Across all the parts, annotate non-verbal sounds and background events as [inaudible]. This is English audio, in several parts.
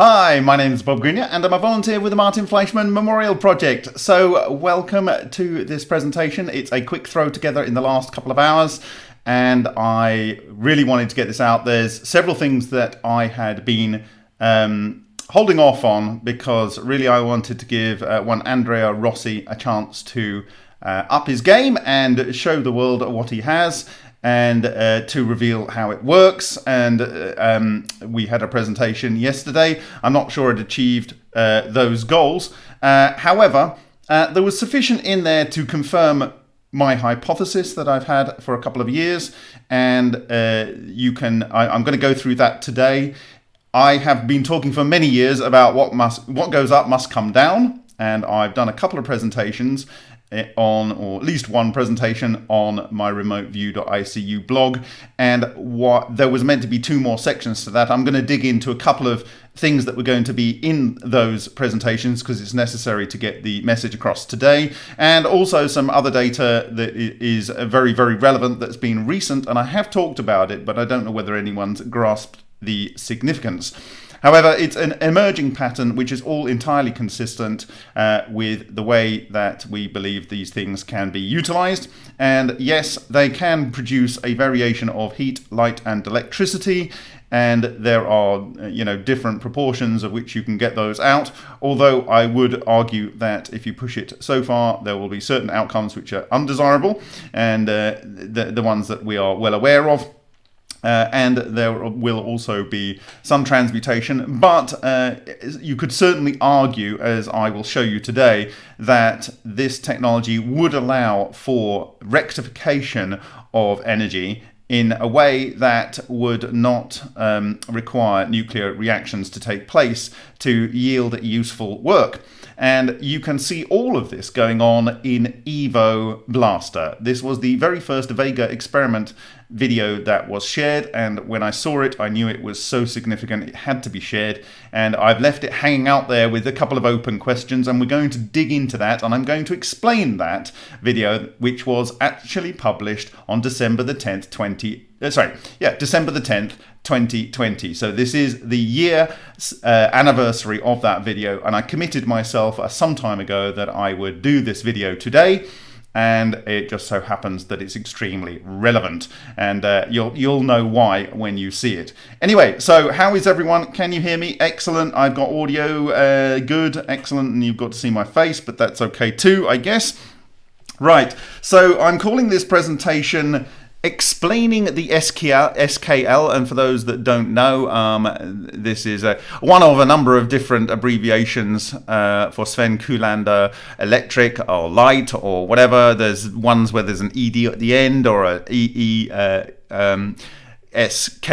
Hi, my name is Bob Greenyer and I'm a volunteer with the Martin Fleischmann Memorial Project. So, welcome to this presentation. It's a quick throw together in the last couple of hours and I really wanted to get this out. There's several things that I had been um, holding off on because really I wanted to give uh, one Andrea Rossi a chance to uh, up his game and show the world what he has and uh, to reveal how it works. And uh, um, we had a presentation yesterday. I'm not sure it achieved uh, those goals. Uh, however, uh, there was sufficient in there to confirm my hypothesis that I've had for a couple of years, and you can. I, I'm going to go through that today. I have been talking for many years about what must what goes up must come down, and I've done a couple of presentations Eh, on, or at least one presentation on my remoteview.icu blog. And what there was meant to be two more sections to that. I'm going to dig into a couple of things that were going to be in those presentations because it's necessary to get the message across today and also some other data that is very very relevant that's been recent and I have talked about it but I don't know whether anyone's grasped the significance. However, it's an emerging pattern which is all entirely consistent uh, with the way that we believe these things can be utilized. And yes, they can produce a variation of heat, light, and electricity. And there are uh, you know different proportions of which you can get those out. Although i would argue that if you push it so far there will be certain outcomes which are undesirable. And uh, the, the ones that we are well aware of uh, and there will also be some transmutation, but uh, you could certainly argue, as I will show you today, that this technology would allow for rectification of energy in a way that would not um, require nuclear reactions to take place to yield useful work. And you can see all of this going on in Evo Blaster. This was the very first Vega experiment video that was shared and when I saw it I knew it was so significant it had to be shared and I've left it hanging out there with a couple of open questions and we're going to dig into that and I'm going to explain that video which was actually published on December the 10th 20 uh, sorry yeah December the 10th 2020 so this is the year uh, anniversary of that video and I committed myself uh, some time ago that I would do this video today and it just so happens that it's extremely relevant. And uh, you'll you'll know why when you see it. Anyway so how is everyone? Can you hear me? Excellent. I've got audio uh, good. Excellent. And you've got to see my face but that's okay too I guess. Right. So I'm calling this presentation explaining the SKL, SKL, and for those that don't know, um, this is a, one of a number of different abbreviations uh, for Sven Kullander electric or light or whatever. There's ones where there's an ED at the end or a EE. Uh, um, SK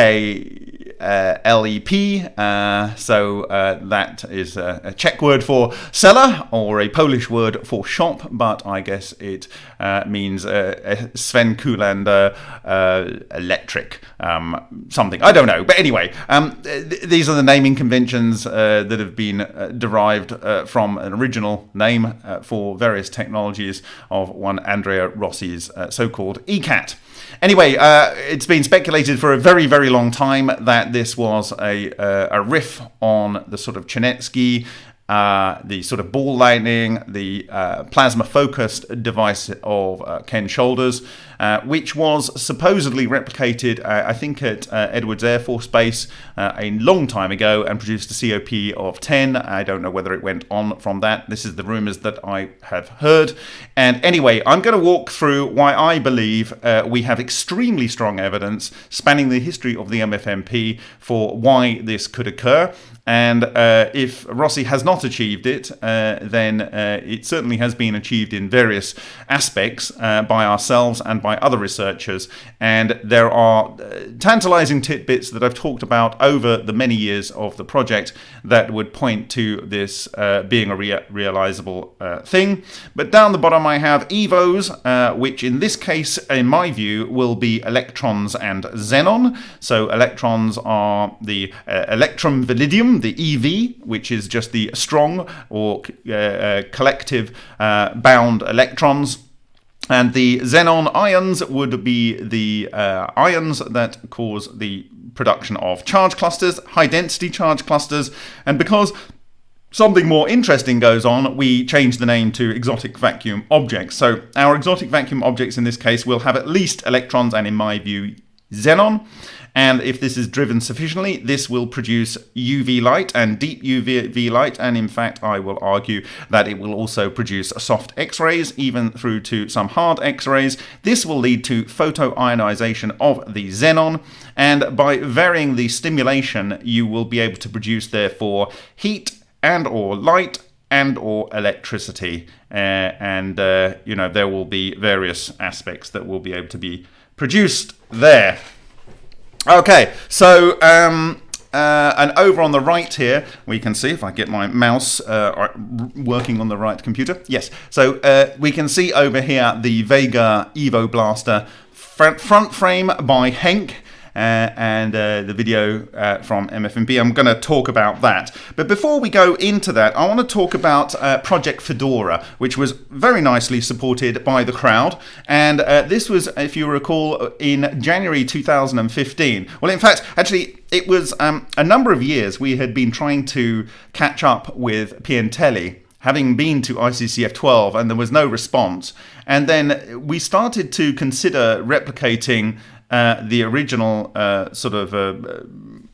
uh, LEP. Uh, so uh, that is a, a, Czech word for seller or a Polish word for shop, but I guess it uh, means uh, Sven Kullander uh, electric um, something. I don't know. But anyway, um, th- these are the naming conventions that have been derived from an original name for various technologies of one Andrea Rossi's so called ECAT. Anyway, uh, it's been speculated for a very, very long time that this was a, uh, a riff on the sort of Chernetsky uh, the sort of ball lightning, the uh, plasma focused device of uh, Ken Shoulders, uh, which was supposedly replicated, uh, I think, at uh, Edwards Air Force Base a long time ago and produced a COP of 10. I don't know whether it went on from that. This is the rumors that I have heard. And anyway, I'm going to walk through why I believe we have extremely strong evidence spanning the history of the MFMP for why this could occur. And uh, if Rossi has not achieved it, uh, then uh, it certainly has been achieved in various aspects uh, by ourselves and by other researchers. And there are uh, tantalizing tidbits that I've talked about over the many years of the project that would point to this uh, being a rea- realizable thing. But down the bottom, I have EVOs, which in this case, in my view, will be electrons and xenon. So electrons are the electrum validium the EV, which is just the strong or uh, uh, collective uh, bound electrons. And the xenon ions would be the uh, ions that cause the production of charge clusters, high density charge clusters, and because something more interesting goes on, we change the name to exotic vacuum objects. So our exotic vacuum objects in this case will have at least electrons and in my view, xenon. And if this is driven sufficiently, this will produce UV light and deep UV light. And in fact, I will argue that it will also produce soft X-rays, even through to some hard X-rays. This will lead to photoionization of the xenon. And by varying the stimulation, you will be able to produce, therefore, heat and or light and or electricity. Uh, and, uh, you know, there will be various aspects that will be able to be produced there. Okay, so um, uh, and over on the right here, we can see if I get my mouse uh, working on the right computer. Yes, so uh, we can see over here the Vega Evo Blaster front, front frame by Henk. Uh, and uh, the video uh, from MFMP. I'm going to talk about that. But before we go into that, I want to talk about Project Fedora, which was very nicely supported by the crowd. And this was, if you recall, in January 2015. Well, in fact, actually, it was um, a number of years we had been trying to catch up with Piantelli having been to ICCF 12 and there was no response. And then we started to consider replicating uh, the original uh, sort of uh,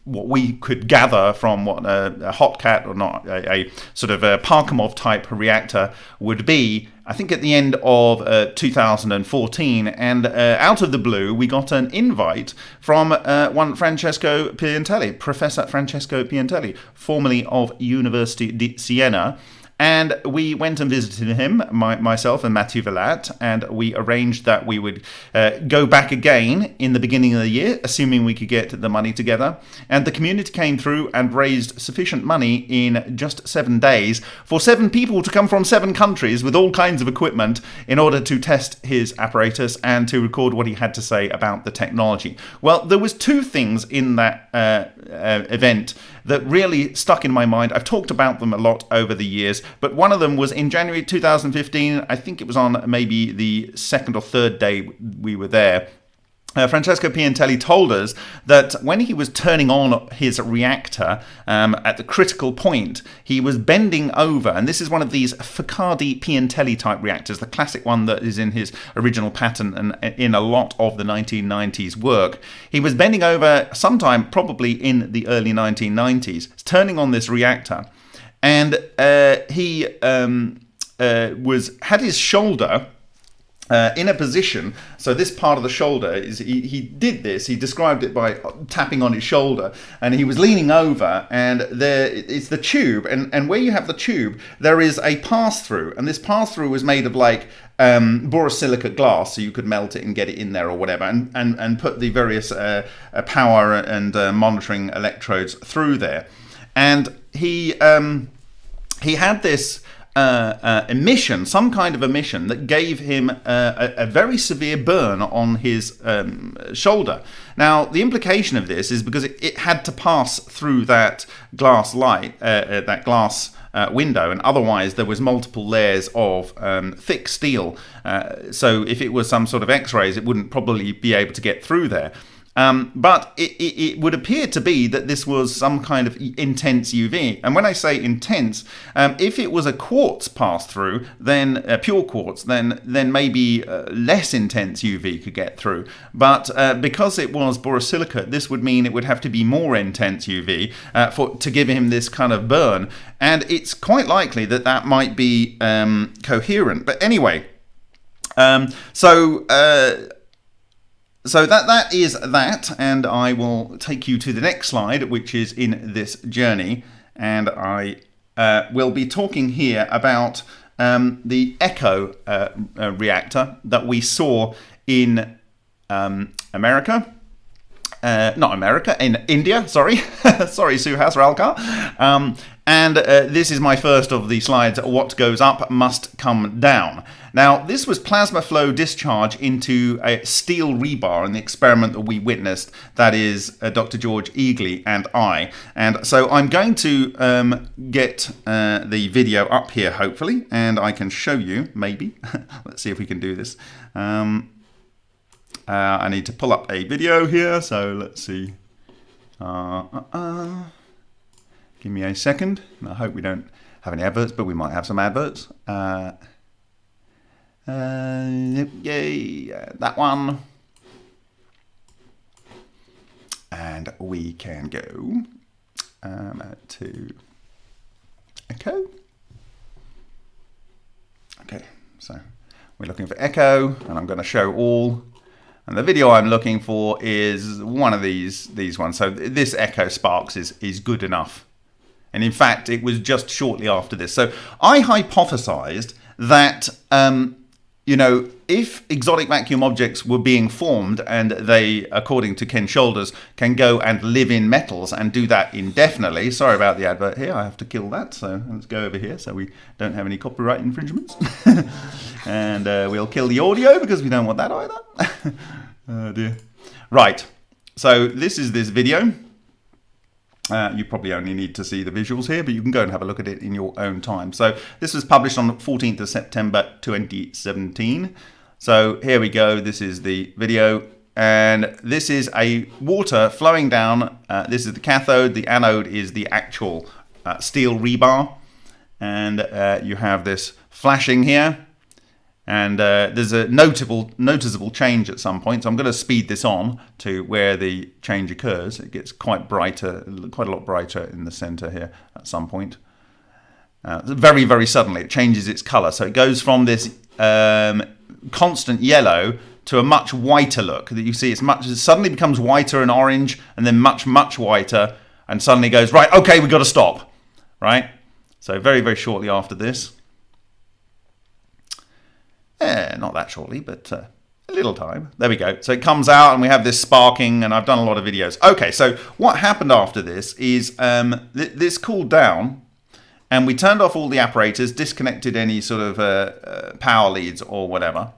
what we could gather from what a, a Hotcat or not a, a, sort of a Parkhomov type reactor would be. I think at the end of uh, 2014, and uh, out of the blue, we got an invite from one Francesco Piantelli, Professor Francesco Piantelli, formerly of University di Siena. And we went and visited him, my, myself and Mathieu Valat, and we arranged that we would uh, go back again in the beginning of the year, assuming we could get the money together. And the community came through and raised sufficient money in just seven days for seven people to come from seven countries with all kinds of equipment in order to test his apparatus and to record what he had to say about the technology. Well, there was two things in that uh, uh, event that really stuck in my mind. I've talked about them a lot over the years, but one of them was in January 2015. I think it was on maybe the second or third day we were there. Uh, Francesco Piantelli told us that when he was turning on his reactor um, at the critical point, he was bending over, and this is one of these Focardi Piantelli type reactors, the classic one that is in his original pattern and in a lot of the 1990s work. He was bending over sometime probably in the early 1990s, turning on this reactor, and uh, he um, uh, was had his shoulder uh, in a position, so this part of the shoulder is he, he did this. He described it by tapping on his shoulder, and he was leaning over, and there it's the tube, and and where you have the tube, there is a pass through, and this pass through was made of like um, borosilicate glass, so you could melt it and get it in there or whatever, and and and put the various uh, uh, power and uh, monitoring electrodes through there, and he um, he had this uh, uh, emission, some kind of emission that gave him uh, a, a, very severe burn on his um, shoulder. Now, the implication of this is because it, it had to pass through that glass light, uh, uh, that glass. Uh, window, and otherwise there was multiple layers of um, thick steel. so if it was some sort of X-rays, it wouldn't probably be able to get through there. Um, but it, it, it, would appear to be that this was some kind of intense UV. And when I say intense, um, if it was a quartz pass through, then uh, pure quartz, then then maybe uh, less intense UV could get through. But uh, because it was borosilicate, this would mean it would have to be more intense UV uh, for to give him this kind of burn. And it's quite likely that that might be um, coherent. But anyway, um, so uh, so that that is that, and I will take you to the next slide, which is in this journey, and I uh, will be talking here about um, the Echo uh, uh, reactor that we saw in um, America. Uh, not America, in India, sorry. [laughs] sorry, Suhas Ralkar. Um, and uh, this is my first of the slides, What Goes Up Must Come Down. Now, this was plasma flow discharge into a steel rebar in the experiment that we witnessed, that is uh, Dr. George Egely and I. And so I'm going to um, get uh, the video up here, hopefully, and I can show you, maybe. [laughs] Let's see if we can do this. Um, uh, I need to pull up a video here, so let's see. Uh, uh, uh. Give me a second. I hope we don't have any adverts, but we might have some adverts. Uh, yay, uh, that one. And we can go um, to Echo. Okay, so we're looking for Echo, and I'm going to show all. And the video I'm looking for is one of these these ones. So this Echo Sparks is is good enough. And in fact, it was just shortly after this. So I hypothesized that um, you know, if exotic vacuum objects were being formed and they, according to Ken Shoulders, can go and live in metals and do that indefinitely. Sorry about the advert here, I have to kill that. So let's go over here so we don't have any copyright infringements. [laughs] and uh, we'll kill the audio because we don't want that either. [laughs] oh dear. Right, so this is this video. Uh, you probably only need to see the visuals here, but you can go and have a look at it in your own time. So this was published on the 14th of September 2017. So here we go. This is the video. And this is a water flowing down. Uh, this is the cathode. The anode is the actual uh, steel rebar. And uh, you have this flashing here and uh, there's a notable noticeable change at some point. So I'm going to speed this on to where the change occurs. It gets quite brighter, quite a lot brighter in the center here at some point. Uh, very, very suddenly, it changes its color. So it goes from this um, constant yellow to a much whiter look. That you see, it's much it suddenly becomes whiter and orange, and then much, much whiter, and suddenly goes right. Okay, we've got to stop. Right. So very, very shortly after this. Eh, not that shortly, but uh, a little time. There we go. So it comes out and we have this sparking and I've done a lot of videos. Okay, so what happened after this is um, th this cooled down and we turned off all the apparatus, disconnected any sort of uh, uh, power leads or whatever.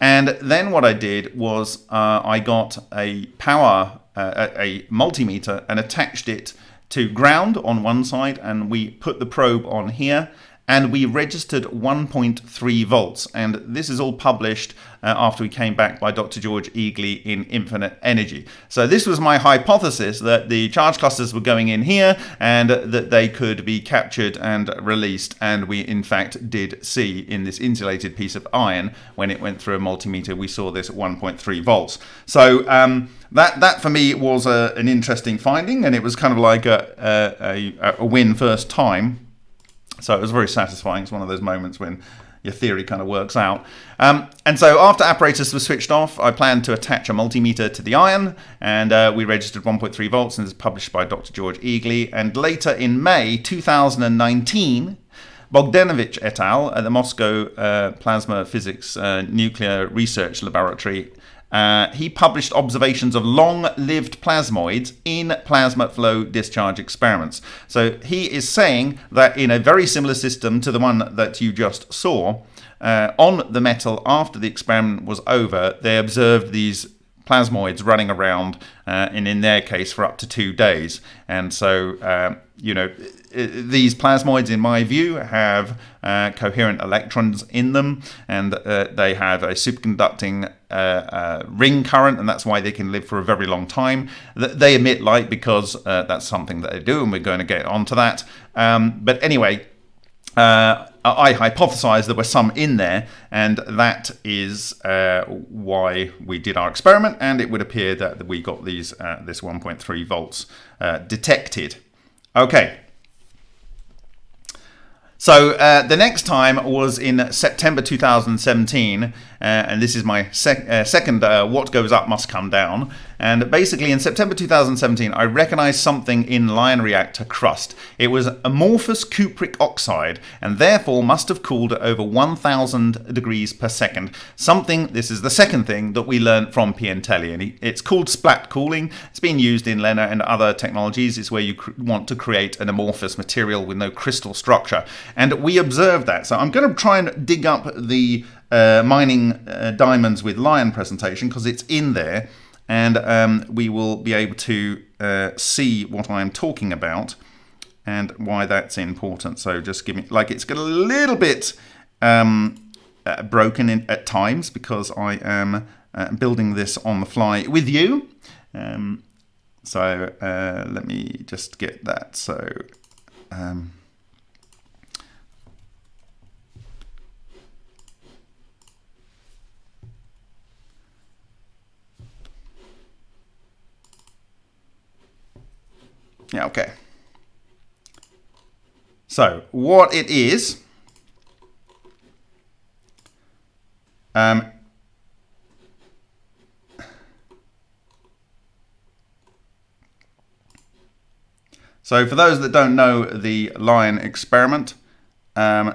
And then what I did was uh, I got a power, uh, a multimeter and attached it to ground on one side and we put the probe on here and we registered 1.3 volts. And this is all published uh, after we came back by Dr. George Egely in Infinite Energy. So this was my hypothesis that the charge clusters were going in here and that they could be captured and released. And we in fact did see in this insulated piece of iron, when it went through a multimeter, we saw this at 1.3 volts. So um, that that for me was a, an interesting finding, and it was kind of like a, a, a win first time. So it was very satisfying. It's one of those moments when your theory kind of works out. Um, and so after apparatus was switched off, I planned to attach a multimeter to the iron, and uh, we registered 1.3 volts, and it's published by Dr. George Egely. And later in May 2019, Bogdanovich et al. at the Moscow uh, Plasma Physics uh, Nuclear Research Laboratory uh, he published observations of long-lived plasmoids in plasma flow discharge experiments. So he is saying that in a very similar system to the one that you just saw, uh, on the metal after the experiment was over, they observed these plasmoids running around, uh, and in their case for up to two days. And so, uh, you know, these plasmoids, in my view, have uh, coherent electrons in them, and uh, they have a superconducting uh, uh, ring current, and that's why they can live for a very long time. They emit light because uh, that's something that they do, and we're going to get onto that. Um, but anyway, uh, I hypothesized there were some in there, and that is uh, why we did our experiment, and it would appear that we got these uh, this 1.3 volts detected. Okay, so uh, the next time was in September 2017, uh, and this is my sec uh, second uh, What Goes Up Must Come Down. And basically in September 2017, I recognized something in Lion reactor crust. It was amorphous cupric oxide, and therefore must have cooled at over 1000 degrees per second. Something, this is the second thing that we learned from Piantelli, and it's called splat cooling. It's been used in LENR and other technologies. It's where you want to create an amorphous material with no crystal structure. And we observed that. So I'm going to try and dig up the uh, mining uh, diamonds with Lion presentation because it's in there and um, we will be able to uh, see what I'm talking about and why that's important. So just give me, like it's got a little bit um, uh, broken in, at times because I am uh, building this on the fly with you. Um, So uh, let me just get that. So um, yeah, okay. So what it is, um, So for those that don't know the Lion experiment, um,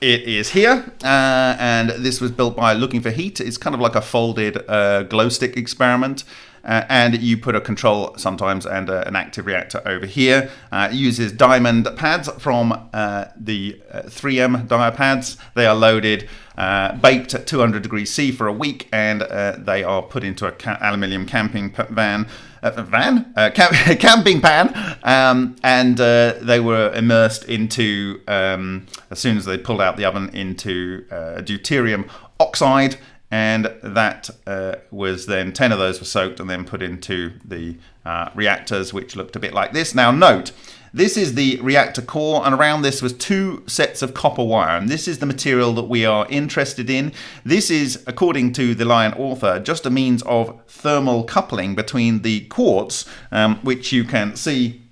it is here, uh, and this was built by Looking for Heat. It's kind of like a folded uh, glow stick experiment. Uh, and you put a control sometimes and uh, an active reactor over here. Uh, it uses diamond pads from uh, the 3M dia pads. They are loaded, baked at 200 degrees C for a week, and they are put into a ca aluminium camping van uh, van, uh, camp [laughs] camping pan, um, and uh, they were immersed into, um, as soon as they pulled out the oven, into uh, deuterium oxide, and that uh, was then 10 of those were soaked and then put into the uh, reactors, which looked a bit like this. Now, note, this is the reactor core, and around this was two sets of copper wire, and this is the material that we are interested in. This is, according to the Lion author, just a means of thermal coupling between the quartz, um, which you can see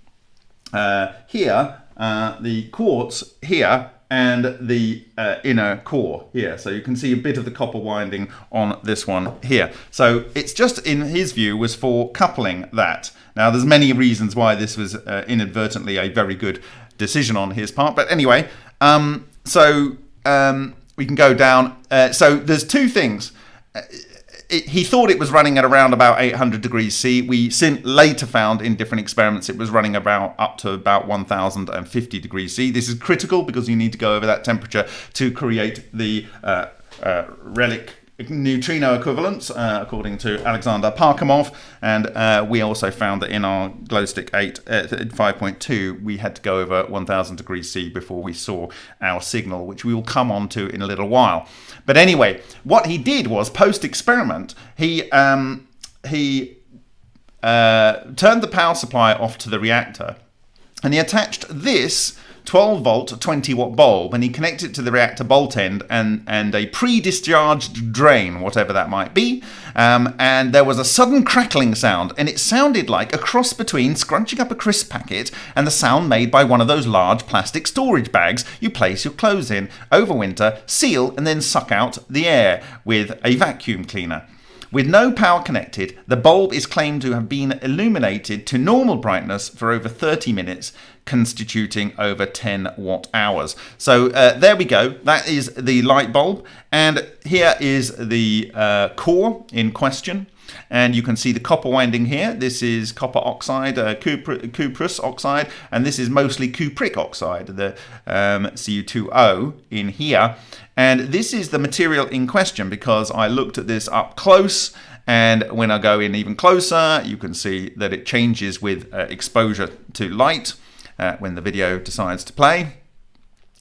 uh, here, uh, the quartz here and the uh, inner core here. So you can see a bit of the copper winding on this one here. So it's just, in his view, was for coupling that. Now there's many reasons why this was uh, inadvertently a very good decision on his part. But anyway, um, so um, we can go down. Uh, so there's two things. It, he thought it was running at around about 800 degrees C. We later found in different experiments it was running about up to about 1050 degrees C. This is critical because you need to go over that temperature to create the uh, uh, relic neutrino equivalents, uh, according to Alexander Parkhomov. And uh, we also found that in our glowstick 8 uh, 5.2, we had to go over 1000 degrees C before we saw our signal, which we will come on to in a little while. But anyway, what he did was post-experiment, he, um, he uh, turned the power supply off to the reactor and he attached this 12 volt 20 watt bulb and he connected it to the reactor bolt end and, and a pre-discharged drain, whatever that might be. Um, and there was a sudden crackling sound and it sounded like a cross between scrunching up a crisp packet and the sound made by one of those large plastic storage bags you place your clothes in over winter, seal and then suck out the air with a vacuum cleaner. With no power connected, the bulb is claimed to have been illuminated to normal brightness for over 30 minutes, constituting over 10 watt hours. So uh, there we go. That is the light bulb. And here is the uh, core in question. And you can see the copper winding here. This is copper oxide, uh, cuprous oxide, and this is mostly cupric oxide, the um, Cu2O in here. And this is the material in question because I looked at this up close and when I go in even closer, you can see that it changes with uh, exposure to light uh, when the video decides to play.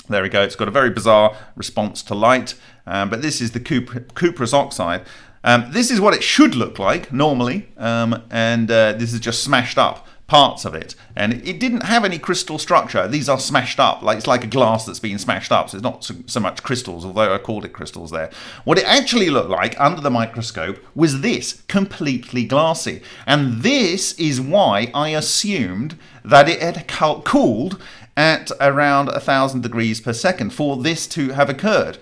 There we go, it's got a very bizarre response to light, um, but this is the cuprous oxide. Um, this is what it should look like normally, um, and uh, this is just smashed up parts of it. And it didn't have any crystal structure. These are smashed up, like it's like a glass that's been smashed up. So it's not so, so much crystals, although I called it crystals there. What it actually looked like under the microscope was this, completely glassy. And this is why I assumed that it had cooled at around a thousand degrees per second for this to have occurred.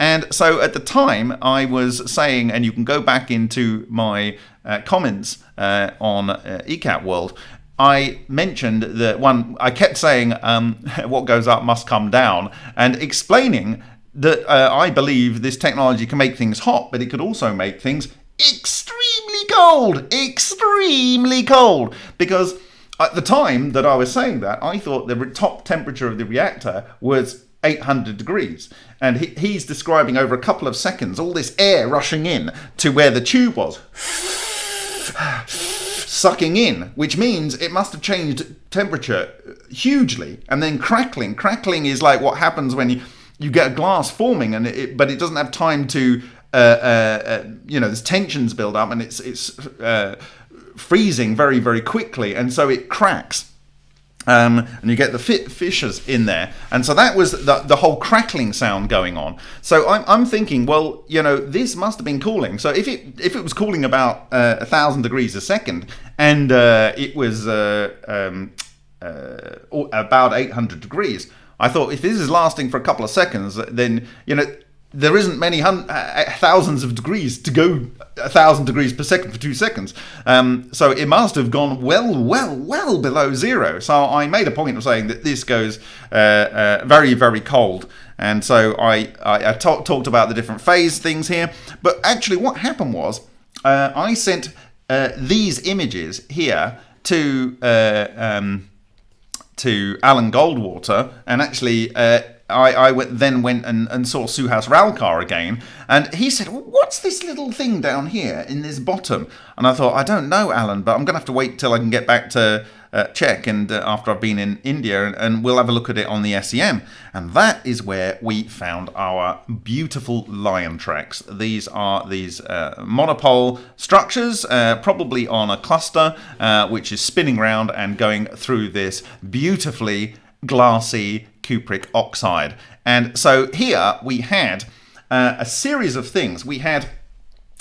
And so at the time, I was saying, and you can go back into my uh, comments uh, on uh, ECAT World, I mentioned that one, I kept saying um, [laughs] what goes up must come down, and explaining that uh, I believe this technology can make things hot, but it could also make things extremely cold, extremely cold, because at the time that I was saying that, I thought the top temperature of the reactor was 800 degrees. And he, he's describing over a couple of seconds all this air rushing in to where the tube was. sucking in, which means it must have changed temperature hugely. And then crackling. Crackling is like what happens when you, you get a glass forming, and it, but it doesn't have time to, uh, uh, uh, you know, there's tensions build up and it's, it's uh, freezing very, very quickly, and so it cracks. Um, and you get the fissures in there, and so that was the, the whole crackling sound going on. So I'm, I'm thinking, well, you know, this must have been cooling. So if it if it was cooling about uh, a thousand degrees a second, and uh, it was uh, um, uh, about 800 degrees, I thought if this is lasting for a couple of seconds, then you know there isn't many uh, uh, thousands of degrees to go a thousand degrees per second for two seconds. Um, so it must have gone well, well, well below zero. So I made a point of saying that this goes uh, uh, very, very cold. And so I, I, I talk, talked about the different phase things here. But actually, what happened was uh, I sent these images here to um, to Alan Goldwater, and actually I, I went, then went and, and saw Suhas Ralkar again, and he said, What's this little thing down here in this bottom? And I thought, I don't know, Alan, but I'm going to have to wait till I can get back to uh, Czech and uh, after I've been in India, and, and, we'll have a look at it on the SEM. And that is where we found our beautiful lion tracks. These are these uh, monopole structures, uh, probably on a cluster, uh, which is spinning around and going through this beautifully glassy cupric oxide. And so here we had uh, a series of things. We had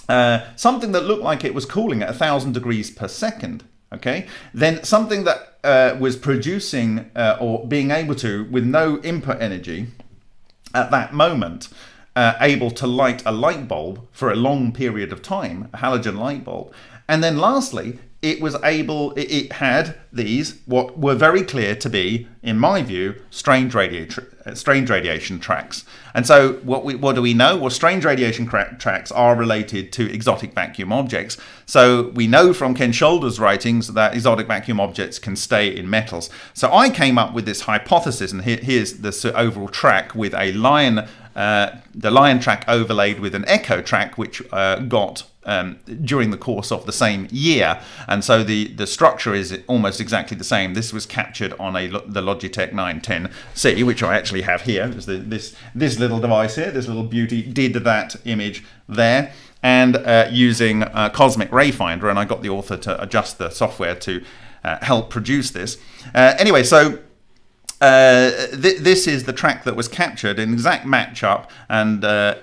uh, something that looked like it was cooling at 1,000 degrees per second. Okay, then something that uh, was producing uh, or being able to, with no input energy at that moment, uh, able to light a light bulb for a long period of time, a halogen light bulb. And then lastly, it was able, it, had these, what were very clear to be, in my view, strange, radi- strange radiation tracks. And so, what, we, what do we know? Well, strange radiation tracks are related to exotic vacuum objects. So, we know from Ken Shoulder's writings that exotic vacuum objects can stay in metals. So, I came up with this hypothesis, and here, here's the overall track with a lion, uh, the lion track overlaid with an echo track, which uh, got um, during the course of the same year. And so the, the structure is almost exactly the same. This was captured on a the Logitech 910C, which I actually have here. The, this, this little device here, this little beauty, did that image there. And uh, using uh, Cosmic Rayfinder, and I got the author to adjust the software to uh, help produce this. Uh, anyway, so uh, th- this is the track that was captured in exact matchup, and uh,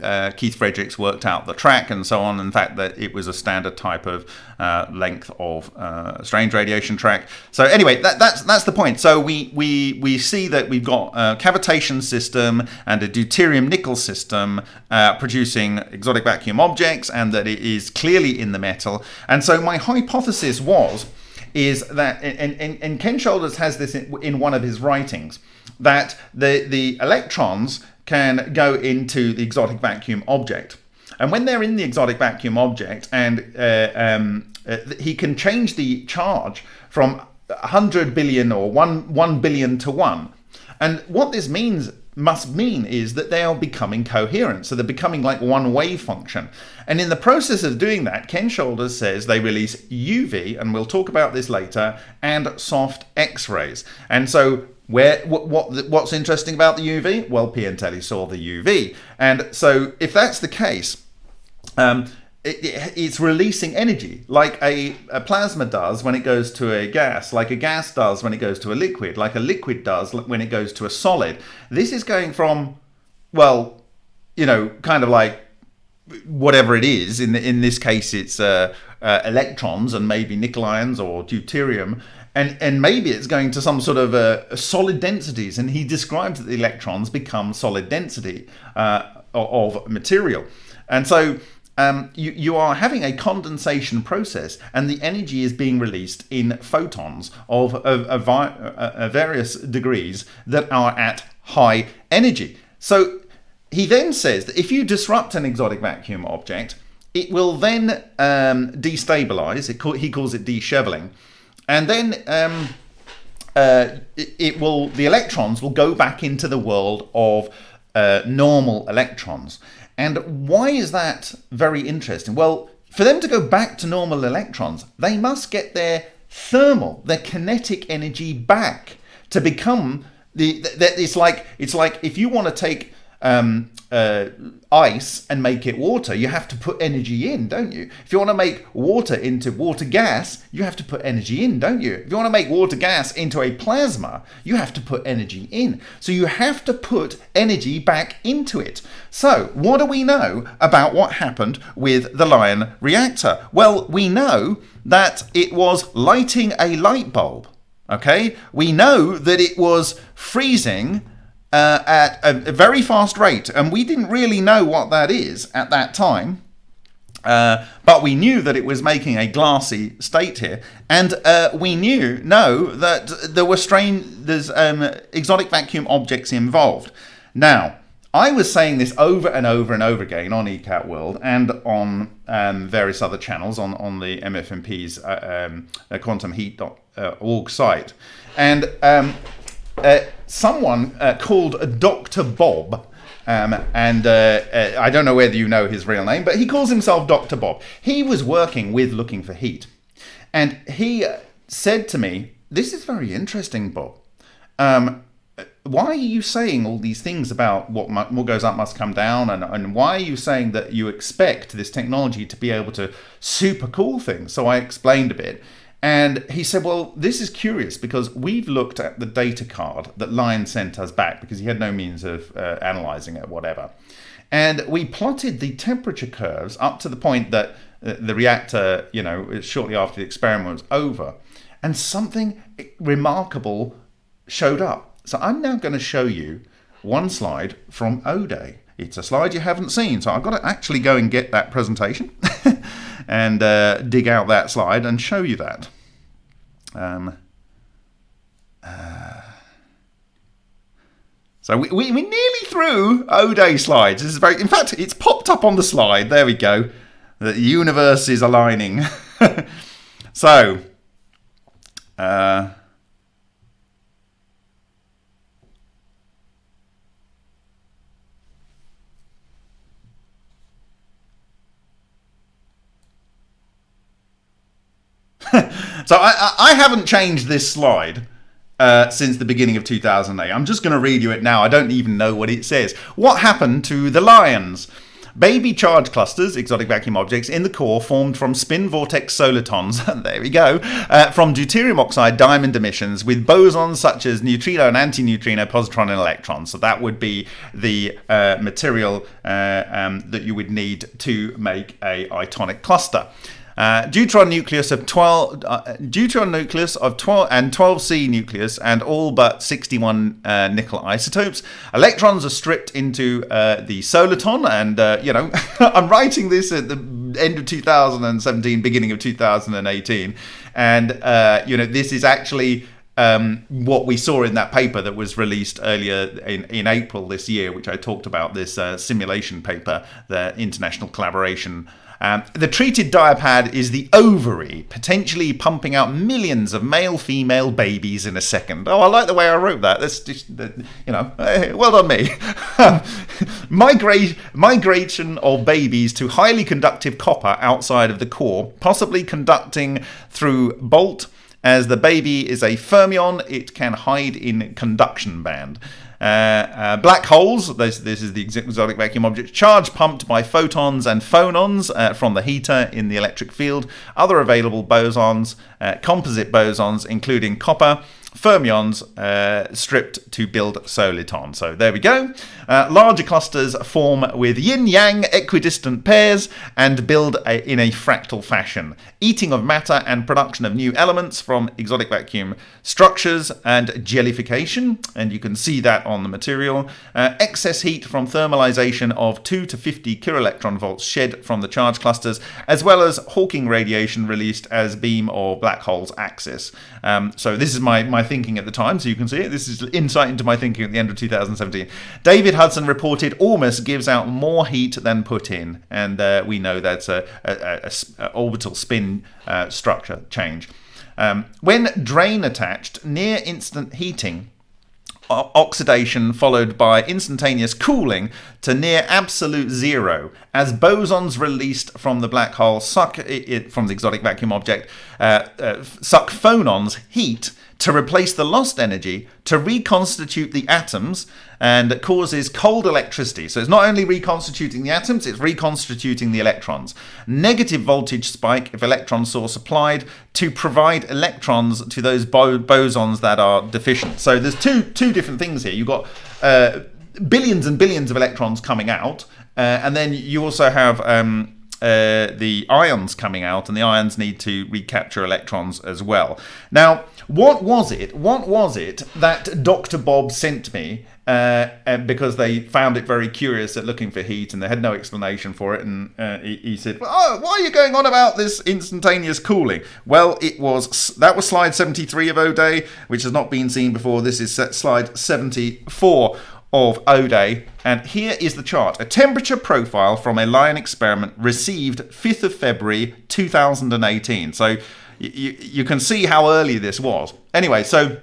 uh, Keith Fredericks worked out the track and so on. In fact, that it was a standard type of uh, length of uh, strange radiation track. So anyway, that, that's that's the point. So we we we see that we've got a cavitation system and a deuterium nickel system producing exotic vacuum objects, and that it is clearly in the metal. And so my hypothesis was is that, and, and, and Ken Shoulders has this in, in one of his writings, that the, the electrons can go into the exotic vacuum object. And when they're in the exotic vacuum object, and uh, um, uh, he can change the charge from 100 billion or 1, 1 billion to 1. And what this means must mean is that they are becoming coherent. So they're becoming like one wave function. And in the process of doing that, Ken Shoulders says they release UV, and we'll talk about this later, and soft X-rays. And so where what, what what's interesting about the UV? Well, Piantelli saw the UV, and so if that's the case, um, it, it, it's releasing energy like a, a, plasma does when it goes to a gas, like a gas does when it goes to a liquid, like a liquid does when it goes to a solid. This is going from, well, you know, kind of like whatever it is. In in this case, it's uh, uh, electrons and maybe nickel ions or deuterium. And, and maybe it's going to some sort of uh, solid densities. And he describes that the electrons become solid density uh, of material. And so um, you, you are having a condensation process and the energy is being released in photons of, of, of, of various degrees that are at high energy. So he then says that if you disrupt an exotic vacuum object, it will then um, destabilize. It, he calls it disheveling. And then um, uh, it, it, will, the electrons will go back into the world of uh, normal electrons. And why is that very interesting? Well, for them to go back to normal electrons, they must get their thermal, their kinetic energy back to become the. the it's like it's like if you want to take um, uh, ice and make it water, you have to put energy in, don't you? If you want to make water into water gas, you have to put energy in, don't you? If you want to make water gas into a plasma, you have to put energy in. So you have to put energy back into it. So, what do we know about what happened with the Lion reactor? Well, we know that it was lighting a light bulb. Okay, we know that it was freezing uh, at a, a, very fast rate, and we didn't really know what that is at that time. Uh, but we knew that it was making a glassy state here, and uh, we knew know that there were strange, there's um, exotic vacuum objects involved. Now, I was saying this over and over and over again on ECAT World and on um, various other channels on, on the MFMP's uh, um, uh, quantumheat.org site. And um, uh, someone uh, called Dr. Bob, um, and uh, uh, I don't know whether you know his real name, but he calls himself Dr. Bob. He was working with Looking for Heat. And he said to me, This is very interesting, Bob. Um, why are you saying all these things about what, what goes up must come down and, and why are you saying that you expect this technology to be able to super cool things so i explained a bit and he said well this is curious because we've looked at the data card that lion sent us back because he had no means of uh, analyzing it whatever. And we plotted the temperature curves up to the point that uh, the reactor you know shortly after the experiment was over. And something remarkable showed up. So I'm now going to show you one slide from O-Day. It's a slide you haven't seen, so I've got to actually go and get that presentation [laughs] and uh, dig out that slide and show you that. Um, uh, so we, we, we're nearly through O-Day slides. This is very, in fact, it's popped up on the slide. There we go. The universe is aligning. [laughs] so, uh, so I, I haven't changed this slide uh, since the beginning of 2008. I'm just going to read you it now. I don't even know what it says. What happened to the lions? Baby charge clusters, exotic vacuum objects, in the core formed from spin vortex solitons, [laughs] there we go, uh, from deuterium oxide diamond emissions with bosons such as neutrino and antineutrino, positron and electron. So that would be the uh, material uh, um, that you would need to make a itonic cluster. Uh, deuteron nucleus of 12 uh, deuteron nucleus of 12 and 12c nucleus and all but 61 uh, nickel isotopes. Electrons are stripped into uh, the soliton and uh, you know [laughs] i'm writing this at the end of 2017 beginning of 2018 and uh, you know this is actually um, what we saw in that paper that was released earlier in, in April this year, which I talked about, this simulation paper, the international collaboration um, the treated diapad is the ovary, potentially pumping out millions of male female babies in a second. Oh, I like the way I wrote that. That's just, you know, well done me. [laughs] Migrate, migration of babies to highly conductive copper outside of the core, possibly conducting through bolt. As the baby is a fermion, it can hide in conduction band. Uh, uh, black holes, this, this, is the exotic vacuum object, charge pumped by photons and phonons uh, from the heater in the electric field. Other available bosons, uh, composite bosons, including copper, fermions uh, stripped to build soliton. So there we go. Uh, larger clusters form with yin-yang equidistant pairs and build a, in a fractal fashion. Eating of matter and production of new elements from exotic vacuum structures and jellification, and you can see that on the material. Uh, excess heat from thermalization of 2 to 50 kiloelectron volts shed from the charge clusters, as well as Hawking radiation released as beam or black hole's axis. Um, so this is my, my thinking at the time, so you can see it. This is insight into my thinking at the end of 2017. David Hudson reported Ormus gives out more heat than put in, and uh, we know that's a, a, a, a orbital spin uh, structure change. Um, when drain attached, near instant heating oxidation followed by instantaneous cooling to near absolute zero as bosons released from the black hole suck it, from the exotic vacuum object uh, uh, suck phonons heat to replace the lost energy to reconstitute the atoms and causes cold electricity. So it's not only reconstituting the atoms, it's reconstituting the electrons. Negative voltage spike if electron source applied to provide electrons to those bo bosons that are deficient. So there's two two different things here. You've got uh, billions and billions of electrons coming out, uh, and then you also have um, uh, the ions coming out, and the ions need to recapture electrons as well. Now, what was it? What was it that Dr. Bob sent me? Uh, because they found it very curious at looking for heat, and they had no explanation for it. And uh, he, he, said, "Oh, why are you going on about this instantaneous cooling?" Well, it was that was slide 73 of O'Day, which has not been seen before. This is slide 74 of O'Day. And here is the chart. A temperature profile from a lion experiment received 5th of February 2018. So you, you can see how early this was. Anyway, so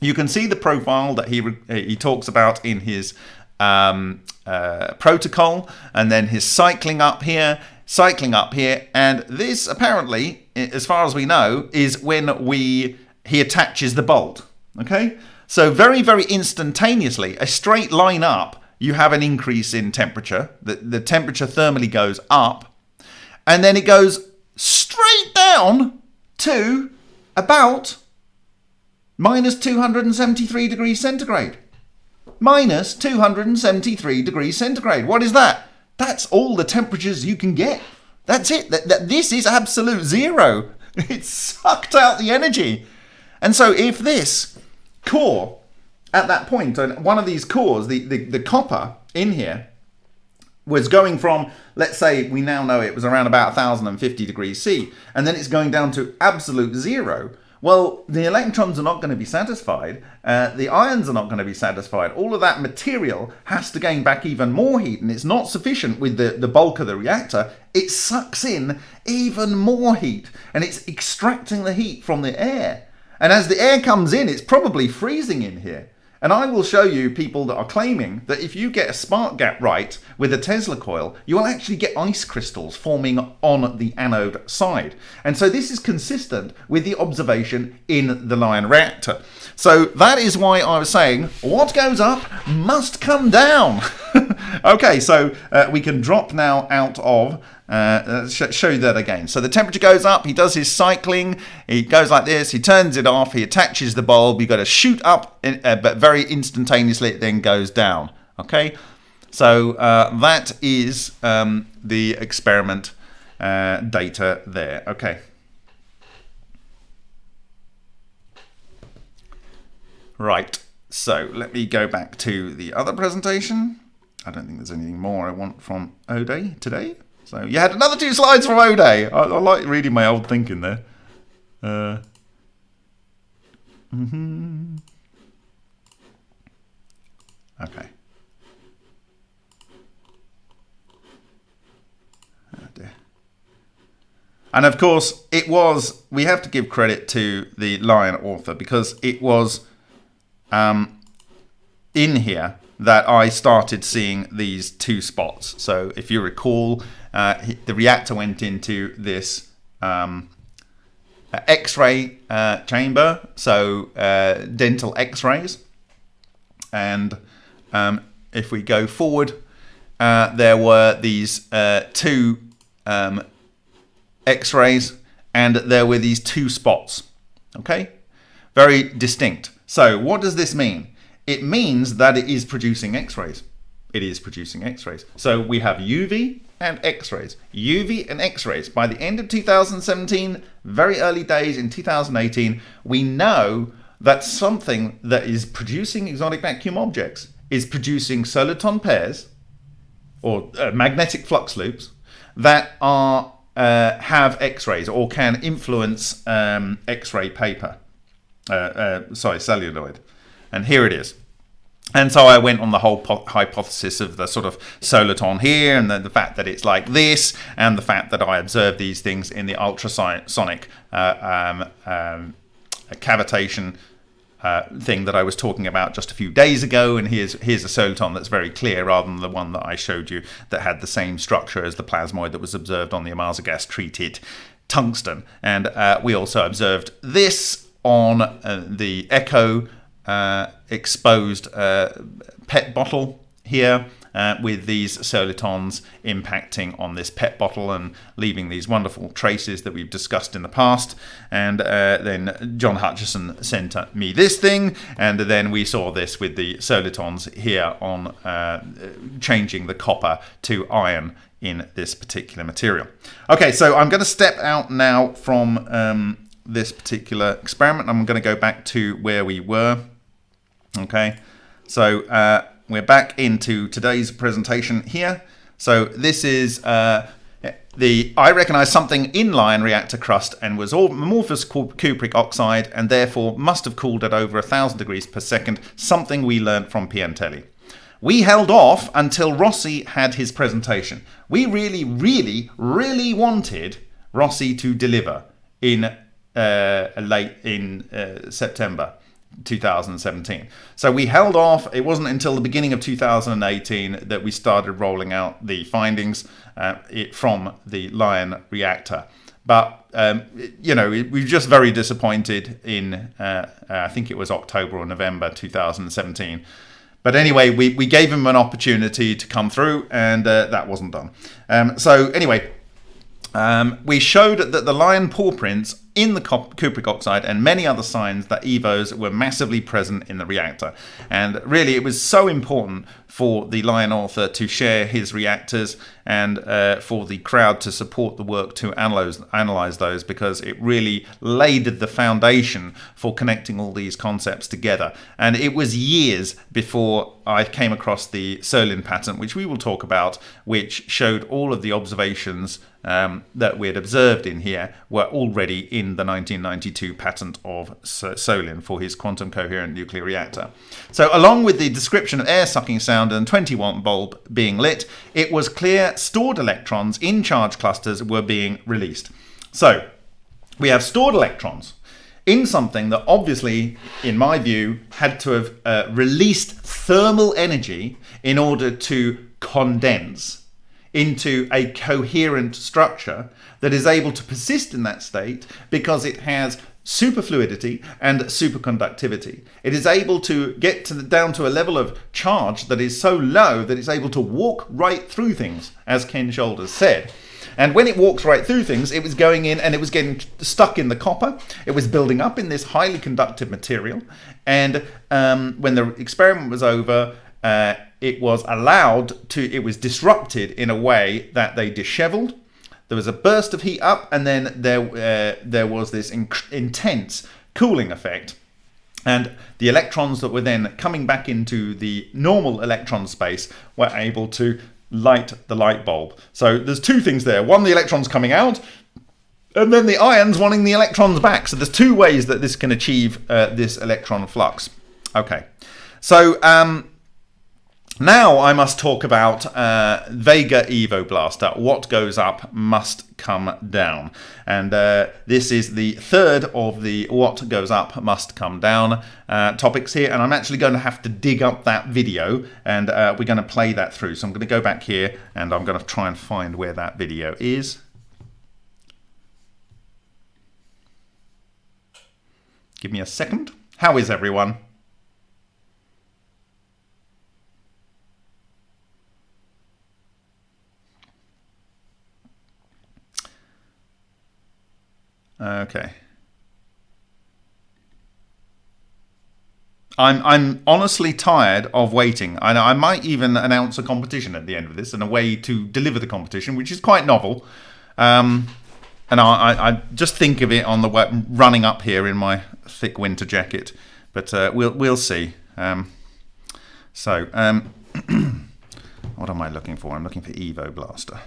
you can see the profile that he, he talks about in his um, uh, protocol and then his cycling up here, cycling up here. And this apparently, as far as we know, is when we he attaches the bolt. Okay, so very, very instantaneously, a straight line up, you have an increase in temperature. The, the temperature thermally goes up, and then it goes straight down to about minus 273 degrees centigrade. Minus 273 degrees centigrade. What is that? That's all the temperatures you can get. That's it. That, that, this is absolute zero. [laughs] It sucked out the energy. And so if this core at that point, one of these cores, the, the, the copper in here, was going from, let's say we now know it was around about 1050 degrees C, and then it's going down to absolute zero. Well, the electrons are not going to be satisfied, uh, the ions are not going to be satisfied. All of that material has to gain back even more heat, and it's not sufficient with the, the bulk of the reactor. It sucks in even more heat, and it's extracting the heat from the air. And as the air comes in, it's probably freezing in here. And I will show you people that are claiming that if you get a spark gap right with a Tesla coil, you will actually get ice crystals forming on the anode side. And so this is consistent with the observation in the Lion reactor. So that is why I was saying what goes up must come down. [laughs] okay, so uh, we can drop now out of uh, show you that again. So the temperature goes up, he does his cycling, he goes like this, he turns it off, he attaches the bulb, you've got to shoot up, in, uh, but very instantaneously it then goes down. Okay, so uh, that is um, the experiment uh, data there. Okay. Right, so let me go back to the other presentation. I don't think there's anything more I want from O'Day today. So you had another two slides from O'Day. I, I like reading my old thinking there. Uh, mm -hmm. Okay. Oh dear. And of course, it was, we have to give credit to the Lion author because it was um, in here that I started seeing these two spots. So if you recall, uh, the reactor went into this um, X-ray uh, chamber, so uh, dental X-rays. And um, if we go forward, uh, there were these uh, two um, X-rays and there were these two spots, okay? Very distinct. So what does this mean? it means that it is producing X-rays. It is producing X-rays. So we have UV and X-rays. UV and X-rays. By the end of 2017, very early days in 2018, we know that something that is producing exotic vacuum objects is producing soliton pairs or uh, magnetic flux loops that are uh, have X-rays or can influence um, X-ray paper. Uh, uh sorry, celluloid. And here it is. And so I went on the whole hypothesis of the sort of soliton here and the, the, fact that it's like this and the fact that I observed these things in the ultrasonic uh, um, um, cavitation uh, thing that I was talking about just a few days ago. And here's, here's a soliton that's very clear rather than the one that I showed you that had the same structure as the plasmoid that was observed on the gas treated tungsten. And uh, we also observed this on uh, the Echo exposed uh, PET bottle here uh, with these solitons impacting on this PET bottle and leaving these wonderful traces that we've discussed in the past. And uh, then John Hutchison sent me this thing, and then we saw this with the solitons here on uh, changing the copper to iron in this particular material. Okay, so I'm going to step out now from um, this particular experiment. I'm going to go back to where we were. Okay, so uh, we're back into today's presentation here. So this is uh, the I recognize something in Lion reactor crust and was all amorphous cupric oxide and therefore must have cooled at over a thousand degrees per second, something we learnt from Piantelli. We held off until Rossi had his presentation. We really, really, really wanted Rossi to deliver in uh, late in uh, September. 2017. So we held off. It wasn't until the beginning of 2018 that we started rolling out the findings uh, it, from the Lion reactor. But um, you know, we were just very disappointed in uh, I think it was October or November 2017. But anyway, we, we gave him an opportunity to come through, and uh, that wasn't done. Um, so anyway, um, we showed that the lion paw prints in the cupric oxide and many other signs that EVOs were massively present in the reactor. And really, it was so important for the Lion author to share his reactors and uh, for the crowd to support the work to analyze, analyze those because it really laid the foundation for connecting all these concepts together. And it was years before I came across the Solin patent, which we will talk about, which showed all of the observations um, that we had observed in here were already in the 1992 patent of Solin for his quantum coherent nuclear reactor. So along with the description of air sucking sound and 20 watt bulb being lit, it was clear stored electrons in charge clusters were being released. So we have stored electrons in something that obviously, in my view, had to have uh, released thermal energy in order to condense into a coherent structure that is able to persist in that state because it has superfluidity and superconductivity. It is able to get to the, down to a level of charge that is so low that it's able to walk right through things, as Ken Shoulders said. And when it walks right through things, it was going in and it was getting stuck in the copper. It was building up in this highly conductive material. And um, when the experiment was over, uh, it was allowed to, it was disrupted in a way that they disheveled. There was a burst of heat up, and then there, uh, there was this in intense cooling effect. And the electrons that were then coming back into the normal electron space were able to light the light bulb. So there's two things there. One, the electrons coming out, and then the ions wanting the electrons back. So there's two ways that this can achieve uh, this electron flux. Okay, so um, now I must talk about uh, Vega Evo Blaster. What goes up must come down. And uh, this is the third of the What Goes Up Must Come Down uh, topics here. And I'm actually going to have to dig up that video and uh, we're going to play that through. So I'm going to go back here and I'm going to try and find where that video is. Give me a second. How is everyone? Okay. I'm I'm honestly tired of waiting. I I might even announce a competition at the end of this and a way to deliver the competition, which is quite novel. Um, and I, I, I just think of it on the way, running up here in my thick winter jacket, but uh, we'll we'll see. Um, so, um, [clears throat] what am I looking for? I'm looking for Evo Blaster.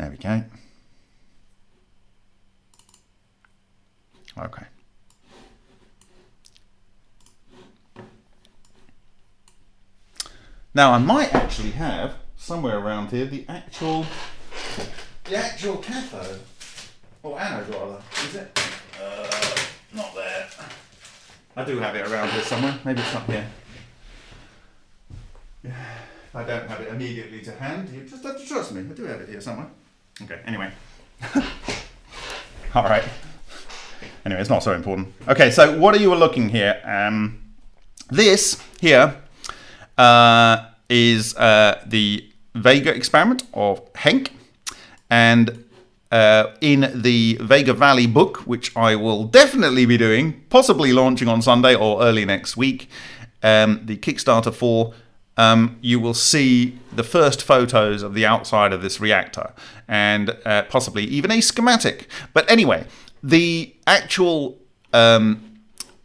There we go. Okay. Now I might actually have somewhere around here the actual the actual cathode or anode rather. Is it? Uh, not there. I do have it around here somewhere. Maybe it's up here. Yeah. I don't have it immediately to hand. You just have to trust me. I do have it here somewhere. Okay, anyway. [laughs] All right. Anyway, it's not so important. Okay, so what are you looking here? Um, this here uh, is uh, the Vega experiment of Henk. And uh, in the Vega Valley book, which I will definitely be doing, possibly launching on Sunday or early next week, um, the Kickstarter for, um, you will see the first photos of the outside of this reactor and uh, possibly even a schematic. But anyway, the actual um,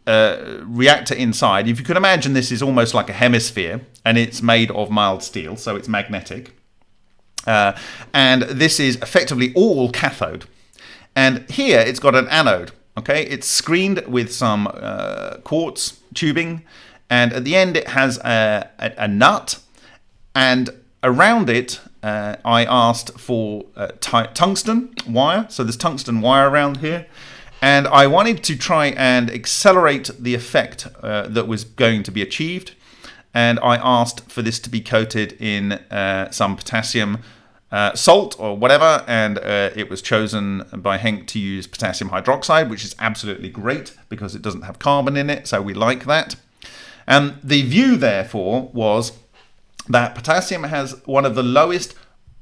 uh, reactor inside, if you can imagine this is almost like a hemisphere and it's made of mild steel, so it's magnetic. Uh, and this is effectively all cathode. And here it's got an anode. Okay, it's screened with some uh, quartz tubing, and at the end it has a, a, a nut, and around it uh, I asked for uh, tungsten wire. So there's tungsten wire around here. And I wanted to try and accelerate the effect uh, that was going to be achieved. And I asked for this to be coated in uh, some potassium uh, salt or whatever, and uh, it was chosen by Henk to use potassium hydroxide, which is absolutely great because it doesn't have carbon in it, so we like that. And the view, therefore, was that potassium has one of the lowest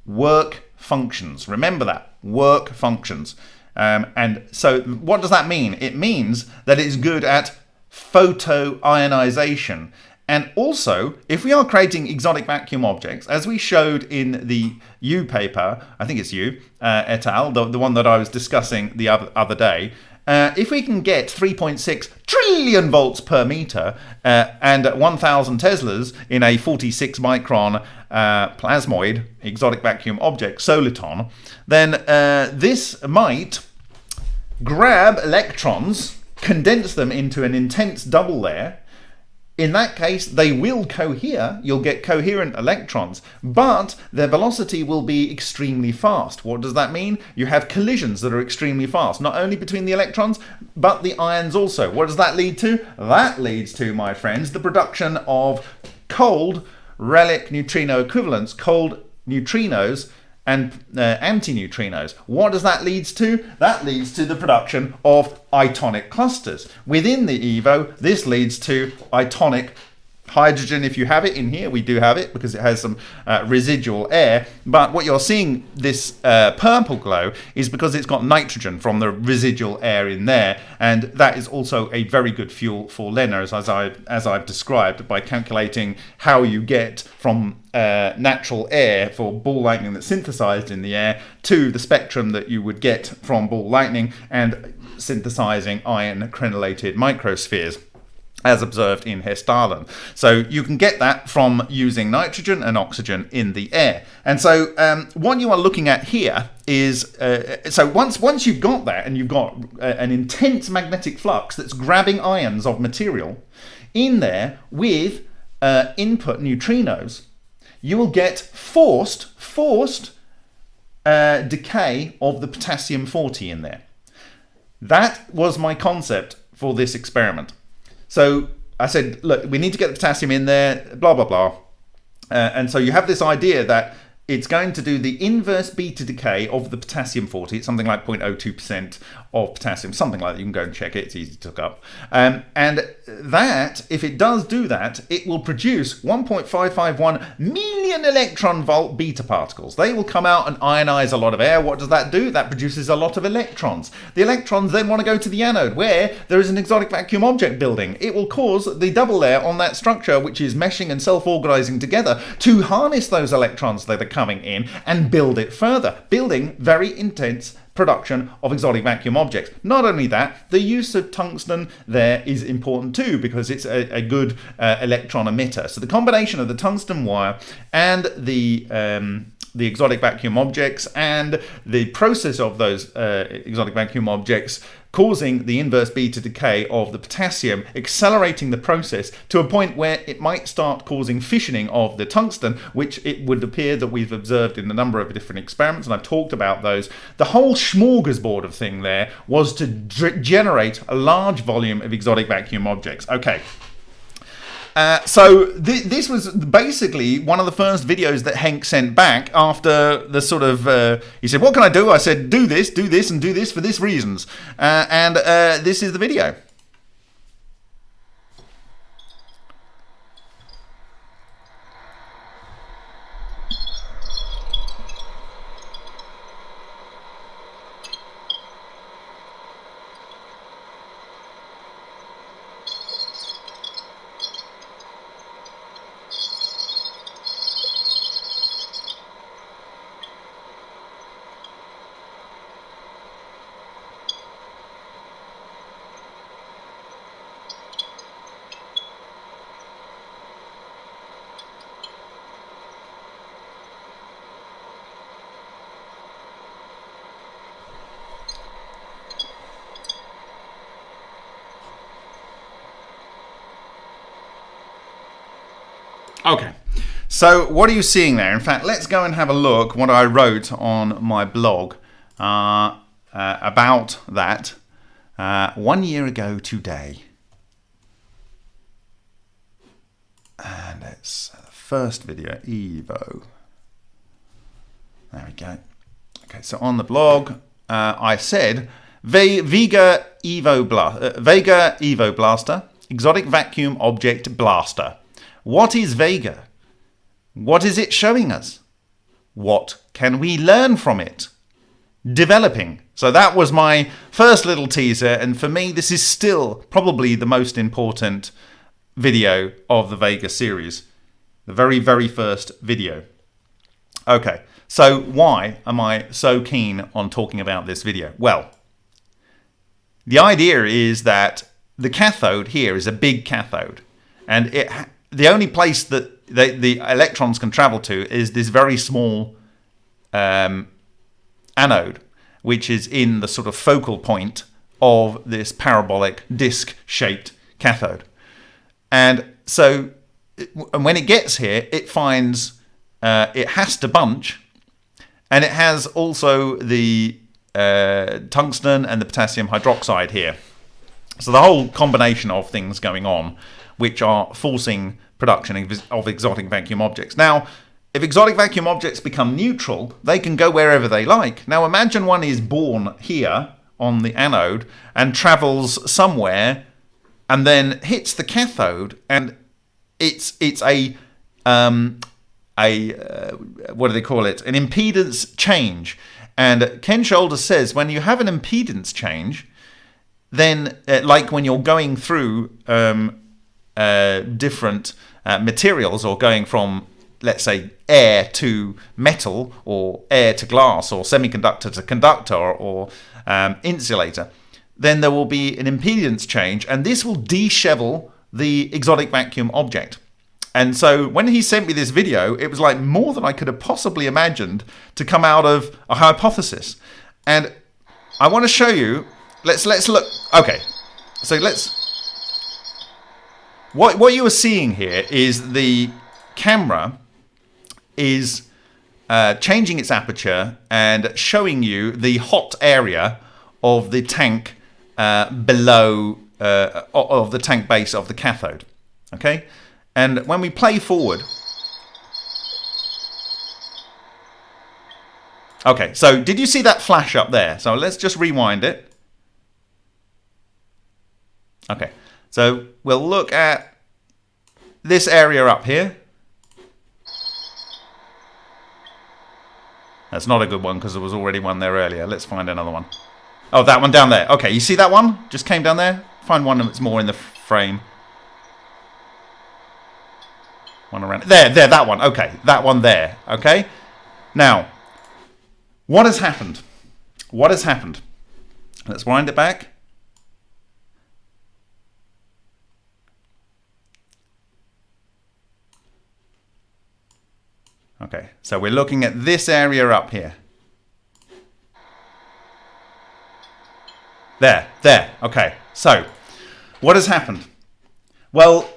work functions. Remember that, work functions. Um, and so what does that mean? It means that it's good at photoionization. And also, if we are creating exotic vacuum objects, as we showed in the U paper, I think it's you, uh, et al., the, the one that I was discussing the other, other day, uh, if we can get 3.6 trillion volts per meter uh, and 1000 teslas in a 46 micron uh, plasmoid exotic vacuum object soliton, then uh, this might grab electrons, condense them into an intense double layer, in that case, they will cohere, you'll get coherent electrons, but their velocity will be extremely fast. What does that mean? You have collisions that are extremely fast, not only between the electrons, but the ions also. What does that lead to? That leads to, my friends, the production of cold relic neutrino equivalents, cold neutrinos, and uh, antineutrinos. What does that leads to? That leads to the production of itonic clusters. Within the EVO, this leads to itonic hydrogen if you have it in here we do have it because it has some uh, residual air but what you're seeing this uh, purple glow is because it's got nitrogen from the residual air in there and that is also a very good fuel for LENR as, as, I, as I've described by calculating how you get from uh, natural air for ball lightning that's synthesized in the air to the spectrum that you would get from ball lightning and synthesizing iron crenellated microspheres as observed in Hessdalen. So you can get that from using nitrogen and oxygen in the air. And so um, what you are looking at here is, uh, so once, once you've got that and you've got uh, an intense magnetic flux that's grabbing ions of material in there with uh, input neutrinos, you will get forced, forced uh, decay of the potassium 40 in there. That was my concept for this experiment. So I said, look, we need to get the potassium in there, blah, blah, blah. Uh, and so you have this idea that it's going to do the inverse beta decay of the potassium 40. It's something like 0.02% of potassium, something like that. You can go and check it. It's easy to look up. Um, and that, if it does do that, it will produce 1.551 million electron volt beta particles. They will come out and ionize a lot of air. What does that do? That produces a lot of electrons. The electrons then want to go to the anode where there is an exotic vacuum object building. It will cause the double layer on that structure, which is meshing and self-organizing together, to harness those electrons that are coming in and build it further, building very intense production of exotic vacuum objects. Not only that, the use of tungsten there is important too because it's a, a good uh, electron emitter. So the combination of the tungsten wire and the um, the exotic vacuum objects and the process of those uh, exotic vacuum objects causing the inverse beta decay of the potassium, accelerating the process to a point where it might start causing fissioning of the tungsten, which it would appear that we've observed in a number of different experiments, and I've talked about those. The whole smorgasbord of thing there was to generate a large volume of exotic vacuum objects. Okay. Uh, so th- this was basically one of the first videos that Henk sent back after the sort of uh, he said, "What can I do?" I said, "Do this, do this, and do this for this reasons." Uh, and uh, this is the video. Okay. So what are you seeing there? In fact, let's go and have a look what I wrote on my blog uh, uh, about that uh, one year ago today. And it's the first video, Evo. There we go. Okay, so on the blog, uh, I said Ve Vega Evo Bla uh, Vega Evo Blaster, exotic vacuum object blaster. What is Vega? What is it showing us? What can we learn from it? Developing. So that was my first little teaser, and for me, this is still probably the most important video of the Vega series. The very, very first video. Okay, so why am I so keen on talking about this video? Well, the idea is that the cathode here is a big cathode, and it the only place that they, the electrons can travel to is this very small um, anode, which is in the sort of focal point of this parabolic disc-shaped cathode. And so when it gets here, it finds uh, it has to bunch, and it has also the uh, tungsten and the potassium hydroxide here. So the whole combination of things going on, which are forcing production of exotic vacuum objects. Now, if exotic vacuum objects become neutral, they can go wherever they like. Now imagine one is born here on the anode and travels somewhere and then hits the cathode and it's it's a um, a uh, what do they call it? An impedance change. And Ken Shoulders says when you have an impedance change, then uh, like when you're going through um, uh, different uh, materials or going from let's say air to metal or air to glass or semiconductor to conductor or, um, insulator then there will be an impedance change and this will dishevel the exotic vacuum object. And so when he sent me this video it was like more than I could have possibly imagined to come out of a hypothesis. And I want to show you let's let's look okay. So let's what, what you are seeing here is the camera is uh, changing its aperture and showing you the hot area of the tank uh, below uh, of the tank base of the cathode. Okay, and when we play forward. Okay, so did you see that flash up there? So let's just rewind it. Okay, so we'll look at this area up here. That's not a good one because there was already one there earlier. Let's find another one. Oh, that one down there. Okay, you see that one? Just came down there. Find one that's more in the frame. One around. There, there, that one. Okay, that one there. Okay. Now, what has happened? What has happened? Let's wind it back. Okay, so we're looking at this area up here. There, there, okay. So, what has happened? Well,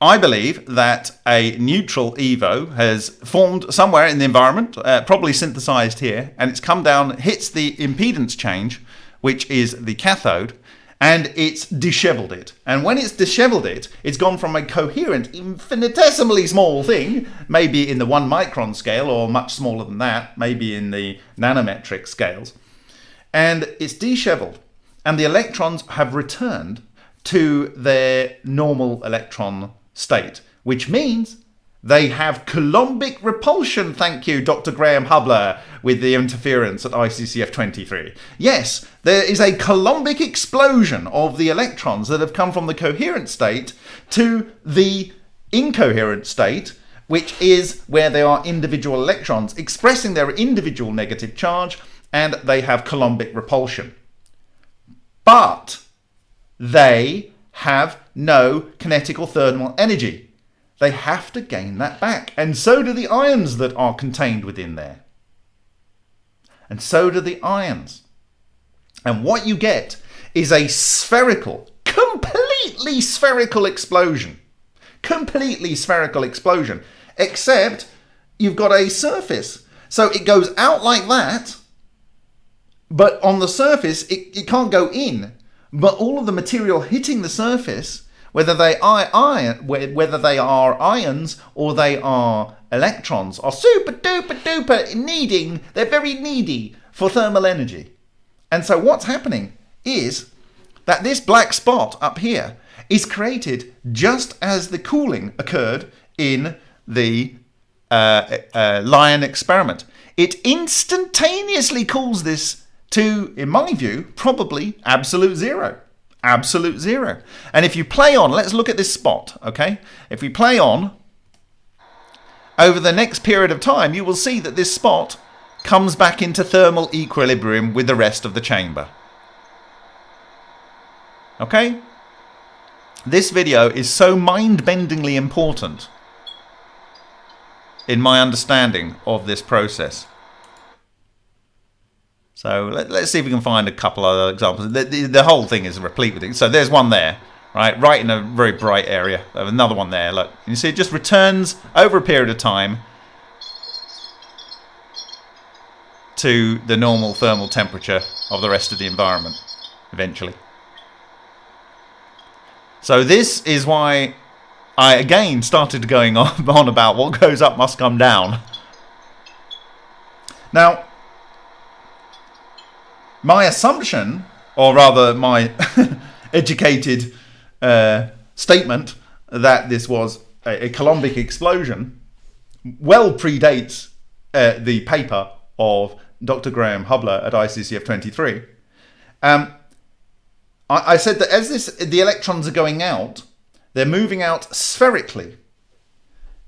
I believe that a neutral EVO has formed somewhere in the environment, uh, probably synthesized here, and it's come down, hits the impedance change, which is the cathode, and it's disheveled it. And when it's disheveled it, it's gone from a coherent, infinitesimally small thing, maybe in the one micron scale or much smaller than that, maybe in the nanometric scales, and it's disheveled. And the electrons have returned to their normal electron state, which means they have Coulombic repulsion, thank you, Dr. Graham Hubler, with the interference at ICCF 23. Yes, there is a Coulombic explosion of the electrons that have come from the coherent state to the incoherent state, which is where they are individual electrons expressing their individual negative charge and they have Coulombic repulsion. But they have no kinetic or thermal energy. They have to gain that back. And so do the ions that are contained within there. And so do the ions. And what you get is a spherical, completely spherical explosion. Completely spherical explosion. Except you've got a surface. So it goes out like that, but on the surface, it, it can't go in. But all of the material hitting the surface whether they are iron, whether they are ions or they are electrons, are super duper duper needing. They're very needy for thermal energy. And so what's happening is that this black spot up here is created just as the cooling occurred in the uh, uh, Lion experiment. It instantaneously cools this to, in my view, probably absolute zero absolute zero. And if you play on, let's look at this spot, okay? If we play on, over the next period of time, you will see that this spot comes back into thermal equilibrium with the rest of the chamber. Okay? This video is so mind-bendingly important in my understanding of this process. So let, us see if we can find a couple other examples. The, the, the, whole thing is replete with it. So there's one there, right, right in a very bright area. Another one there. Look, you see, it just returns over a period of time to the normal thermal temperature of the rest of the environment, eventually. So this is why I again started going on, [laughs] on about what goes up must come down. Now, my assumption, or rather my [laughs] educated uh, statement that this was a, a Coulombic explosion well predates uh, the paper of Dr. Graham Hubler at ICCF 23. Um, I, I said that as this, the electrons are going out, they're moving out spherically.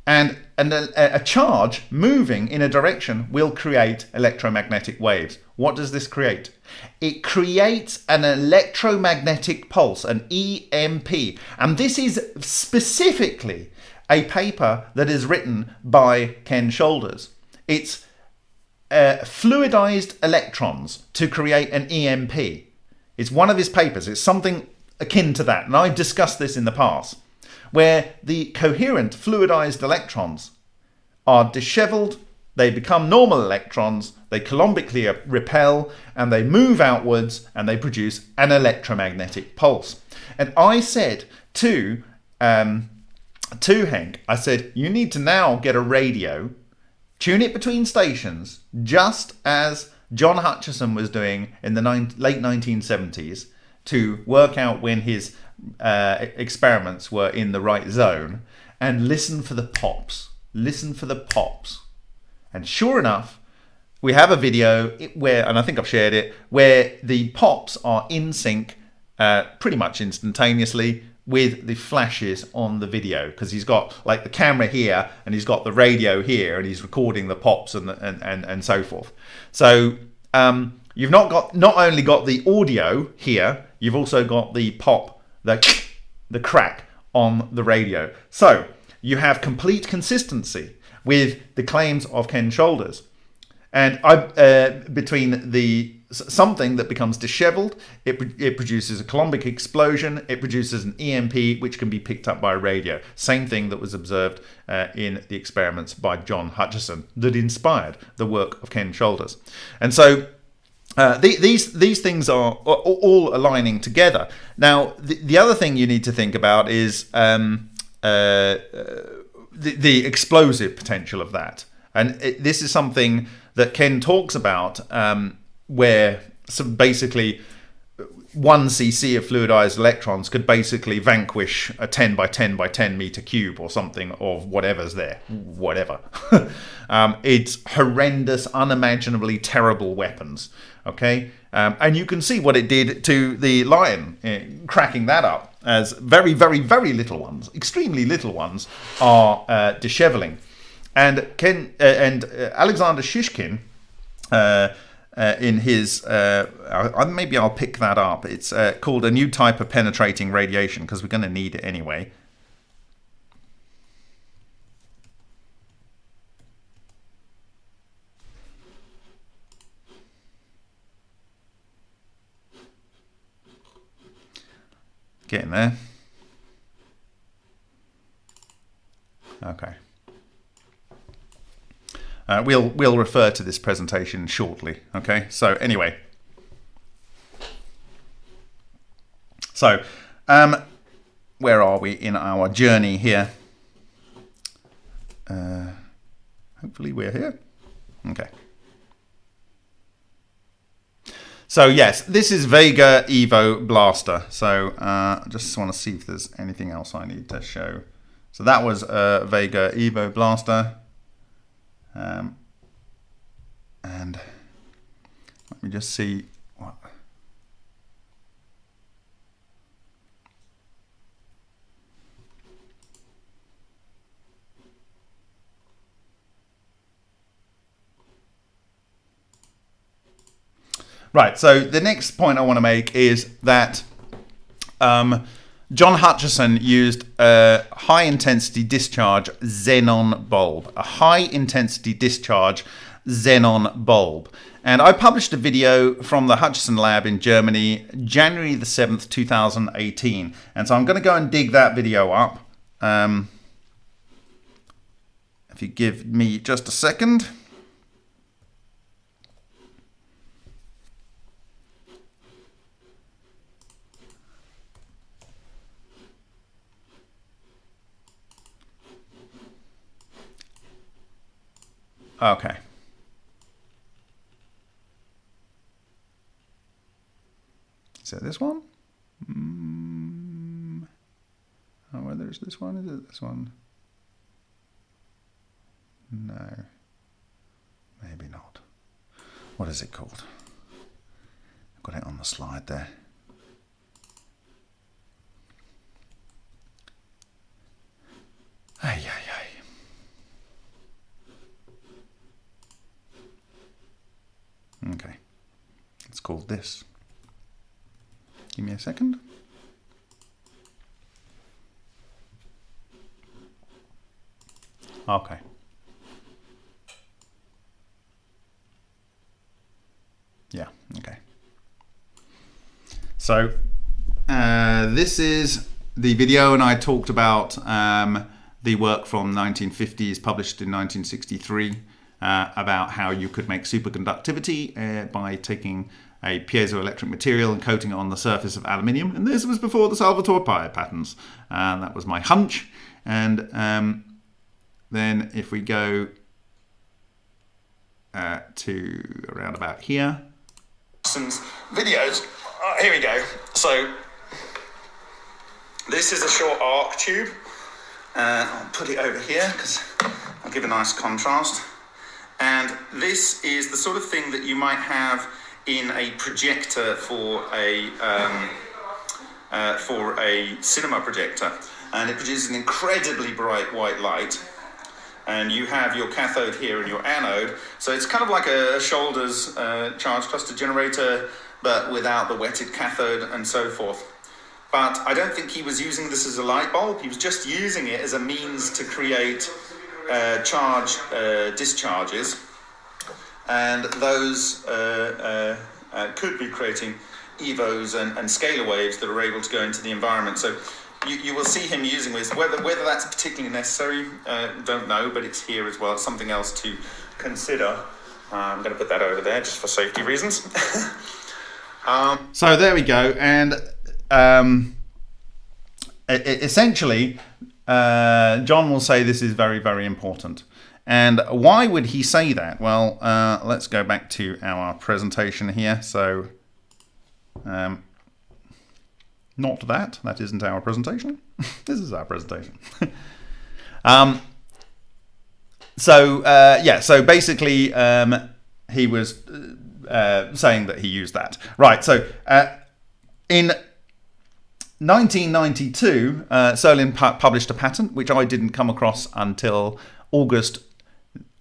And, and a, a, charge moving in a direction will create electromagnetic waves. What does this create? It creates an electromagnetic pulse, an EMP. And this is specifically a paper that is written by Ken Shoulders. It's uh, fluidized electrons to create an EMP. It's one of his papers. It's something akin to that. And I've discussed this in the past where the coherent fluidized electrons are disheveled, they become normal electrons, they coulombically repel, and they move outwards and they produce an electromagnetic pulse. And I said to, um, to Henk, I said, you need to now get a radio, tune it between stations, just as John Hutchison was doing in the late 1970s to work out when his uh, experiments were in the right zone and listen for the pops. Listen for the pops. And sure enough, we have a video where, and I think I've shared it, where the pops are in sync uh, pretty much instantaneously with the flashes on the video because he's got like the camera here and he's got the radio here and he's recording the pops and and, and, and so forth. So um, you've not got not only got the audio here, you've also got the pop the, the crack on the radio. So you have complete consistency with the claims of Ken Shoulders. And I, uh, between the something that becomes disheveled, it, it produces a Coulombic explosion, it produces an EMP which can be picked up by a radio. Same thing that was observed uh, in the experiments by John Hutchison that inspired the work of Ken Shoulders. And so uh, the, these these things are all aligning together. Now, the, the other thing you need to think about is um, uh, uh, the, the, explosive potential of that, and it, this is something that Ken talks about, um, where so basically one cc of fluidized electrons could basically vanquish a 10 by 10 by 10 meter cube or something of whatever's there whatever. [laughs] Um, it's horrendous unimaginably terrible weapons okay? Um, and you can see what it did to the lion uh, cracking that up as very very very little ones extremely little ones are uh, disheveling and ken uh, and uh, alexander shishkin uh, uh, in his, uh, maybe I'll pick that up. It's uh, called a new type of penetrating radiation because we're going to need it anyway. Getting there. Okay. Uh, we'll we'll refer to this presentation shortly. Okay. So anyway, so um, where are we in our journey here? Uh, hopefully we're here. Okay. So yes, this is Vega Evo Blaster. So uh, I just want to see if there's anything else I need to show. So that was uh, Vega Evo Blaster. Um, and let me just see what. Right, so the next point I want to make is that um, John Hutchison used a high intensity discharge xenon bulb, a high intensity discharge xenon bulb. And I published a video from the Hutchison lab in Germany, January the 7th, 2018. And so I'm going to go and dig that video up. Um, if you give me just a second. Okay. Is that this one? Mm. Oh, whether it's this one, is it this one? No. Maybe not. What is it called? I've got it on the slide there. Ay, ay, ay. Okay, it's called this. Give me a second. Okay. Yeah, okay. So, uh, this is the video, and I talked about um, the work from 1950s, published in 1963 uh, about how you could make superconductivity uh, by taking a piezoelectric material and coating it on the surface of aluminium. And this was before the Salvatore Pais patents. And that was my hunch. And um, then if we go uh, to around about here. Videos. Uh, here we go. So this is a short arc tube. Uh, I'll put it over here because I'll give a nice contrast. And this is the sort of thing that you might have in a projector for a um, uh, for a cinema projector, and it produces an incredibly bright white light. And you have your cathode here and your anode, so it's kind of like a Shoulders uh, charge cluster generator, but without the wetted cathode and so forth. But I don't think he was using this as a light bulb. He was just using it as a means to create uh, charge uh, discharges, and those uh, uh, could be creating evos and, and, scalar waves that are able to go into the environment. So you, you will see him using this. Whether whether that's particularly necessary, don't know, but it's here as well. It's something else to consider. I'm going to put that over there just for safety reasons. [laughs] um, so there we go. And um, essentially, uh, John will say this is very, very important. And why would he say that? Well, uh, let's go back to our presentation here. So, um, not that. That isn't our presentation. [laughs] this is our presentation. [laughs] um, so, uh, yeah, so basically, um, he was uh, saying that he used that. Right, so uh, in 1992, uh, Solin pu published a patent, which I didn't come across until August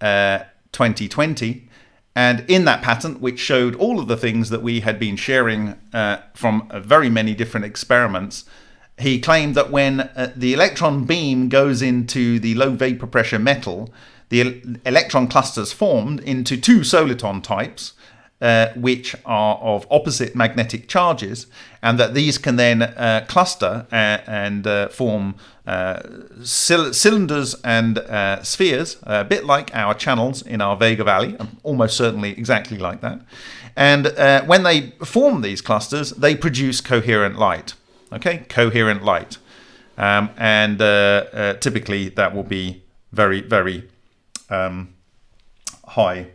uh, 2020. And in that patent, which showed all of the things that we had been sharing uh, from very many different experiments, he claimed that when uh, the electron beam goes into the low vapor pressure metal, the electron clusters formed into two soliton types, uh, which are of opposite magnetic charges, and that these can then uh, cluster uh, and uh, form uh, cylinders and spheres, a bit like our channels in our Vega Valley, almost certainly exactly like that. And when they form these clusters, they produce coherent light. Okay, coherent light. Um, and typically that will be very, very um, high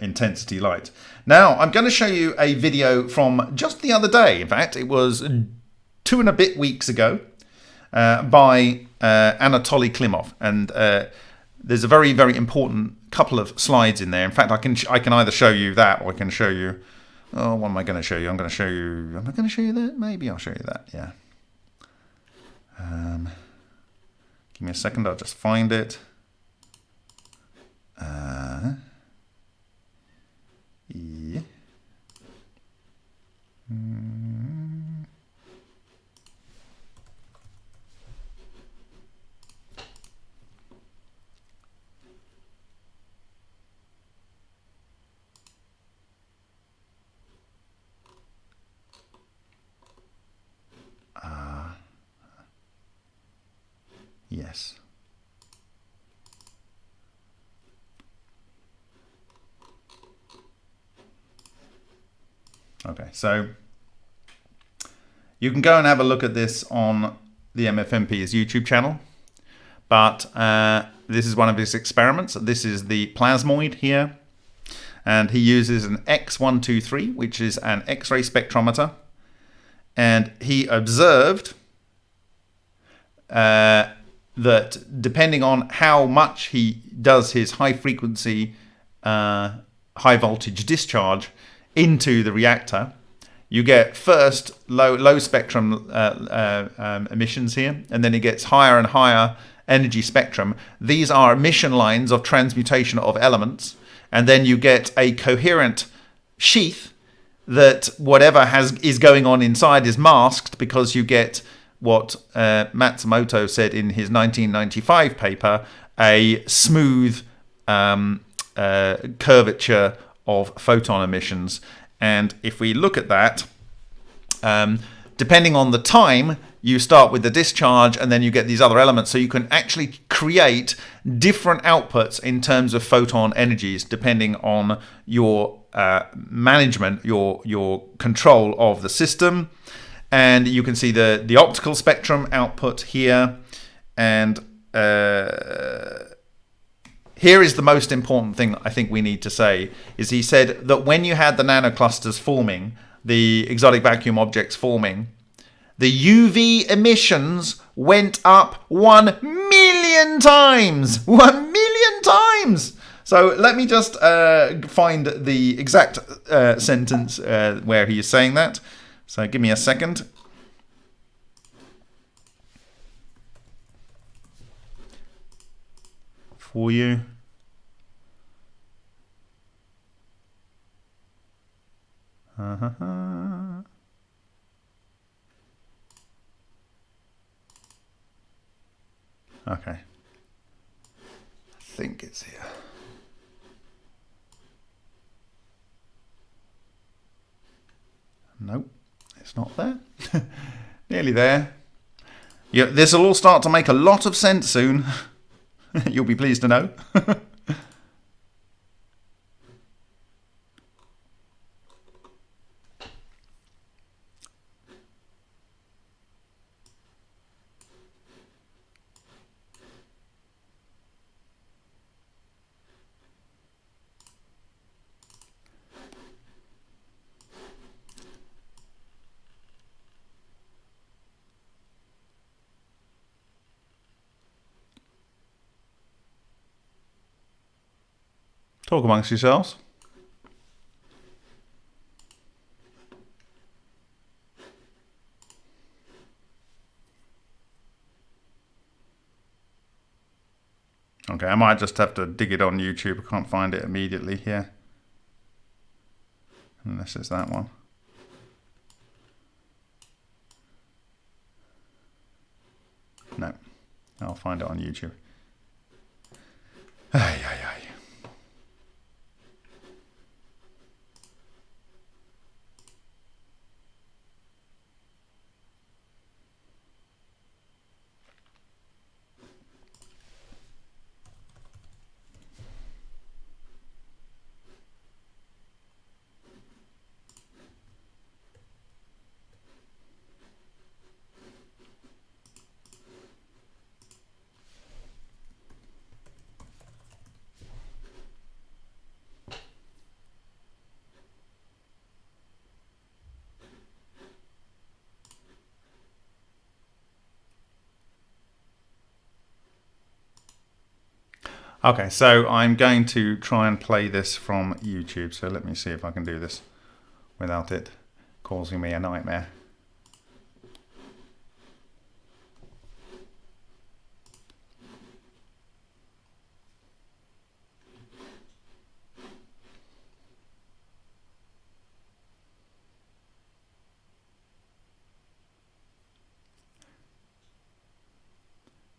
intensity light. Now, I'm going to show you a video from just the other day. In fact, it was two and a bit weeks ago uh, by uh, Anatoly Klimov. And uh, there's a very, very important couple of slides in there. In fact, I can I can either show you that or I can show you... Oh, what am I going to show you? I'm going to show you... Am I going to show you that? Maybe I'll show you that, yeah. Um, give me a second, I'll just find it. Uh, yes. Okay, so you can go and have a look at this on the MFMP's YouTube channel, but uh, this is one of his experiments. This is the plasmoid here, and he uses an X123, which is an X-ray spectrometer, and he observed uh, that depending on how much he does his high frequency, uh, high voltage discharge, into the reactor, you get first low low spectrum uh, uh, um, emissions here, and then it gets higher and higher energy spectrum. These are emission lines of transmutation of elements, and then you get a coherent sheath that whatever has is going on inside is masked because you get what uh, Matsumoto said in his 1995 paper, a smooth um, uh, curvature of photon emissions. And if we look at that, um, depending on the time, you start with the discharge and then you get these other elements. So you can actually create different outputs in terms of photon energies depending on your uh, management, your, your control of the system. And you can see the, the optical spectrum output here. And uh, here is the most important thing I think we need to say is he said that when you had the nanoclusters forming, the exotic vacuum objects forming, the UV emissions went up 1 million times. [laughs] 1 million times. So let me just uh, find the exact uh, sentence uh, where he is saying that. So give me a second. For you. Uh-huh. Okay. I think it's here. Nope, it's not there. [laughs] Nearly there. Yeah, this will all start to make a lot of sense soon. [laughs] You'll be pleased to know. [laughs] Talk amongst yourselves. Okay, I might just have to dig it on YouTube. I can't find it immediately here. Unless it's that one. No, I'll find it on YouTube. Ay, ay, ay. Okay, so I'm going to try and play this from YouTube. So let me see if I can do this without it causing me a nightmare.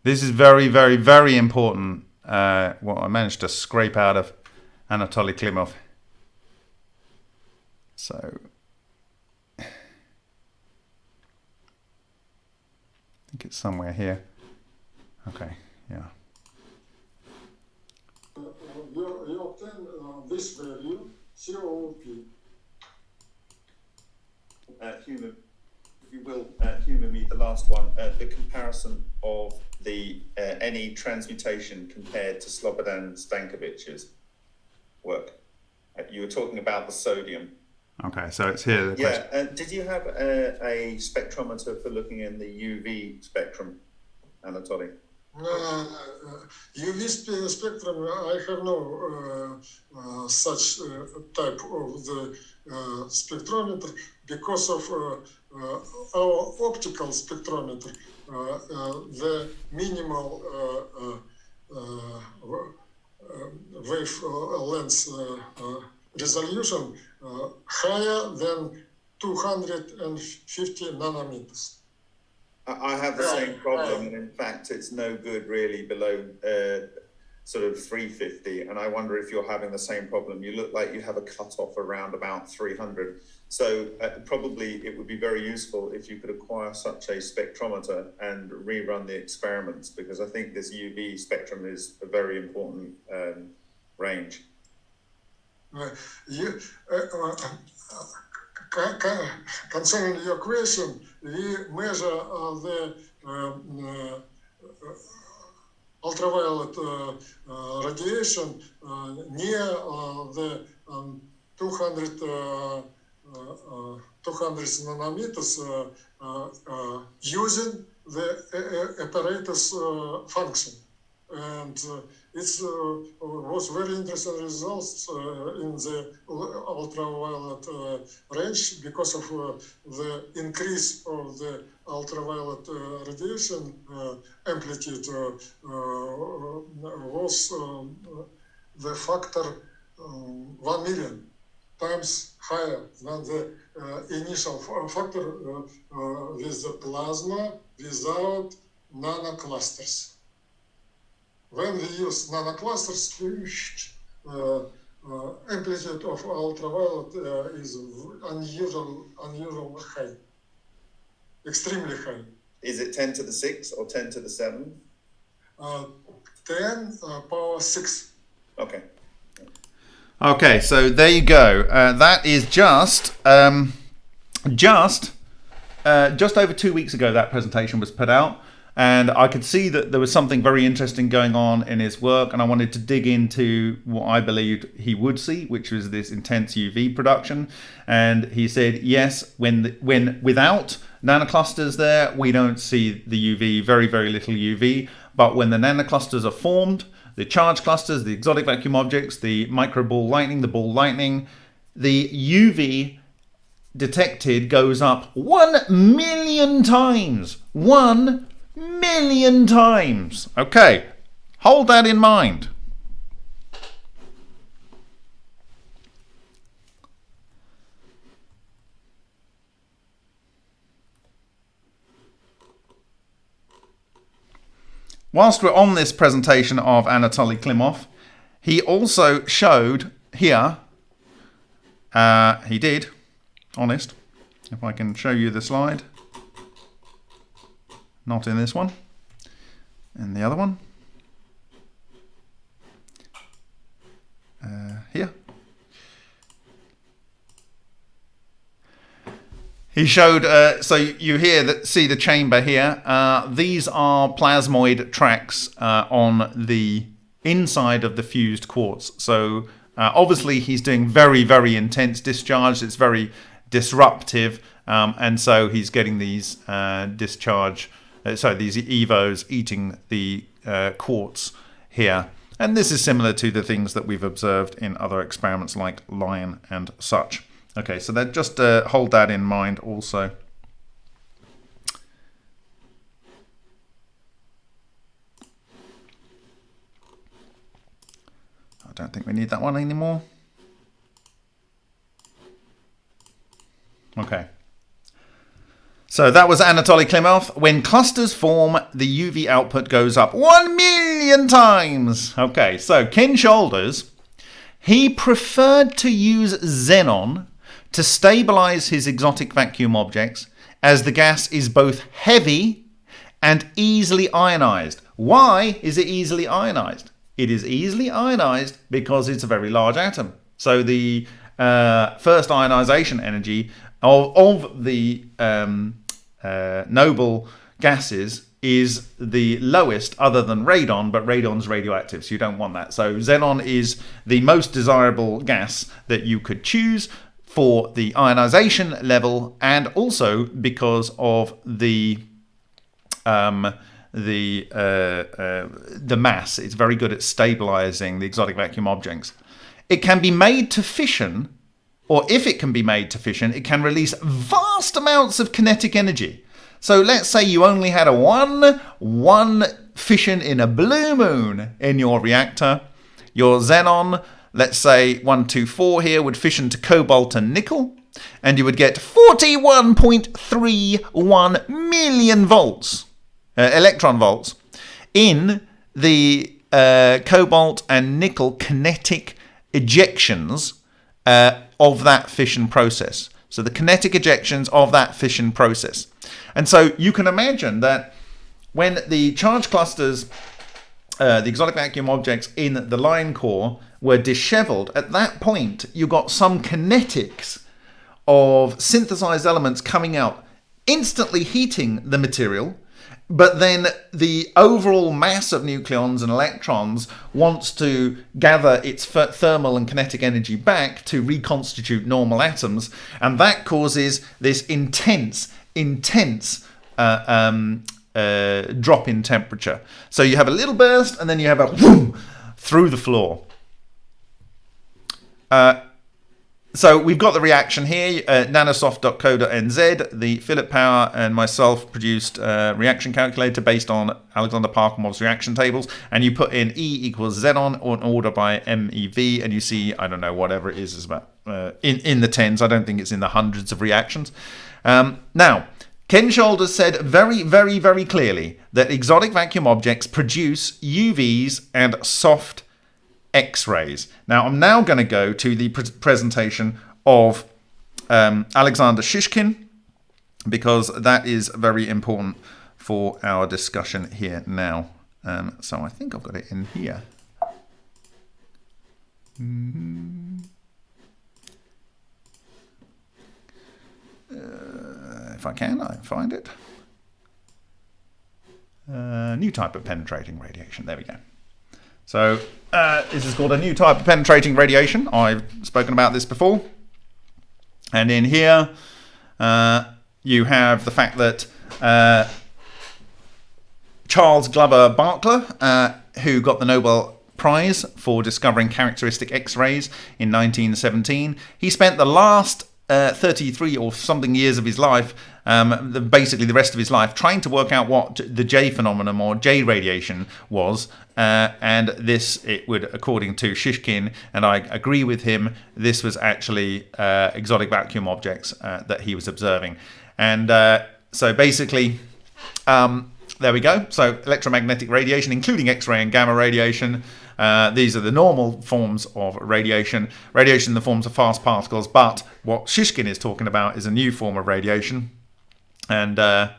This is very, very, very important uh, what I managed to scrape out of Anatoly Klimov. So I think it's somewhere here. Okay, yeah. Uh, you, obtain uh, this value, COP. Uh, human, you will, uh, humour me, the last one, uh, the comparison of the uh, any transmutation compared to Slobodan Stankovic's work. Uh, you were talking about the sodium. Okay, so it's here. the Yeah, question. uh, did you have a, a spectrometer for looking in the UV spectrum, Anatoly? Uh, uh, UV spectrum, I have no uh, uh, such uh, type of the uh, spectrometer because of uh, uh, our optical spectrometer. Uh, uh, the minimal uh, uh, uh, uh, wave uh, length uh, uh, resolution uh, higher than 250 nanometers. I I have the same problem, in fact, it's no good really below uh, sort of 350. And I wonder if you're having the same problem. You look like you have a cutoff around about 300. So uh, probably it would be very useful if you could acquire such a spectrometer and rerun the experiments, because I think this UV spectrum is a very important um, range. Uh, you, uh, uh, co- concerning your question, we measure uh, the um, uh, uh, ultraviolet uh, uh, radiation uh, near the um, 200, uh, uh, uh, 200 nanometers using the apparatus function. And it's uh, was very interesting results uh, in the ultraviolet uh, range because of the increase of the ultraviolet radiation amplitude was um, the factor um, 1 million times higher than the uh, initial factor uh, uh, with the plasma without nanoclusters when we use nanoclusters, uh, uh, amplitude of ultraviolet uh, is unusual, unusual high, extremely high. Is it 10 to the 6 or 10 to the 7? Uh, 10 uh, power 6. Okay. Okay, so there you go. Uh, that is just um, just uh, just over two weeks ago that presentation was put out, and I could see that there was something very interesting going on in his work, and I wanted to dig into what I believed he would see, which was this intense UV production. And he said, yes, when the, when without nanoclusters there, we don't see the UV, very very little UV, but when the nanoclusters are formed the charge clusters, the exotic vacuum objects, the micro ball lightning, the ball lightning, the UV detected goes up 1 million times. 1 million times. Okay, hold that in mind. Whilst we're on this presentation of Anatoly Klimov, he also showed here, uh, he did, honest, if I can show you the slide, not in this one, in the other one, uh, here. He showed, uh, so you hear that, see the chamber here. Uh, these are plasmoid tracks uh, on the inside of the fused quartz. So uh, obviously he's doing very, very intense discharge. It's very disruptive, um, and so he's getting these uh, discharge, uh, sorry, these evos eating the quartz here. And this is similar to the things that we've observed in other experiments like lion and such. Okay, so that just uh, hold that in mind also. I don't think we need that one anymore. Okay. So that was Anatoly Klimov. When clusters form, the UV output goes up one million times. Okay, so Ken Shoulders, he preferred to use xenon to stabilize his exotic vacuum objects as the gas is both heavy and easily ionized. Why is it easily ionized? It is easily ionized because it's a very large atom. So the uh, first ionization energy of, of the um, uh, noble gases is the lowest other than radon, but radon's radioactive, so you don't want that. So xenon is the most desirable gas that you could choose for the ionization level and also because of the um, the uh, uh, the mass. It's very good at stabilizing the exotic vacuum objects. It can be made to fission, or if it can be made to fission, it can release vast amounts of kinetic energy. So let's say you only had a one one fission in a blue moon in your reactor. Your xenon let's say 124 here would fission to cobalt and nickel, and you would get 41.31 million volts, uh, electron volts, in the uh, cobalt and nickel kinetic ejections uh, of that fission process. So the kinetic ejections of that fission process. And so you can imagine that when the charge clusters, uh, the exotic vacuum objects in the line core were disheveled, at that point you got some kinetics of synthesized elements coming out, instantly heating the material. But then the overall mass of nucleons and electrons wants to gather its thermal and kinetic energy back to reconstitute normal atoms. And that causes this intense, intense uh, um, uh, drop in temperature. So you have a little burst and then you have a boom through the floor. Uh, so we've got the reaction here, uh, nanosoft.co.nz. The Philip Power and myself produced a reaction calculator based on Alexander Parkhomov's reaction tables. And you put in E equals xenon or an order by MeV, and you see, I don't know, whatever it is, is about uh, in, in the tens. I don't think it's in the hundreds of reactions. Um, now, Ken Shoulders said very, very, very clearly that exotic vacuum objects produce UVs and soft X-rays. Now I'm now going to go to the pre presentation of um, Alexander Shishkin because that is very important for our discussion here now. Um, so I think I've got it in here. Mm -hmm. uh, if I can, I find it. Uh, new type of penetrating radiation. There we go. So uh, this is called a new type of penetrating radiation. I've spoken about this before. And in here, uh, you have the fact that uh, Charles Glover Barkla, uh, who got the Nobel Prize for discovering characteristic X-rays in 1917. He spent the last uh, 33 or something years of his life, um, the, basically the rest of his life, trying to work out what the J phenomenon or J radiation was. Uh, and this, it would, according to Shishkin, and I agree with him, this was actually uh, exotic vacuum objects uh, that he was observing. And uh, so basically, um, there we go. So electromagnetic radiation, including X-ray and gamma radiation. Uh, these are the normal forms of radiation. Radiation in the forms of fast particles, but what Shishkin is talking about is a new form of radiation. And uh,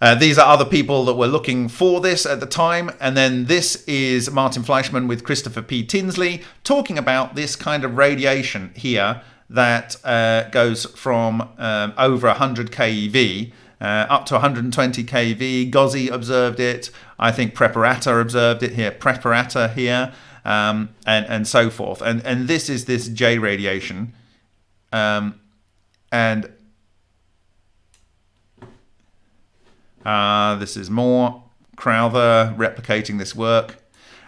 uh, these are other people that were looking for this at the time. And then this is Martin Fleischmann with Christopher P. Tinsley talking about this kind of radiation here that uh, goes from um, over 100 keV uh, up to 120 keV. Gozzi observed it. I think Preparata observed it here. Preparata here, um, and and so forth. And and this is this J radiation, um, and uh, this is more Crowther replicating this work.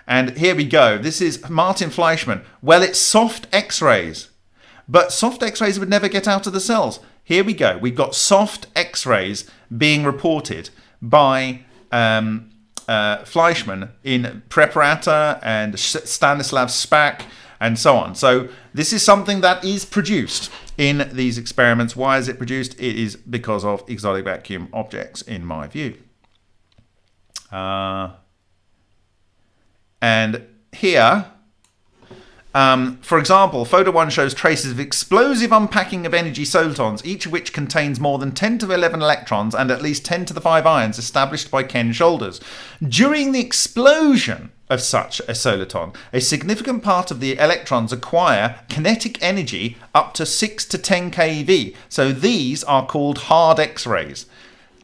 And here we go. This is Martin Fleischmann. Well, it's soft X-rays. But soft X-rays would never get out of the cells. Here we go. We've got soft X-rays being reported by um, uh, Fleischmann in Preparata and Stanislav Szpak and so on. So this is something that is produced in these experiments. Why is it produced? It is because of exotic vacuum objects, in my view. Uh, and here um, for example, photo 1 shows traces of explosive unpacking of energy solitons, each of which contains more than 10 to 11 electrons and at least 10 to the 5 ions established by Ken Shoulders. During the explosion of such a soliton, a significant part of the electrons acquire kinetic energy up to 6 to 10 keV. So these are called hard X-rays.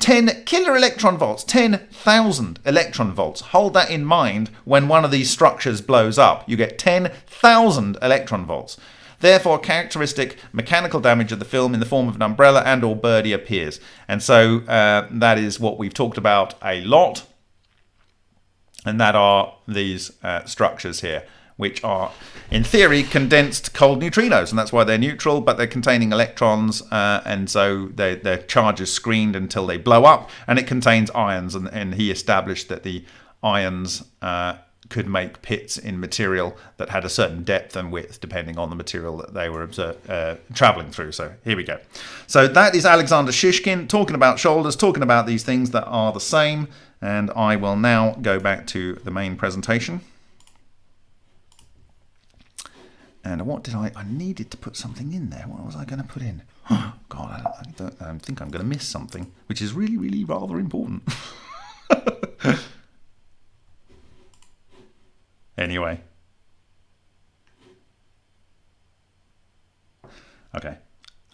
10 kiloelectron volts, 10,000 electron volts. Hold that in mind when one of these structures blows up. You get 10,000 electron volts. Therefore, characteristic mechanical damage of the film in the form of an umbrella and or birdie appears. And so uh, that is what we've talked about a lot. And that are these uh, structures here which are, in theory, condensed cold neutrinos, and that's why they're neutral, but they're containing electrons, uh, and so they, their charge is screened until they blow up, and it contains ions, and, and he established that the ions uh, could make pits in material that had a certain depth and width depending on the material that they were uh, traveling through. So here we go. So that is Alexander Shishkin talking about shoulders, talking about these things that are the same. And I will now go back to the main presentation. And what did I? I needed to put something in there. What was I going to put in? [gasps] God, I, don't, I think I'm going to miss something, which is really, really rather important. [laughs] anyway. Okay,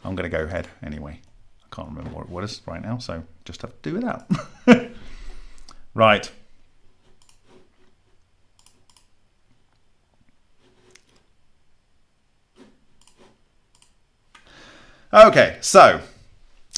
I'm going to go ahead anyway. I can't remember what it was right now, so just have to do it out. [laughs] right. Okay, so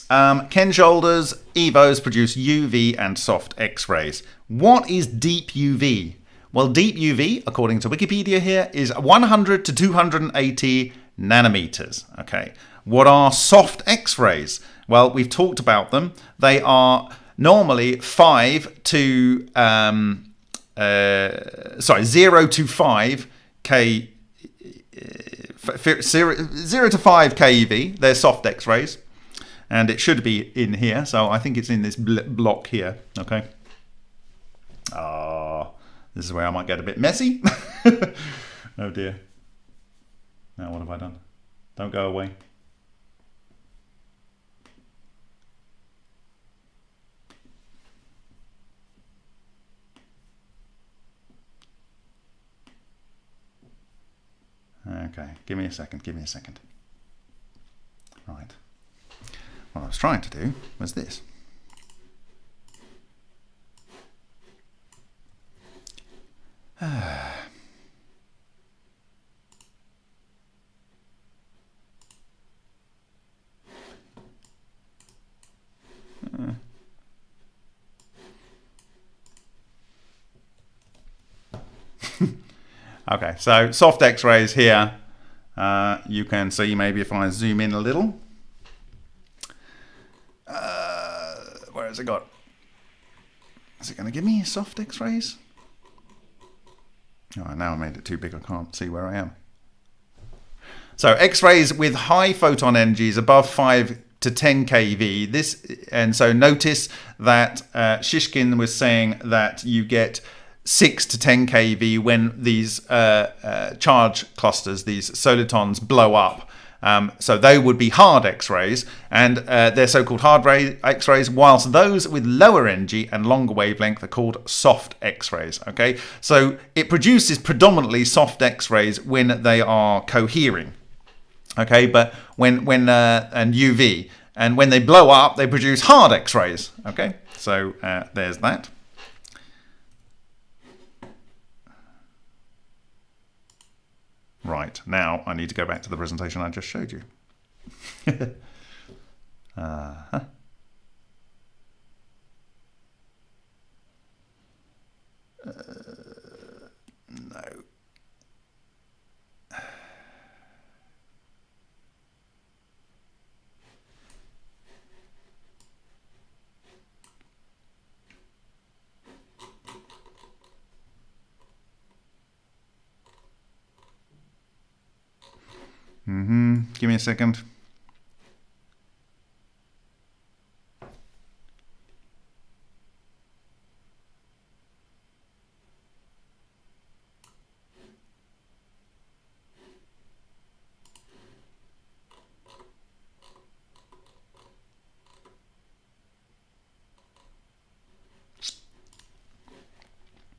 um, Ken Shoulders EVOs produce UV and soft X-rays. What is deep UV? Well, deep UV, according to Wikipedia here, is 100 to 280 nanometers. Okay, what are soft X-rays? Well, we've talked about them. They are normally 5 to um, uh, sorry 0 to 5 K zero, zero to 5 keV, they're soft X-rays. And it should be in here, so I think it's in this block here, okay? Ah, oh, this is where I might get a bit messy. [laughs] oh dear. Now what have I done? Don't go away. Okay, give me a second, give me a second. Right. What I was trying to do was this. [sighs] Uh. Okay, so soft X-rays here. Uh, you can see maybe if I zoom in a little. Uh, where has it got? Is it going to give me soft X-rays? Oh, now I made it too big. I can't see where I am. So X-rays with high photon energies above 5 to 10 keV. This and so notice that uh, Shishkin was saying that you get 6 to 10 kV when these uh, uh, charge clusters, these solitons, blow up. Um, so they would be hard X-rays, and uh, they're so-called hard ray X-rays, whilst those with lower energy and longer wavelength are called soft X-rays. Okay, so it produces predominantly soft X-rays when they are cohering. Okay, but when when uh, and UV, and when they blow up, they produce hard X-rays. Okay, so uh, there's that. Right, now I need to go back to the presentation I just showed you. [laughs] uh -huh. uh, Mm-hmm. Give me a second.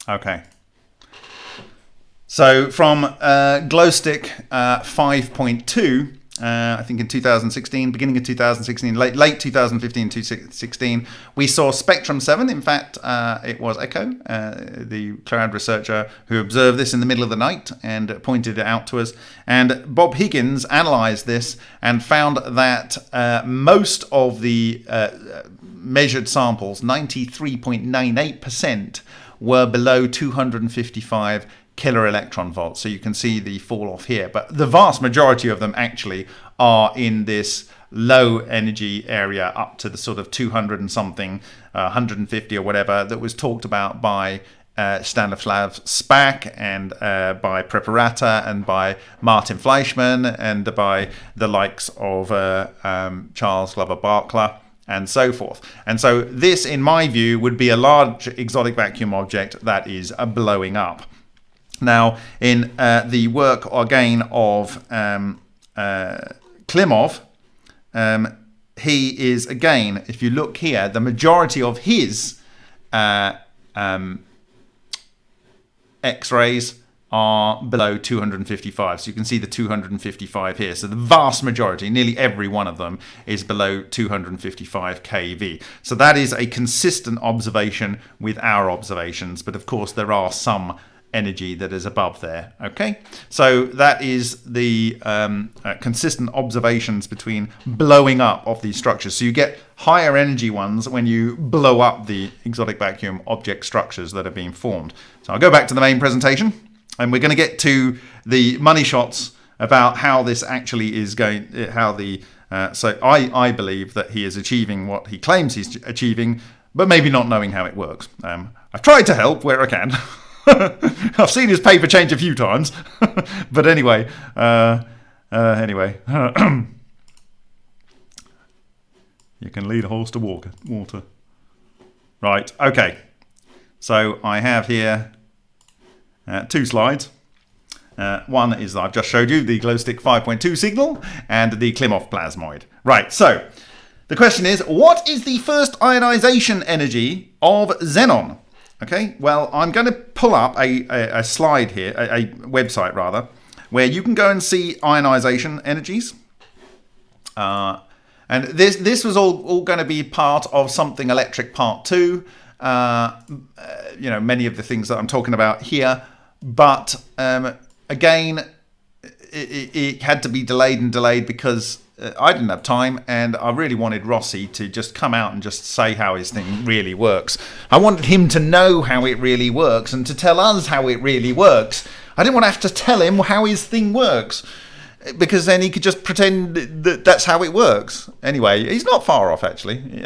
Okay. So from uh, Glowstick uh, 5.2, uh, I think in 2016, beginning of 2016, late, late 2015 2016, we saw Spectrum 7. In fact, uh, it was Echo, uh, the cloud researcher, who observed this in the middle of the night and pointed it out to us. And Bob Higgins analyzed this and found that uh, most of the measured samples, 93.98%, were below 255 kiloelectron volts. So you can see the fall off here. But the vast majority of them actually are in this low energy area up to the sort of 200 and something, uh, 150 or whatever that was talked about by uh, Stanislav Szpak and uh, by Preparata and by Martin Fleischmann and by the likes of uh, um, Charles Glover Barkla and so forth. And so this, in my view, would be a large exotic vacuum object that is blowing up. Now, in uh, the work again of um, uh, Klimov, um, he is again, if you look here, the majority of his uh, um, X-rays are below 255. So you can see the 255 here. So the vast majority, nearly every one of them, is below 255 kV. So that is a consistent observation with our observations. But of course, there are some energy that is above there. Okay, so that is the um, uh, consistent observations between blowing up of these structures. So you get higher energy ones when you blow up the exotic vacuum object structures that are being formed. So I'll go back to the main presentation and we're going to get to the money shots about how this actually is going, how the, uh, so I, I believe that he is achieving what he claims he's achieving, but maybe not knowing how it works. Um, I've tried to help where I can. [laughs] I've seen his paper change a few times, [laughs] but anyway, uh, uh, anyway, [clears throat] you can lead a horse to water. Water. Right. Okay. So I have here uh, two slides. Uh, one is I've just showed you the glowstick 5.2 signal and the Klimov plasmoid. Right. So the question is, what is the first ionization energy of xenon? Okay, well, I'm going to pull up a, a, a slide here, a, a, website rather, where you can go and see ionization energies. Uh, and this this was all, all going to be part of something electric part two. Uh, you know, many of the things that I'm talking about here. But um, again, it, it, had to be delayed and delayed because uh, I didn't have time, and I really wanted Rossi to just come out and just say how his thing really works. I wanted him to know how it really works and to tell us how it really works. I didn't want to have to tell him how his thing works because then he could just pretend that that's how it works. Anyway, he's not far off actually.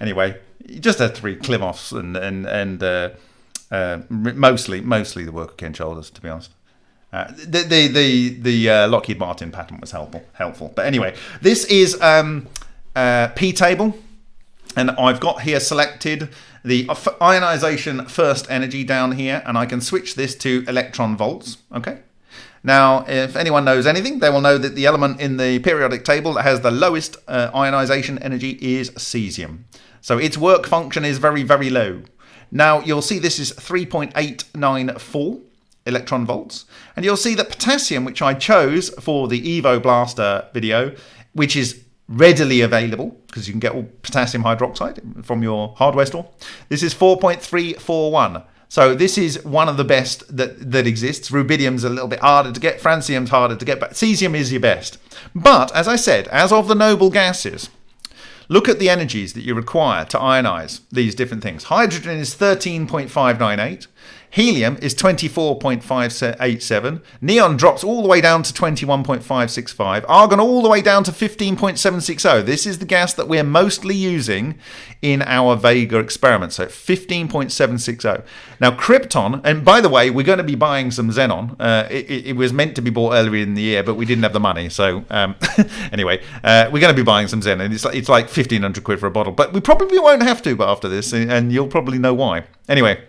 Anyway, he just had to read Klimov's and and and uh, uh, mostly mostly the work of Ken Shoulders, to be honest. Uh, the the the, the uh, Lockheed Martin patent was helpful helpful. But anyway, this is um, uh, P table, and I've got here selected the ionization first energy down here, and I can switch this to electron volts. Okay. Now, if anyone knows anything, they will know that the element in the periodic table that has the lowest uh, ionization energy is cesium. So its work function is very, very low. Now, you'll see this is 3.894 electron volts. And you'll see that potassium, which I chose for the Evo Blaster video, which is readily available because you can get all potassium hydroxide from your hardware store. This is 4.341. So this is one of the best that, that exists. Rubidium's a little bit harder to get, francium's harder to get, but cesium is your best. But as I said, as of the noble gases, look at the energies that you require to ionize these different things. Hydrogen is 13.598. Helium is 24.587. Neon drops all the way down to 21.565. Argon all the way down to 15.760. This is the gas that we're mostly using in our Vega experiment. So 15.760. Now, krypton, and by the way, we're going to be buying some xenon. Uh, it, it, was meant to be bought earlier in the year, but we didn't have the money. So um, [laughs] anyway, uh, we're going to be buying some xenon. It's like, it's like 1500 quid for a bottle, but we probably won't have to after this, and you'll probably know why. Anyway.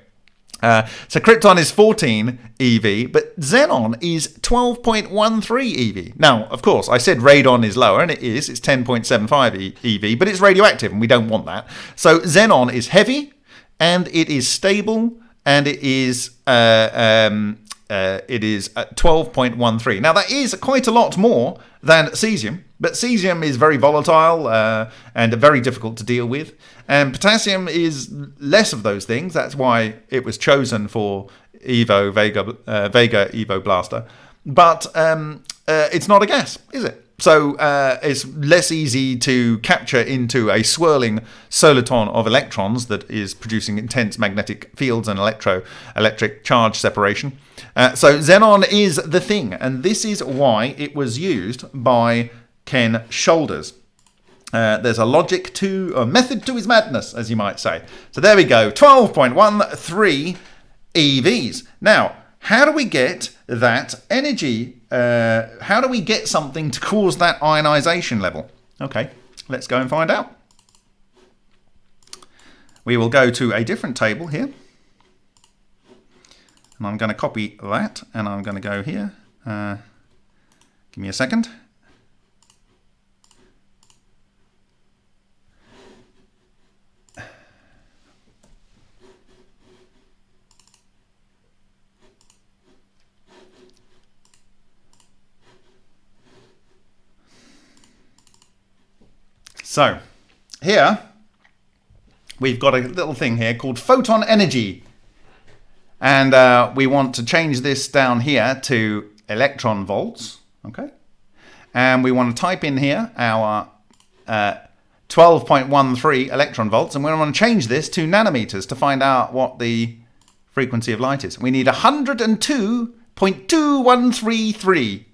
Uh, so Krypton is 14 EV, but Xenon is 12.13 EV. Now, of course, I said Radon is lower, and it is. It's 10.75 EV, but it's radioactive, and we don't want that. So Xenon is heavy, and it is stable, and it is uh, um, uh, it is 12.13. Now that is quite a lot more than cesium, but cesium is very volatile uh, and very difficult to deal with. And potassium is less of those things. That's why it was chosen for Evo Vega uh, Vega Evo Blaster. But um, uh, it's not a gas, is it? So uh, it's less easy to capture into a swirling soliton of electrons that is producing intense magnetic fields and electro electric charge separation. Uh, so xenon is the thing, and this is why it was used by Ken Shoulders. Uh, there's a logic to, a method to his madness, as you might say. So there we go, 12.13 EVs. Now, how do we get that energy? Uh, how do we get something to cause that ionization level? Okay, let's go and find out. We will go to a different table here. And I'm going to copy that and I'm going to go here. Uh, give me a second. So here we've got a little thing here called photon energy. And uh, we want to change this down here to electron volts. Okay. And we want to type in here our uh, 12.13 electron volts. And we want to change this to nanometers to find out what the frequency of light is. We need 102.2133.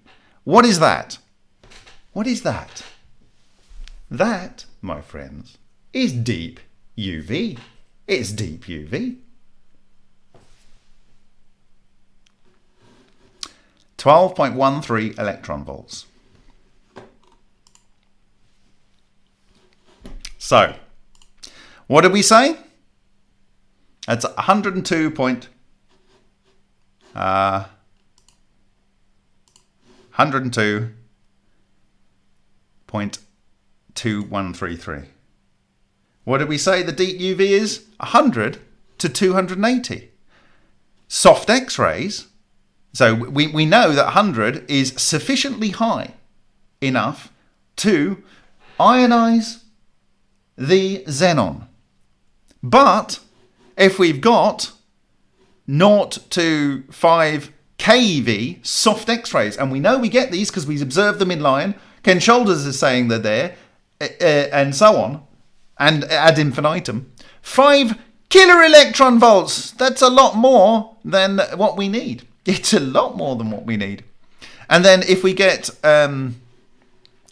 What is that? What is that? That, my friends, is deep UV. It's deep UV. 12.13 electron volts. So, what did we say? That's 102 point, uh, 102 point 2133. What did we say the deep UV is? 100 to 280. Soft X-rays, so we, we know that 100 is sufficiently high enough to ionize the xenon. But if we've got 0 to 5 keV soft X-rays, and we know we get these because we observed them in Lion, Ken Shoulders is saying they're there, and so on, and ad infinitum. Five kiloelectron volts. That's a lot more than what we need. [laughs] It's a lot more than what we need. And then if we get um,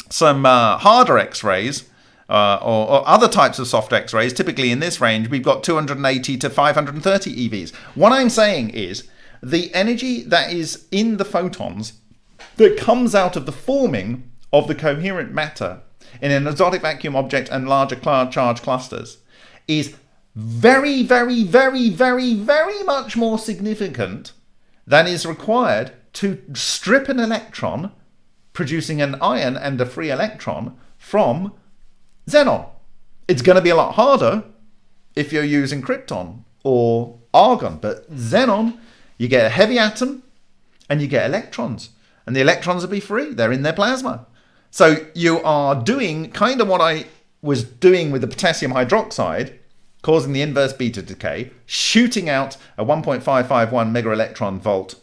some uh, harder X-rays uh, or, or, other types of soft X-rays, typically in this range, we've got 280 to 530 EVs. What I'm saying is the energy that is in the photons that comes out of the forming of the coherent matter in an exotic vacuum object and larger charge clusters is very, very, very, very, very much more significant than is required to strip an electron, producing an ion and a free electron, from xenon. It's going to be a lot harder if you're using krypton or argon, but xenon, you get a heavy atom and you get electrons, and the electrons will be free. They're in their plasma. So you are doing kind of what I was doing with the potassium hydroxide, causing the inverse beta decay, shooting out a 1.551 mega electron volt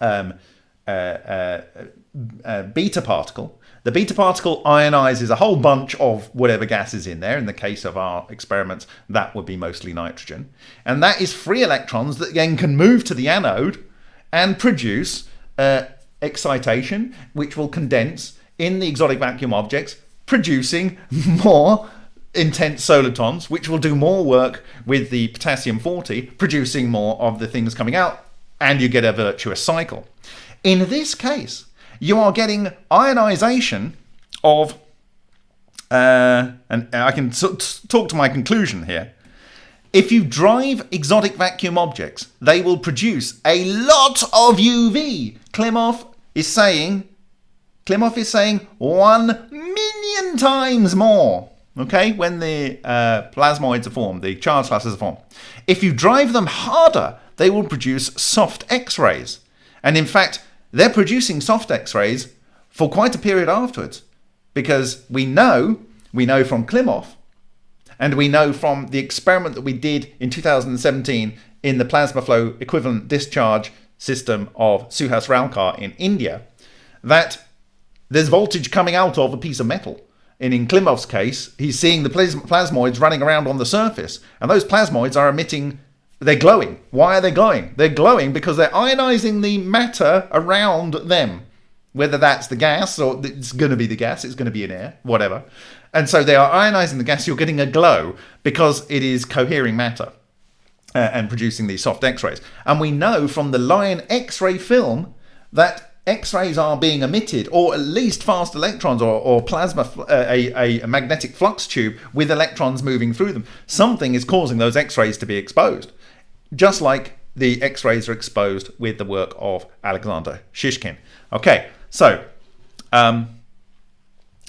um, uh, uh, uh, beta particle. The beta particle ionizes a whole bunch of whatever gas is in there. In the case of our experiments, that would be mostly nitrogen. And that is free electrons that then can move to the anode and produce uh, excitation, which will condense in the exotic vacuum objects, producing more intense solitons, which will do more work with the potassium 40, producing more of the things coming out, and you get a virtuous cycle. In this case, you are getting ionization of, uh, and I can talk to my conclusion here. If you drive exotic vacuum objects, they will produce a lot of UV. Klimov is saying Klimov is saying one million times more. Okay, when the uh, plasmoids are formed, the charge clusters are formed. If you drive them harder, they will produce soft X-rays. And in fact, they're producing soft X-rays for quite a period afterwards, because we know, we know from Klimov, and we know from the experiment that we did in 2017 in the plasma flow equivalent discharge system of Suhas Ralkar in India, that there's voltage coming out of a piece of metal. And in Klimov's case, he's seeing the plasmoids running around on the surface. And those plasmoids are emitting, they're glowing. Why are they glowing? They're glowing because they're ionizing the matter around them. Whether that's the gas or it's going to be the gas, it's going to be in air, whatever. And so they are ionizing the gas, you're getting a glow because it is cohering matter. Uh, and producing these soft X-rays. And we know from the Lion X-ray film that X-rays are being emitted, or at least fast electrons or, or plasma, uh, a, a magnetic flux tube with electrons moving through them. Something is causing those X-rays to be exposed, just like the X-rays are exposed with the work of Alexander Shishkin. Okay, so um,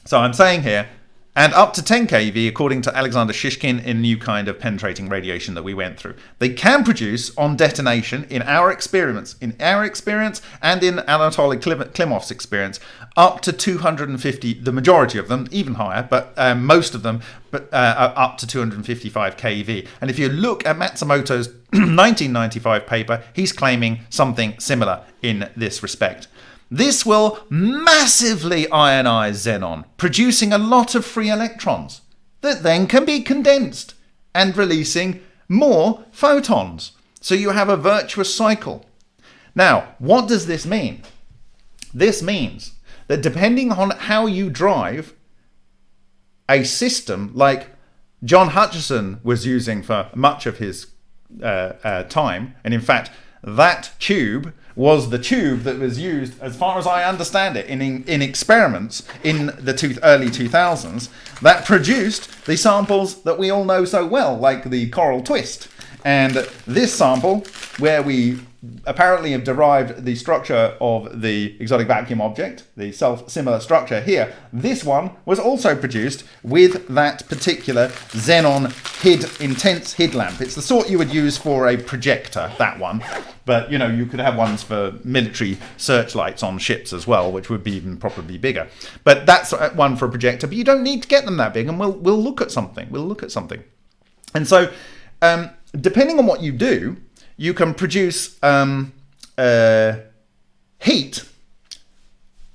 so I'm saying here and up to 10 kV, according to Alexander Shishkin, in new kind of penetrating radiation that we went through. They can produce on detonation, in our experiments, in our experience, and in Anatoly Klimov's experience, up to 250. The majority of them, even higher, but um, most of them, but uh, up to 255 kV. And if you look at Matsumoto's [clears throat] 1995 paper, he's claiming something similar in this respect. This will massively ionize xenon, producing a lot of free electrons that then can be condensed and releasing more photons. So you have a virtuous cycle. Now, what does this mean? This means that depending on how you drive a system like John Hutchison was using for much of his uh, uh, time, and in fact, that tube was the tube that was used, as far as I understand it, in, in, in experiments in the two, early 2000s that produced the samples that we all know so well, like the coral twist. And this sample, where we apparently have derived the structure of the exotic vacuum object, the self-similar structure here. This one was also produced with that particular xenon HID intense HID lamp. It's the sort you would use for a projector, that one. But, you know, you could have ones for military searchlights on ships as well, which would be even probably bigger. But that's one for a projector, but you don't need to get them that big, and we'll, we'll look at something. We'll look at something. And so, um, depending on what you do, you can produce um, uh, heat.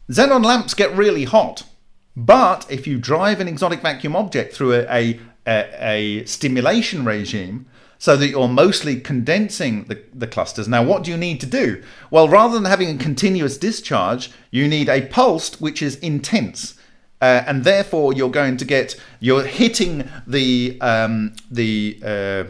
Xenon lamps get really hot, but if you drive an exotic vacuum object through a, a, a, stimulation regime, so that you're mostly condensing the, the clusters. Now, what do you need to do? Well, rather than having a continuous discharge, you need a pulsed which is intense. Uh, and therefore, you're going to get you're hitting the um, the uh,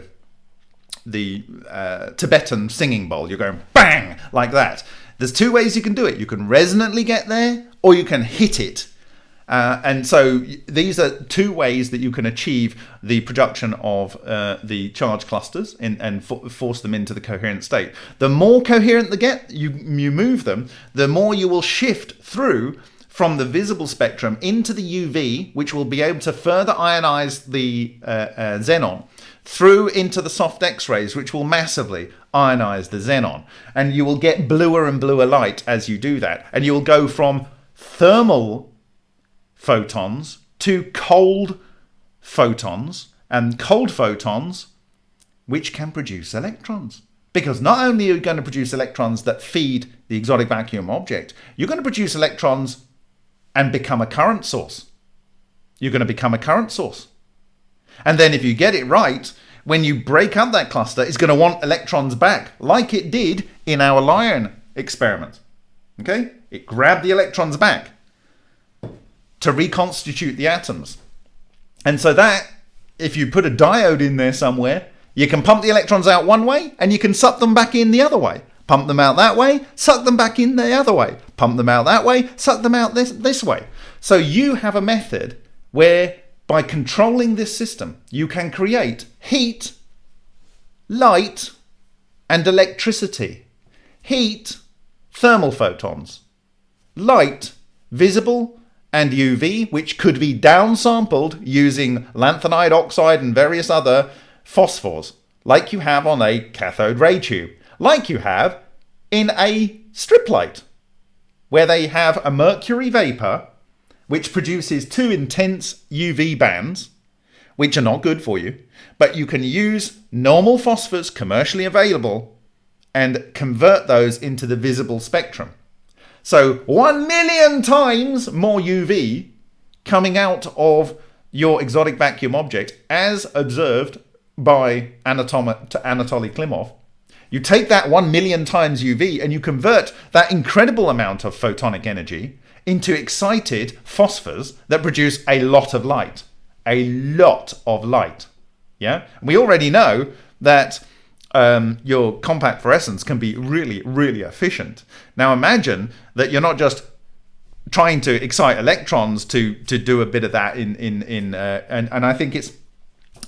the uh, Tibetan singing bowl. You're going bang like that. There's two ways you can do it. You can resonantly get there, or you can hit it. Uh, and so these are two ways that you can achieve the production of uh, the charge clusters in, and force them into the coherent state. The more coherent they get, you, you move them, the more you will shift through from the visible spectrum into the UV, which will be able to further ionize the uh, uh, xenon through into the soft X-rays, which will massively ionize the xenon. And you will get bluer and bluer light as you do that. And you will go from thermal photons to cold photons and cold photons which can produce electrons. Because not only are you going to produce electrons that feed the exotic vacuum object, you're going to produce electrons and become a current source. You're going to become a current source. And then if you get it right, when you break up that cluster, it's going to want electrons back, like it did in our LION experiment. Okay? It grabbed the electrons back to reconstitute the atoms. And so that, if you put a diode in there somewhere, you can pump the electrons out one way and you can suck them back in the other way. Pump them out that way, suck them back in the other way. Pump them out that way, suck them out this, this way. So you have a method where by controlling this system, you can create heat, light, and electricity. Heat, thermal photons. Light, visible and UV, which could be downsampled using lanthanide oxide and various other phosphors, like you have on a cathode ray tube, like you have in a strip light, where they have a mercury vapor which produces two intense UV bands, which are not good for you, but you can use normal phosphors commercially available and convert those into the visible spectrum. So, one million times more UV coming out of your exotic vacuum object as observed by Anatoly Klimov. You take that one million times UV and you convert that incredible amount of photonic energy into excited phosphors that produce a lot of light. A lot of light. Yeah? We already know that um, your compact fluorescence can be really, really efficient. Now imagine that you're not just trying to excite electrons to to do a bit of that in in in uh, and and I think it's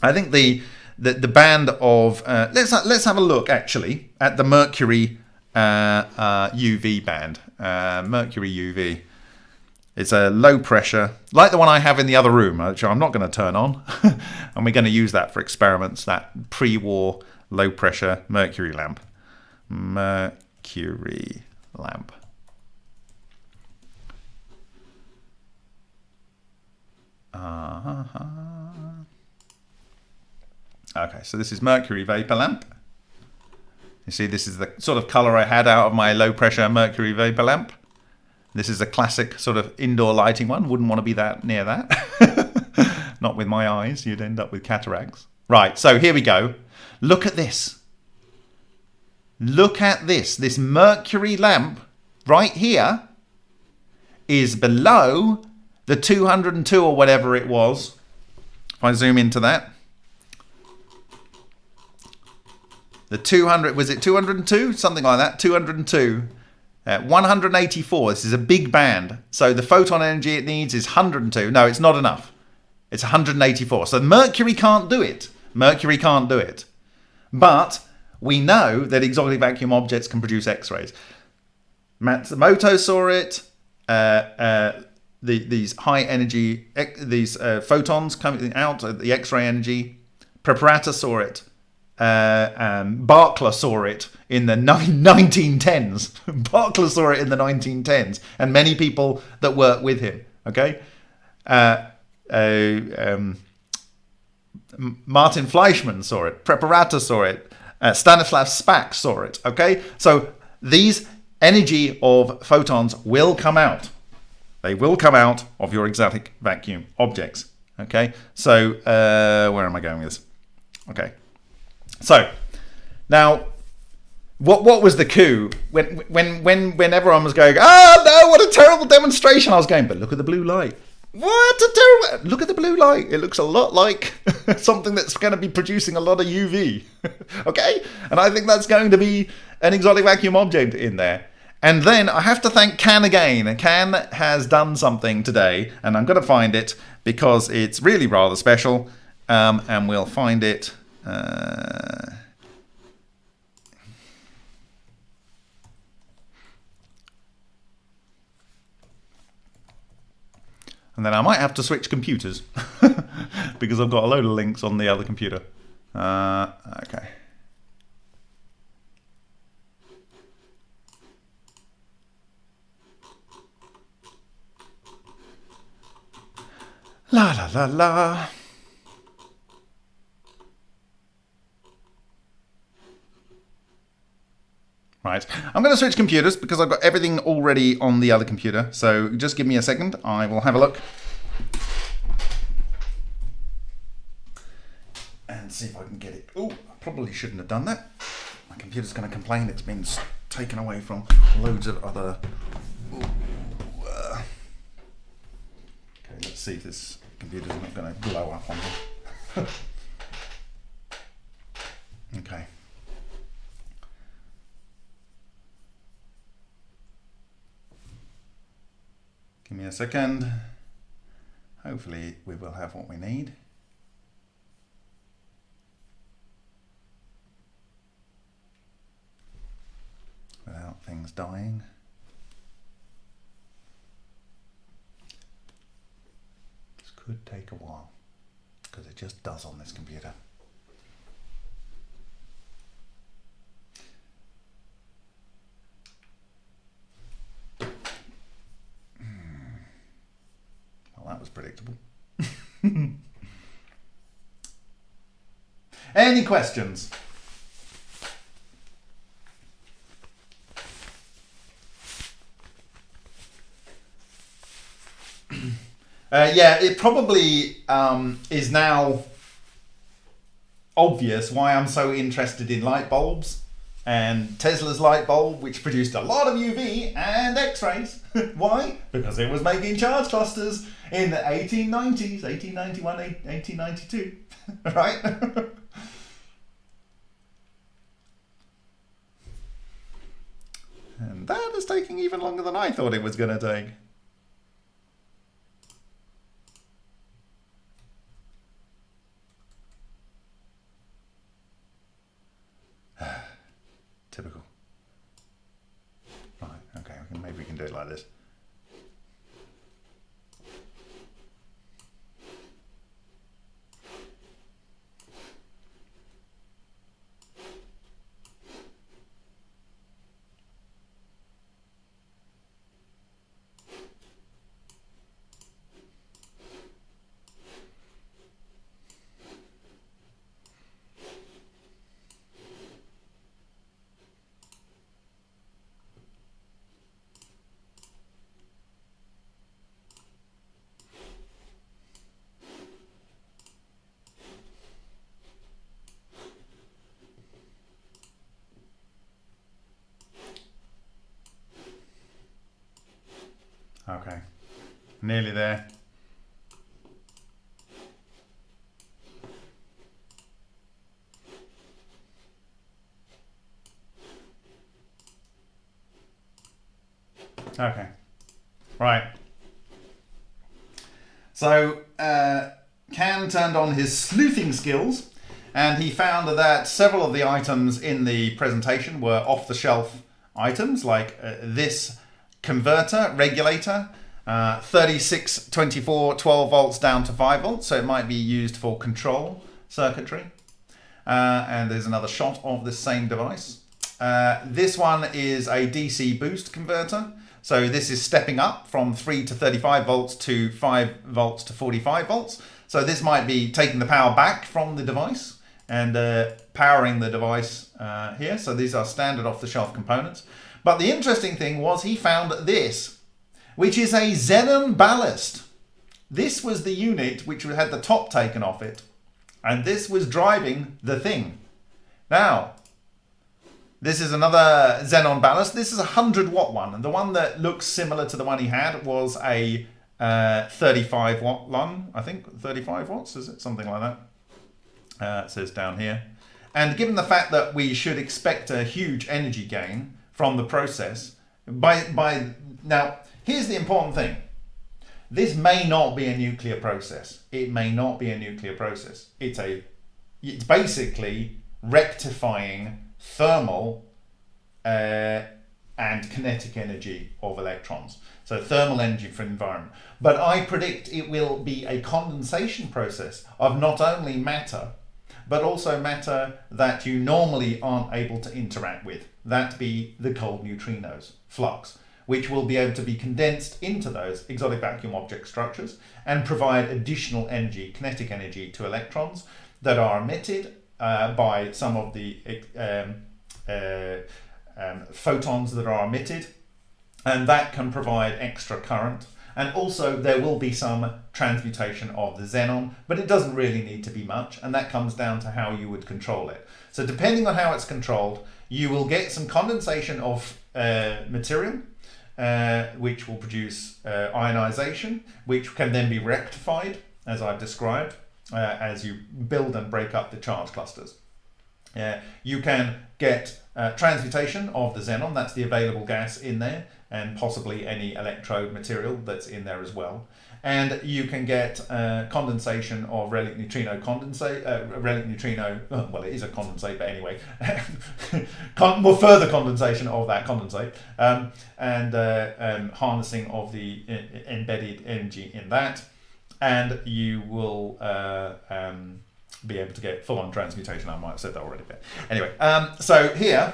I think the the, the band of uh, let's let's have a look actually at the mercury uh, UV uh, band uh, mercury UV it's a low pressure, like the one I have in the other room, which I'm not going to turn on. [laughs] and we're going to use that for experiments, that pre-war low pressure mercury lamp. Mercury lamp. Uh -huh. Okay, so this is mercury vapor lamp. You see, this is the sort of color I had out of my low pressure mercury vapor lamp. This is a classic sort of indoor lighting one. Wouldn't want to be that near that. [laughs] Not with my eyes. You'd end up with cataracts. Right, so here we go. Look at this. Look at this. This mercury lamp right here is below the 202 or whatever it was. If I zoom into that. The 200, was it 202? Something like that, 202. Uh, 184, this is a big band. So the photon energy it needs is 102. No, it's not enough. It's 184. So Mercury can't do it. Mercury can't do it. But we know that exotic vacuum objects can produce X-rays. Matsumoto saw it. Uh, uh, the, these high energy, these uh, photons coming out, the X-ray energy. Preparata saw it. Uh, um, Barkla saw it in the 1910s. [laughs] Barkla saw it in the 1910s, and many people that work with him. Okay, uh, uh, um, Martin Fleischmann saw it. Preparata saw it. Uh, Stanislav Szpak saw it. Okay, so these energy of photons will come out. They will come out of your exotic vacuum objects. Okay, so uh, where am I going with this? Okay. So now, what what was the coup when when when when everyone was going? Oh no! What a terrible demonstration! I was going, but look at the blue light. What a terrible! Look at the blue light. It looks a lot like [laughs] something that's going to be producing a lot of UV. [laughs] okay, and I think that's going to be an exotic vacuum object in there. And then I have to thank Can again. Can has done something today, and I'm going to find it because it's really rather special. Um, and we'll find it. Uh, and then I might have to switch computers [laughs] because I've got a load of links on the other computer. Uh, okay. La la la la. Right, I'm going to switch computers because I've got everything already on the other computer. So just give me a second. I will have a look. And see if I can get it. Oh, I probably shouldn't have done that. My computer's going to complain it's been taken away from loads of other... Ooh, uh. Okay, let's see if this computer's not going to blow up on me. [laughs] okay. Give me a second. Hopefully we will have what we need. Without things dying. This could take a while because it just does on this computer. that was predictable. [laughs] Any questions? [clears throat] uh, yeah, it probably um, is now obvious why I'm so interested in light bulbs and Tesla's light bulb, which produced a lot of UV and X-rays. [laughs] Why? Because it was making charge clusters in the 1890s, 1891, 1892, [laughs] right? [laughs] and that is taking even longer than I thought it was going to take. [sighs] Typical. Right, okay, maybe we can do it like this. Okay, nearly there. Okay, right. So, uh, Can turned on his sleuthing skills and he found that several of the items in the presentation were off-the-shelf items like uh, this converter, regulator, uh, 36, 24, 12 volts down to 5 volts, so it might be used for control circuitry. Uh, and there's another shot of this same device. Uh, this one is a DC boost converter. So this is stepping up from 3 to 35 volts to 5 volts to 45 volts. So this might be taking the power back from the device and uh, powering the device uh, here. So these are standard off-the-shelf components. But the interesting thing was he found this, which is a xenon ballast. This was the unit which had the top taken off it. And this was driving the thing. Now, this is another Xenon ballast. This is a 100 watt one. And the one that looks similar to the one he had was a uh, 35 watt one, I think. 35 watts, is it? Something like that. Uh, it says down here. And given the fact that we should expect a huge energy gain from the process, by, by now, here's the important thing. This may not be a nuclear process. It may not be a nuclear process. It's a, it's basically rectifying thermal uh, and kinetic energy of electrons. So thermal energy for environment. But I predict it will be a condensation process of not only matter, but also matter that you normally aren't able to interact with. That be the cold neutrinos, flux, which will be able to be condensed into those exotic vacuum object structures and provide additional energy, kinetic energy to electrons that are emitted uh, by some of the um, uh, um, photons that are emitted. And that can provide extra current. And also there will be some transmutation of the xenon but it doesn't really need to be much and that comes down to how you would control it. So depending on how it's controlled you will get some condensation of uh, material uh, which will produce uh, ionization which can then be rectified as I've described uh, as you build and break up the charge clusters. Uh, you can get uh, transmutation of the xenon, that's the available gas in there, and possibly any electrode material that's in there as well. And you can get uh, condensation of relic neutrino condensate, uh, relic neutrino, [laughs] well, it is a condensate, but anyway, [laughs] Con more further condensation of that condensate, um, and uh, um, harnessing of the uh, embedded energy in that and you will uh, um, be able to get full-on transmutation. I might have said that already, but anyway. Um, so here,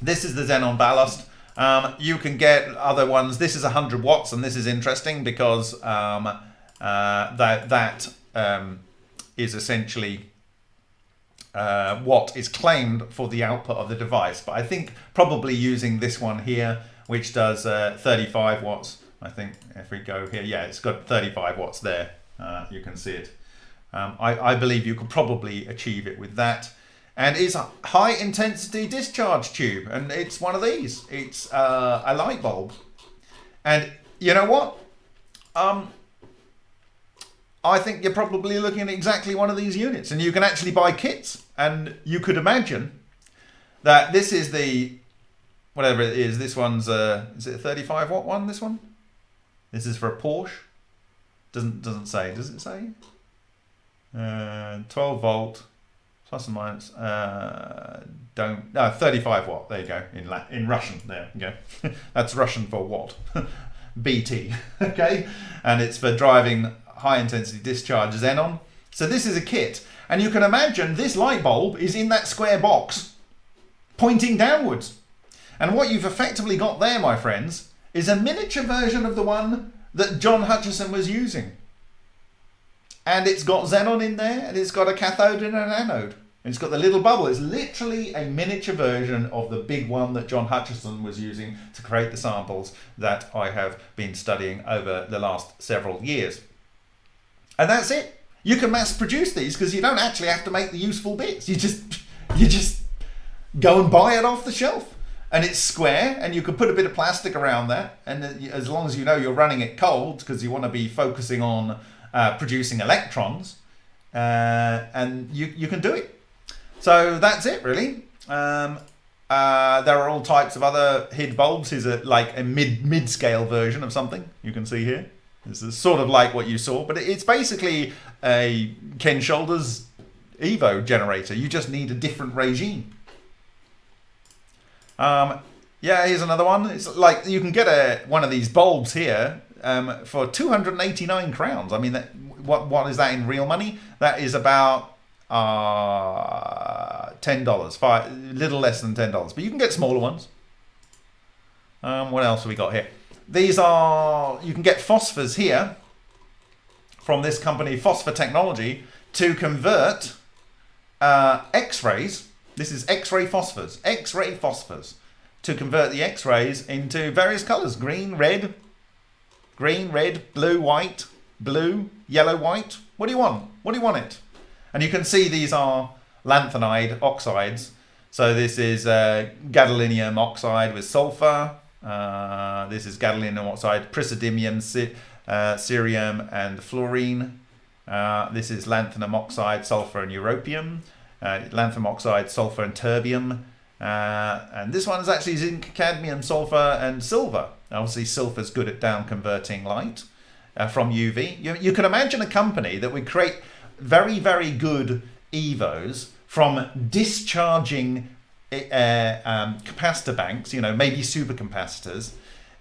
this is the Xenon ballast. Um, you can get other ones. This is 100 watts, and this is interesting because um, uh, that that um, is essentially uh, what is claimed for the output of the device. But I think probably using this one here, which does uh, 35 watts, I think if we go here, yeah, it's got 35 watts there. Uh, you can see it. Um, I, I, believe you could probably achieve it with that. And it's a high intensity discharge tube. And it's one of these. It's uh, a light bulb. And you know what? Um, I think you're probably looking at exactly one of these units. And you can actually buy kits. And you could imagine that this is the, whatever it is, this one's, uh, is it a 35 watt one, this one? This is for a Porsche. Doesn't doesn't say. Does it say? Uh, 12 volt plus and minus. Uh, don't. No, 35 watt. There you go. In La in Russian. There you go. [laughs] That's Russian for watt. [laughs] BT. [laughs] okay, and it's for driving high intensity discharge xenon. So this is a kit, and you can imagine this light bulb is in that square box, pointing downwards. And what you've effectively got there, my friends, is a miniature version of the one that John Hutchison was using. And it's got xenon in there, and it's got a cathode and an anode. And it's got the little bubble. It's literally a miniature version of the big one that John Hutchison was using to create the samples that I have been studying over the last several years. And that's it. You can mass produce these because you don't actually have to make the useful bits. You just [laughs] you just go and buy it off the shelf and it's square and you can put a bit of plastic around that and uh, as long as you know you're running it cold because you want to be focusing on uh, producing electrons uh, and you, you can do it. So that's it really. Um, uh, there are all types of other HID bulbs. Is a like a mid mid scale version of something? You can see here. This is sort of like what you saw but it's basically a Ken Shoulders Evo generator. You just need a different regime. Um, yeah, here's another one. It's like you can get a one of these bulbs here um, for 289 crowns. I mean, that, what what is that in real money? That is about uh, ten dollars, five little less than ten dollars. But you can get smaller ones. Um, what else have we got here? These are you can get phosphors here from this company, Phosphor Technology, to convert uh, X-rays this is X-ray phosphors, X-ray phosphors, to convert the X-rays into various colors, green, red, green, red, blue, white, blue, yellow, white. What do you want? What do you want it? And you can see these are lanthanide oxides. So this is uh, gadolinium oxide with sulfur. Uh, this is gadolinium oxide, praseodymium, uh, cerium, and fluorine. Uh, this is lanthanum oxide, sulfur, and europium. Uh, lanthanum oxide, sulfur, and terbium. Uh, and this one is actually zinc, cadmium, sulfur, and silver. Obviously, silver is good at down converting light uh, from UV. You, you can imagine a company that would create very, very good EVOs from discharging uh, um, capacitor banks, you know, maybe supercapacitors,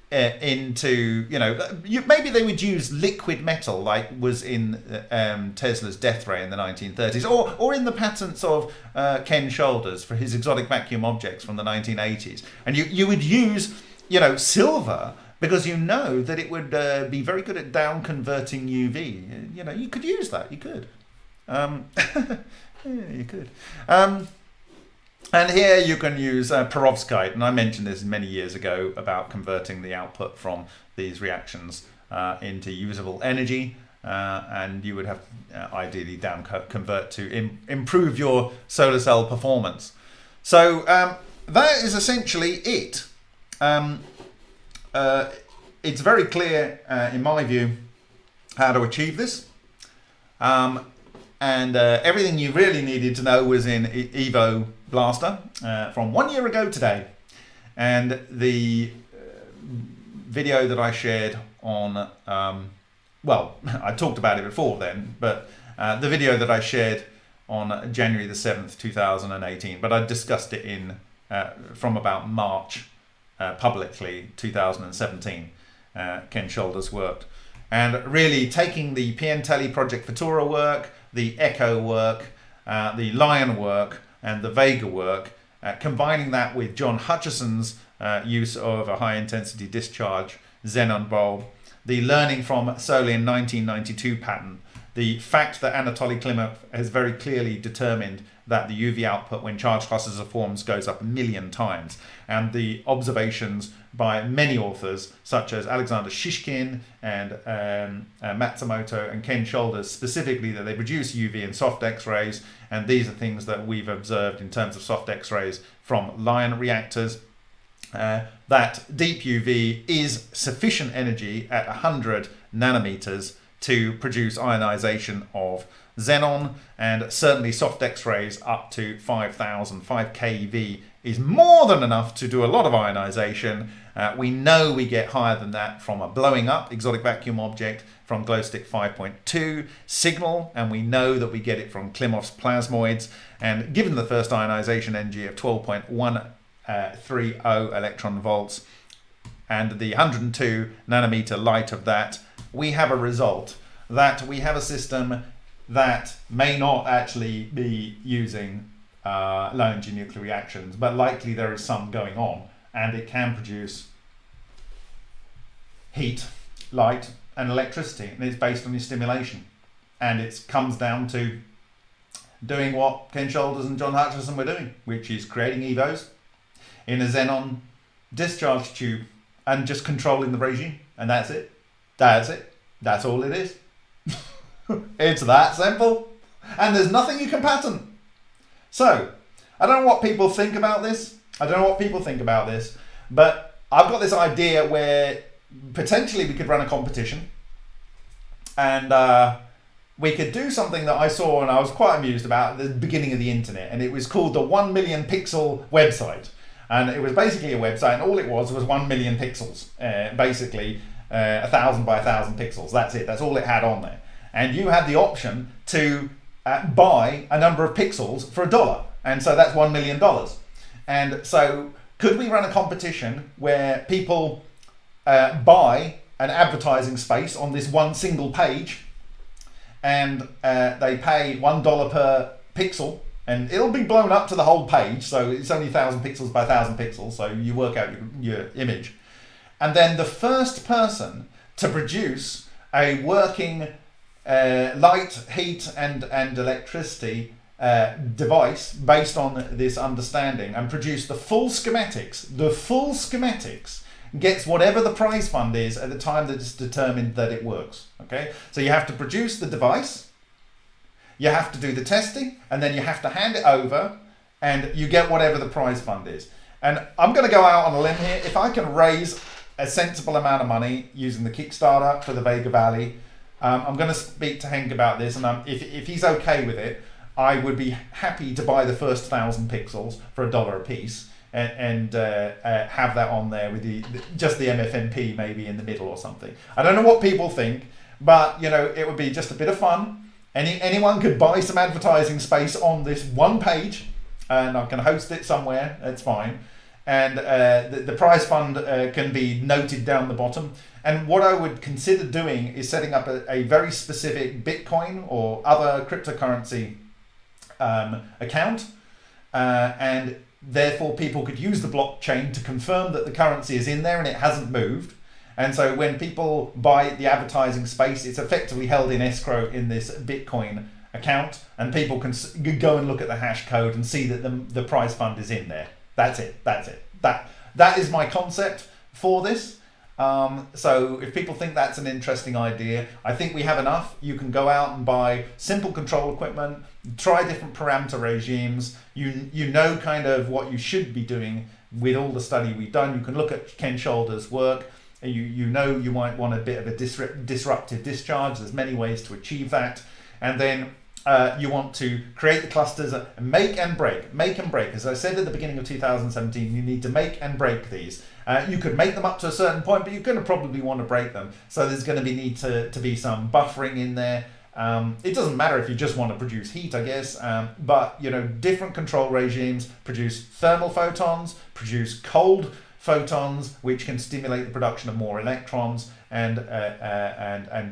uh, into, you know, you, maybe they would use liquid metal like was in um, Tesla's death ray in the 1930s, or, or in the patents of uh, Ken Shoulders for his exotic vacuum objects from the 1980s. And you, you would use, you know, silver because you know that it would uh, be very good at down converting UV. You know, you could use that, you could. Um, [laughs] yeah, you could. Um, and here you can use uh, perovskite, and I mentioned this many years ago about converting the output from these reactions uh, into usable energy. Uh, and you would have uh, ideally down convert to Im improve your solar cell performance. So um, that is essentially it. Um, uh, it's very clear, uh, in my view, how to achieve this. Um, and uh, everything you really needed to know was in Evo Blaster uh, from one year ago today. And the uh, video that I shared on, um, well, [laughs] I talked about it before then, but uh, the video that I shared on January the 7th, 2018, but I discussed it in from about March uh, publicly 2017. Ken Shoulders worked. And really taking the Piantelli Project Futura work, the Echo work, uh, the Lion work, and the Vega work, uh, combining that with John Hutchison's uh, use of a high intensity discharge xenon bulb, the learning from Solin 1992 patent, the fact that Anatoly Klimov has very clearly determined that the UV output when charged clusters of forms goes up a million times, and the observations by many authors, such as Alexander Shishkin and um, uh, Matsumoto and Ken Shoulders, specifically that they produce UV and soft X-rays, and these are things that we've observed in terms of soft X-rays from Lion reactors. Uh, that deep UV is sufficient energy at 100 nanometers to produce ionization of xenon and certainly soft x-rays up to 5000 5 keV is more than enough to do a lot of ionization. Uh, we know we get higher than that from a blowing up exotic vacuum object from glowstick 5.2 signal and we know that we get it from Klimov's plasmoids. And given the first ionization energy of 12.130 uh, electron volts and the 102 nanometer light of that we have a result that we have a system that may not actually be using uh, low energy nuclear reactions, but likely there is some going on and it can produce heat, light and electricity and it's based on your stimulation and it comes down to doing what Ken Shoulders and John Hutchison were doing, which is creating EVOs in a xenon discharge tube and just controlling the regime and that's it. That's it. That's all it is. [laughs] it's that simple. And there's nothing you can patent. So, I don't know what people think about this. I don't know what people think about this. But I've got this idea where potentially we could run a competition. And uh, we could do something that I saw and I was quite amused about at the beginning of the internet. And it was called the 1 million pixel website. And it was basically a website, and all it was was 1 million pixels, uh, basically uh, a thousand by a thousand pixels. That's it. That's all it had on there. And you had the option to uh, buy a number of pixels for a dollar. And so that's $1 million. And so could we run a competition where people uh, buy an advertising space on this one single page and uh, they pay $1 per pixel and it'll be blown up to the whole page. So it's only 1,000 pixels by 1,000 pixels. So you work out your, your image. And then the first person to produce a working uh, light, heat, and, and electricity uh, device based on this understanding and produce the full schematics, the full schematics gets whatever the prize fund is at the time that it's determined that it works. Okay, so you have to produce the device, you have to do the testing, and then you have to hand it over, and you get whatever the prize fund is. And I'm going to go out on a limb here. If I can raise a sensible amount of money using the Kickstarter for the Vega Valley, um, I'm going to speak to Henk about this, and um, if, if he's okay with it, I would be happy to buy the first thousand pixels for a dollar a piece and, and uh, uh, have that on there with the just the MFMP maybe in the middle or something. I don't know what people think, but you know it would be just a bit of fun. Any anyone could buy some advertising space on this one page, and I can host it somewhere. It's fine. And uh, the, the prize fund uh, can be noted down the bottom. And what I would consider doing is setting up a, a very specific Bitcoin or other cryptocurrency um, account. Uh, and therefore, people could use the blockchain to confirm that the currency is in there and it hasn't moved. And so, when people buy the advertising space, it's effectively held in escrow in this Bitcoin account, and people can go and look at the hash code and see that the, the prize fund is in there. That's it. That's it. That that is my concept for this. Um, so if people think that's an interesting idea, I think we have enough. You can go out and buy simple control equipment, try different parameter regimes. You you know kind of what you should be doing with all the study we've done. You can look at Ken Shoulder's work. You you know you might want a bit of a disrupt, disruptive discharge. There's many ways to achieve that, and then uh, you want to create the clusters, make and break, make and break. As I said at the beginning of 2017, you need to make and break these. Uh, you could make them up to a certain point, but you're going to probably want to break them. So there's going to be need to, to be some buffering in there. Um, it doesn't matter if you just want to produce heat, I guess, um, but you know, different control regimes produce thermal photons, produce cold photons, which can stimulate the production of more electrons and uh, uh, and and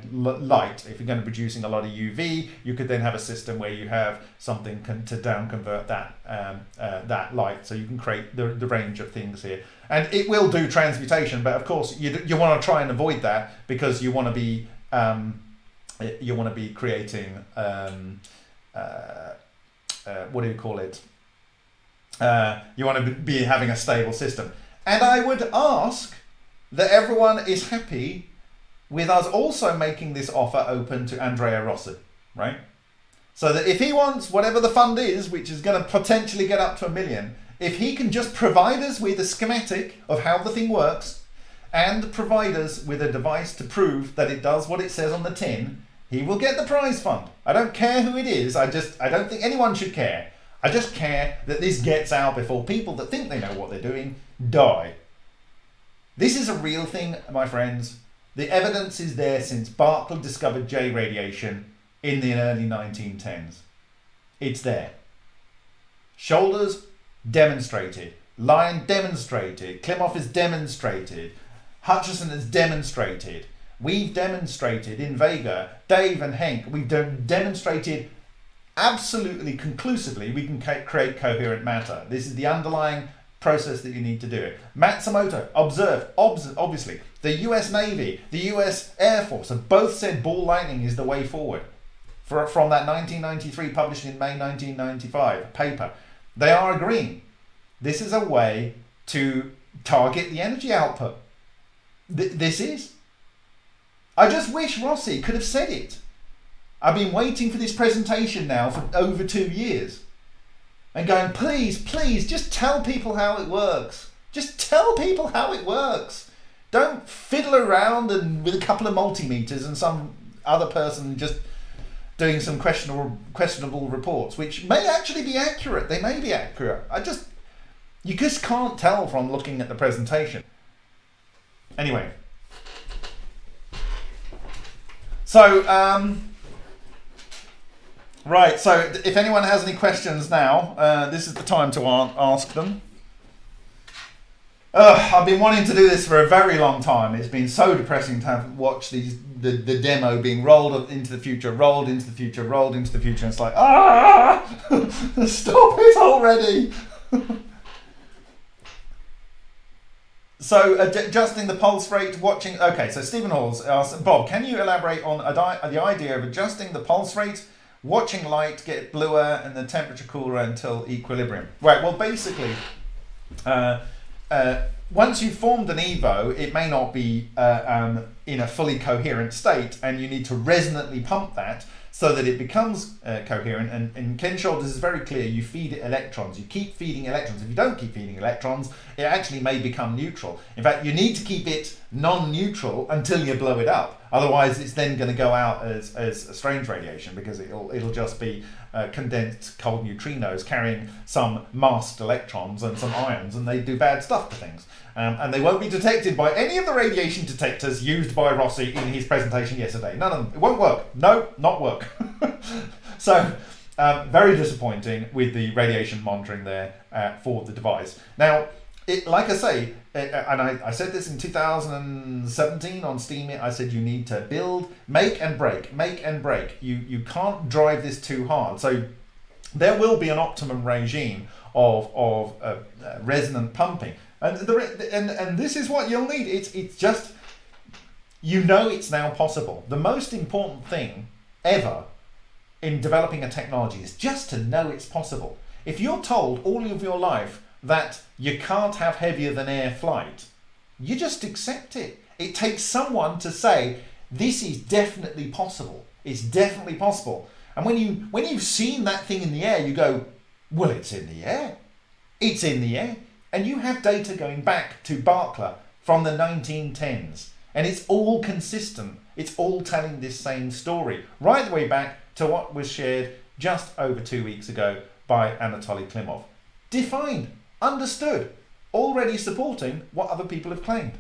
light. If you're going to be producing a lot of UV, you could then have a system where you have something to down convert that um, uh, that light, so you can create the, the range of things here. And it will do transmutation, but of course you you want to try and avoid that because you want to be um, you want to be creating um, uh, uh, what do you call it? Uh, you want to be having a stable system. And I would ask that everyone is happy with us also making this offer open to Andrea Rossi, right? So that if he wants whatever the fund is, which is going to potentially get up to a million, if he can just provide us with a schematic of how the thing works and provide us with a device to prove that it does what it says on the tin, he will get the prize fund. I don't care who it is. I just I don't think anyone should care. I just care that this gets out before people that think they know what they're doing die. This is a real thing, my friends. The evidence is there since Barkla discovered J radiation in the early 1910s. It's there. Shoulders demonstrated. Lion demonstrated. Klimov has demonstrated. Hutchison has demonstrated. We've demonstrated in Vega, Dave and Henk, we've de- demonstrated absolutely conclusively we can create coherent matter. This is the underlying process that you need to do it. Matsumoto observed, obs- obviously, the US Navy, the US Air Force have both said ball lightning is the way forward. For, from that 1993, published in May 1995 paper, they are agreeing. This is a way to target the energy output. Th- this is. I just wish Rossi could have said it. I've been waiting for this presentation now for over two years and going, please, please, just tell people how it works. Just tell people how it works. Don't fiddle around and with a couple of multimeters and some other person just doing some questionable questionable reports, which may actually be accurate. They may be accurate. I just you just can't tell from looking at the presentation. Anyway. So um, Right, so if anyone has any questions now, uh, this is the time to ask them. Uh, I've been wanting to do this for a very long time. It's been so depressing to have watch these the, the demo being rolled into the future, rolled into the future, rolled into the future. And it's like, ah, [laughs] stop it already. [laughs] so adjusting the pulse rate, watching. Okay, so Stephen Halls asks, Bob, can you elaborate on the idea of adjusting the pulse rate? Watching light get bluer and the temperature cooler until equilibrium. Right, well, basically, uh, uh, once you've formed an EVO, it may not be uh, um, in a fully coherent state, and you need to resonantly pump that. So that it becomes uh, coherent. And, and Ken Shoulders is very clear you feed it electrons. You keep feeding electrons. If you don't keep feeding electrons, it actually may become neutral. In fact, you need to keep it non neutral until you blow it up. Otherwise, it's then going to go out as, as strange radiation because it'll, it'll just be uh, condensed cold neutrinos carrying some masked electrons and some ions, and they do bad stuff to things. Um, and they won't be detected by any of the radiation detectors used by Rossi in his presentation yesterday. None of them. It won't work. No, not work. [laughs] so, um, very disappointing with the radiation monitoring there uh, for the device. Now, it, like I say, it, and I, I said this in 2017 on Steam, I said you need to build, make and break, make and break. You, you can't drive this too hard. So there will be an optimum regime of, of uh, uh, resonant pumping. And, the, and, and this is what you'll need. It's, it's just, you know it's now possible. The most important thing ever in developing a technology is just to know it's possible. If you're told all of your life that you can't have heavier than air flight, you just accept it. It takes someone to say, this is definitely possible. It's definitely possible. And when you when you've seen that thing in the air, you go, well, it's in the air. It's in the air. And you have data going back to Barkla from the 1910s. And it's all consistent. It's all telling this same story, right the way back to what was shared just over two weeks ago by Anatoly Klimov. Defined, understood, already supporting what other people have claimed.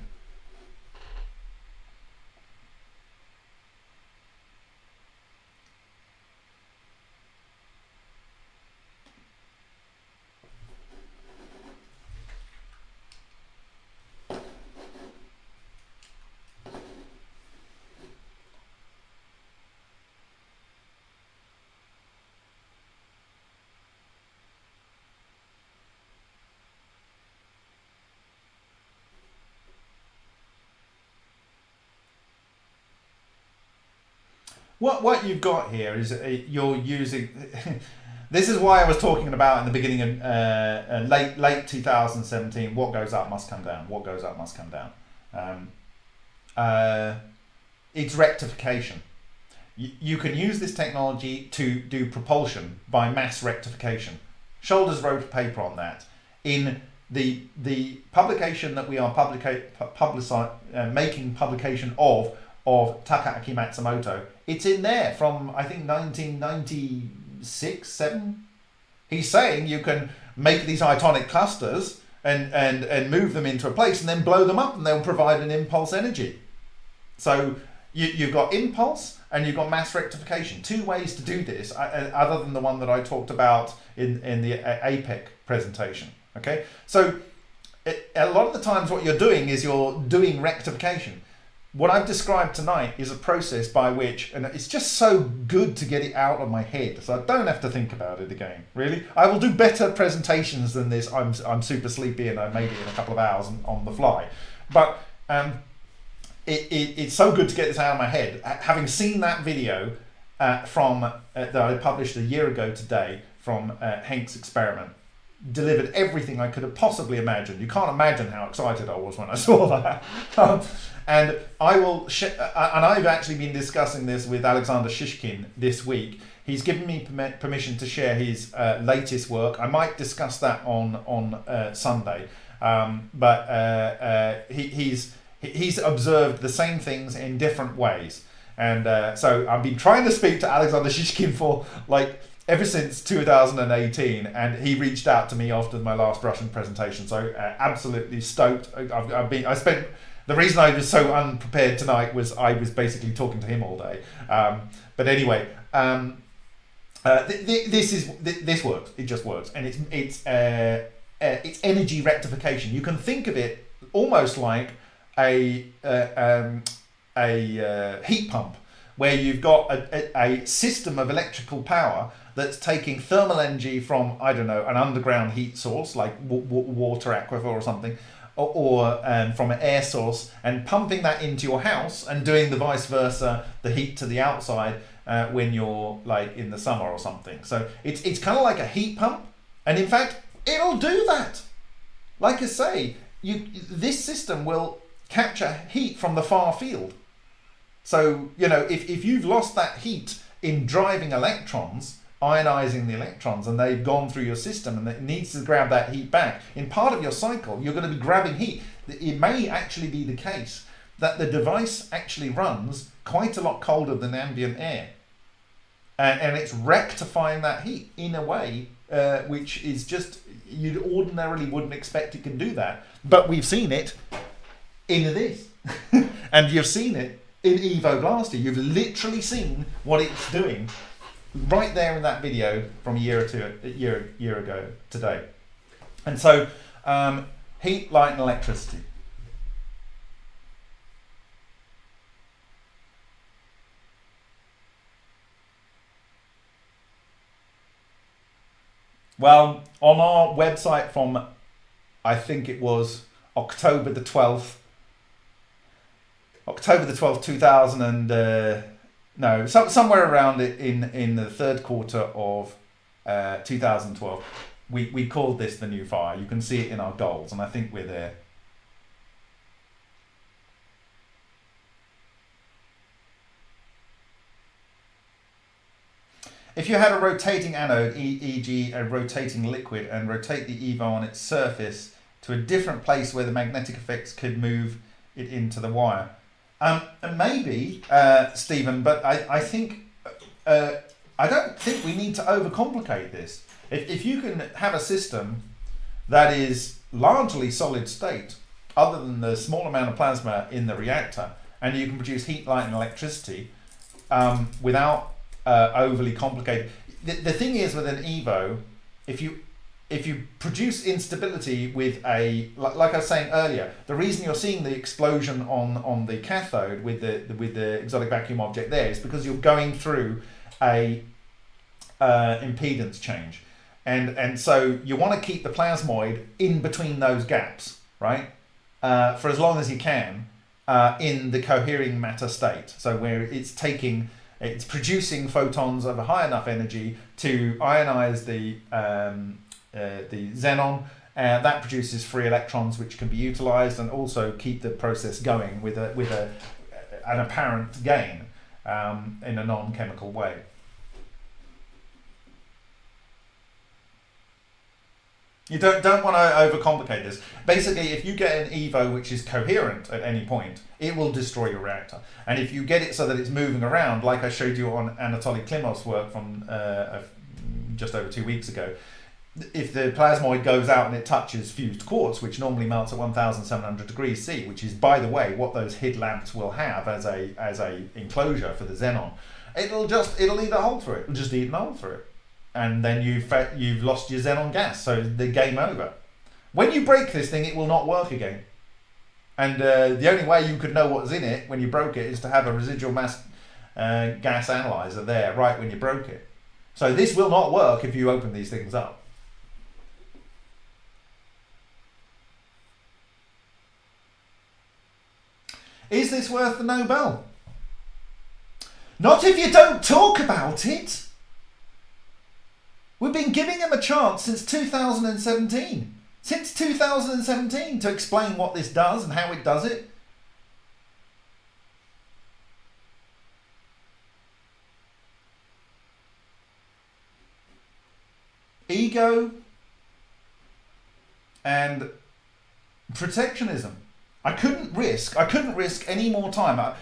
What what you've got here is uh, you're using. [laughs] this is why I was talking about in the beginning of uh, uh, late late 2017. What goes up must come down. What goes up must come down. Um, uh, it's rectification. You, you can use this technology to do propulsion by mass rectification. Shoulders wrote a paper on that in the the publication that we are publica- publici- uh, making publication of of Takaaki Matsumoto. It's in there from I think 1996, seven. He's saying you can make these itonic clusters and and and move them into a place and then blow them up and they'll provide an impulse energy. So you, you've got impulse and you've got mass rectification. Two ways to do this, uh, other than the one that I talked about in in the APEC presentation. Okay, so it, a lot of the times what you're doing is you're doing rectification what I've described tonight is a process by which, and it's just so good to get it out of my head, so I don't have to think about it again. Really, I will do better presentations than this. I'm I'm super sleepy and I made it in a couple of hours on, the fly, but um, it, it, it's so good to get this out of my head. Having seen that video uh, from uh, that I published a year ago today from uh, experiment, delivered everything I could have possibly imagined. You can't imagine how excited I was when I [laughs] saw that. Um, and I will, sh- uh, and I've actually been discussing this with Alexander Shishkin this week. He's given me permission to share his uh, latest work. I might discuss that on on uh, Sunday, um, but uh, uh, he, he's he's observed the same things in different ways. And uh, so I've been trying to speak to Alexander Shishkin for like ever since 2018 and he reached out to me after my last russian presentation so uh, absolutely stoked I've, I've, been i spent the reason I was so unprepared tonight was I was basically talking to him all day. Um, but anyway, um, uh, th- th- this is th- this works. It just works, and it's it's uh, uh, it's energy rectification. You can think of it almost like a uh, um, a uh, heat pump, where you've got a, a, a system of electrical power that's taking thermal energy from I don't know an underground heat source like water aquifer or something, or, or um, from an air source and pumping that into your house and doing the vice versa, the heat to the outside uh, when you're like in the summer or something. So it's it's kind of like a heat pump, and in fact, it'll do that. Like I say, you this system will capture heat from the far field. So you know if if you've lost that heat in driving electrons, ionizing the electrons, and they've gone through your system and it needs to grab that heat back. In part of your cycle, you're going to be grabbing heat. It may actually be the case that the device actually runs quite a lot colder than ambient air. And, it's rectifying that heat in a way uh, which is just, you ordinarily wouldn't expect it can do that. But we've seen it in this. [laughs] and you've seen it in Evo Blaster. You've literally seen what it's doing right there in that video from a year or two, a year, year ago today. And so, um, heat, light, and electricity. Well, on our website from, I think it was October the 12th, October the 12th, 2000 and, uh, no, so, somewhere around it in, in the third quarter of uh, 2012, we, we called this the new fire. You can see it in our goals, and I think we're there. If you had a rotating anode, e.g. a rotating liquid, and rotate the EVO on its surface to a different place where the magnetic effects could move it into the wire. Um, maybe, uh, Stephen, but I, I think, uh, I don't think we need to overcomplicate this. If, if you can have a system that is largely solid state, other than the small amount of plasma in the reactor, and you can produce heat, light, and electricity um, without uh, overly complicated. The, the thing is with an Evo, if you if you produce instability with a like, like, I was saying earlier, the reason you're seeing the explosion on on the cathode with the, the with the exotic vacuum object there is because you're going through a uh, impedance change, and and so you want to keep the plasmoid in between those gaps, right, uh, for as long as you can uh, in the cohering matter state. So where it's taking it's producing photons of a high enough energy to ionize the um, uh, the xenon. Uh, that produces free electrons which can be utilized and also keep the process going with a with a an apparent gain um, in a non-chemical way. You don't, don't want to overcomplicate this. Basically, if you get an EVO which is coherent at any point, it will destroy your reactor. And if you get it so that it's moving around, like I showed you on Anatoly Klimov's work from uh, just over two weeks ago, if the plasmoid goes out and it touches fused quartz, which normally melts at 1,700 degrees C, which is, by the way, what those HID lamps will have as a as a enclosure for the xenon, it'll just it'll eat a hole through it. It'll just eat a hole through it and then you've you've lost your xenon gas, so the game over. When you break this thing, it will not work again. And uh, the only way you could know what's in it when you broke it is to have a residual mass uh, gas analyzer there right when you broke it. So this will not work if you open these things up. Is this worth the Nobel? Not if you don't talk about it. We've been giving him a chance since 2017. Since 2017 to explain what this does and how it does it. Ego and protectionism. I couldn't risk, I couldn't risk any more time. I,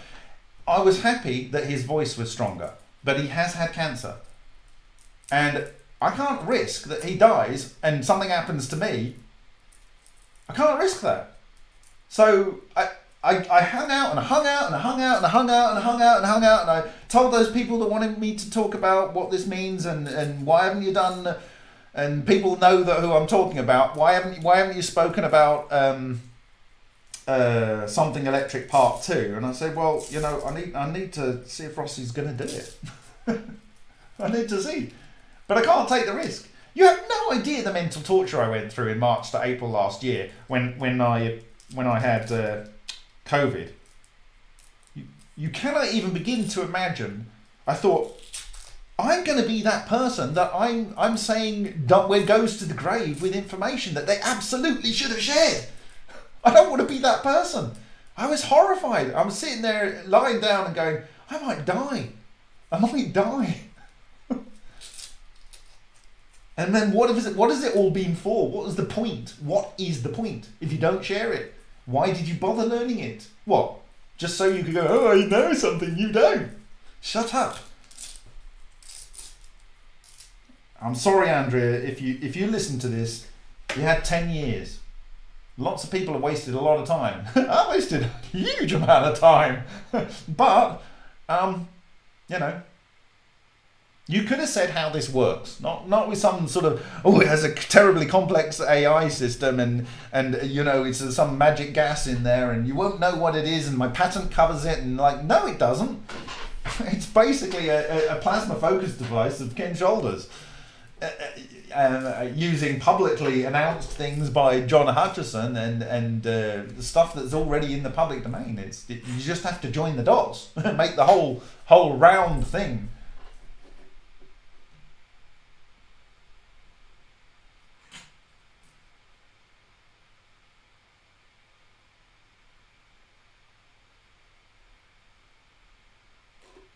I was happy that his voice was stronger, but he has had cancer. And I can't risk that he dies and something happens to me. I can't risk that. So I, I, I hung out and I hung out and I hung out and I hung out and I hung out and I hung out and I told those people that wanted me to talk about what this means and, and why haven't you done and people know that who I'm talking about. Why haven't why haven't you spoken about um, uh, something electric part two? And I said, well, you know, I need I need to see if Rossi's going to do it. [laughs] I need to see. But I can't take the risk. You have no idea the mental torture I went through in March to April last year when when I when I had uh, COVID. You, you cannot even begin to imagine. I thought I'm going to be that person that I'm I'm saying where goes to the grave with information that they absolutely should have shared. I don't want to be that person. I was horrified. I was sitting there lying down and going, I might die. I might die. [laughs] and then what is it? What has it all been for? What was the point? What is the point if you don't share it? Why did you bother learning it? What? Just so you could go, oh, I know something you don't. Shut up. I'm sorry, Andrea, if you if you listen to this, you had 10 years. Lots of people have wasted a lot of time. [laughs] I wasted a huge amount of time. [laughs] but, um, you know, you could have said how this works, not not with some sort of oh it has a terribly complex AI system and and you know it's some magic gas in there and you won't know what it is and my patent covers it and like no it doesn't. [laughs] It's basically a, a plasma focus device of Ken Shoulders. Uh, uh, uh, using publicly announced things by John Hutchison and and uh, stuff that's already in the public domain. It's it, you just have to join the dots, [laughs] make the whole whole round thing.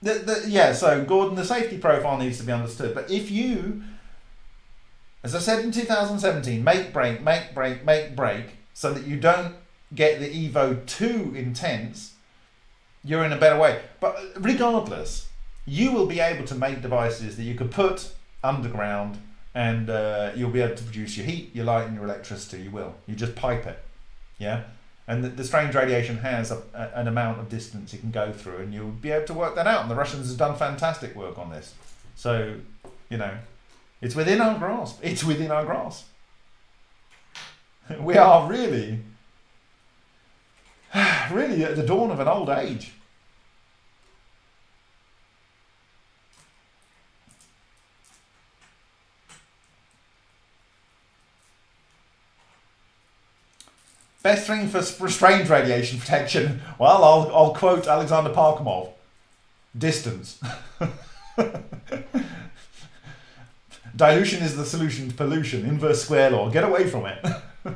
The, the, yeah, so Gordon, the safety profile needs to be understood. But if you as I said in 2017, make break, make break, make break, so that you don't get the Evo too intense, you're in a better way. But regardless, you will be able to make devices that you could put underground and uh, you'll be able to produce your heat, your light, and your electricity. You will. You just pipe it. Yeah? And the, the strange radiation has a, a, an amount of distance it can go through, and you'll be able to work that out. And the Russians have done fantastic work on this. So, you know, it's within our grasp. It's within our grasp. We are really, [sighs] really at the dawn of an old age. Best thing for restrained radiation protection? Well, I'll, I'll quote Alexander Parkhomov. Distance. [laughs] Dilution is the solution to pollution. Inverse square law. Get away from it. [laughs]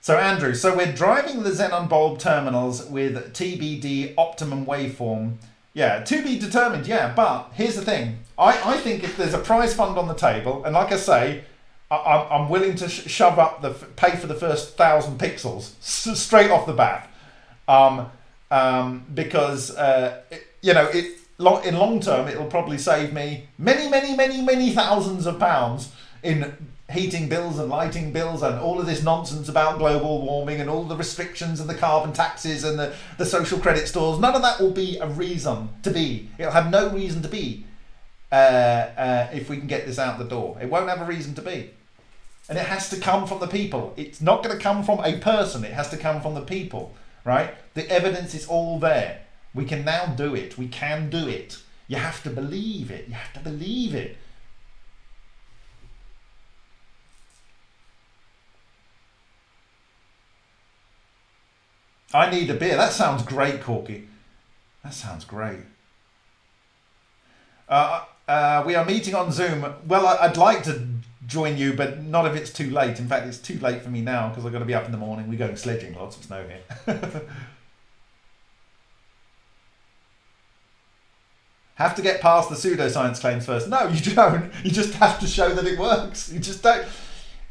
so Andrew, so we're driving the xenon bulb terminals with TBD optimum waveform. Yeah, to be determined, yeah, but here's the thing. I, I think if there's a prize fund on the table, and like I say, I, I'm willing to sh shove up the, pay for the first thousand pixels straight off the bat. Um, um, because uh, you know it in long term it'll probably save me many many many many thousands of pounds in heating bills and lighting bills and all of this nonsense about global warming and all the restrictions and the carbon taxes and the, the social credit stores. None of that will be a reason to be. It'll have no reason to be uh, uh, if we can get this out the door. It won't have a reason to be. And it has to come from the people. It's not going to come from a person. It has to come from the people right? The evidence is all there. We can now do it. We can do it. You have to believe it. You have to believe it. I need a beer. That sounds great, Corky. That sounds great. Uh, uh, we are meeting on Zoom. Well, I, would like to join you, but not if it's too late. In fact, it's too late for me now because I've got to be up in the morning. We're going sledging, lots of snow here. [laughs] have to get past the pseudoscience claims first. No, you don't. You just have to show that it works. You just don't.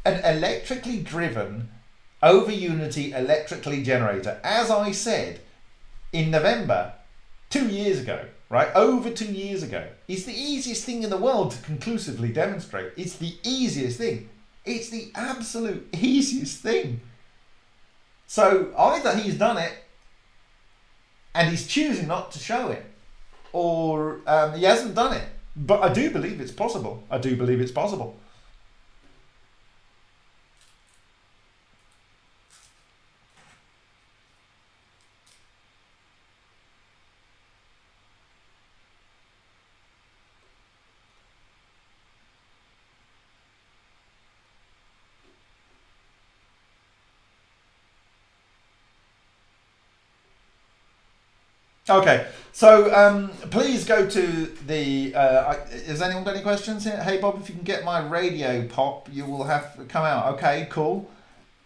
An electrically driven over unity electrically generator, as I said in November two years ago, right, over two years ago, is the easiest thing in the world to conclusively demonstrate. It's the easiest thing. It's the absolute [laughs] easiest thing. So either he's done it and he's choosing not to show it, or um, he hasn't done it. But I do believe it's possible. I do believe it's possible. Okay, so um, please go to the. Uh, has anyone got any questions here? Hey Bob, if you can get my radio pop, you will have come out. Okay, cool.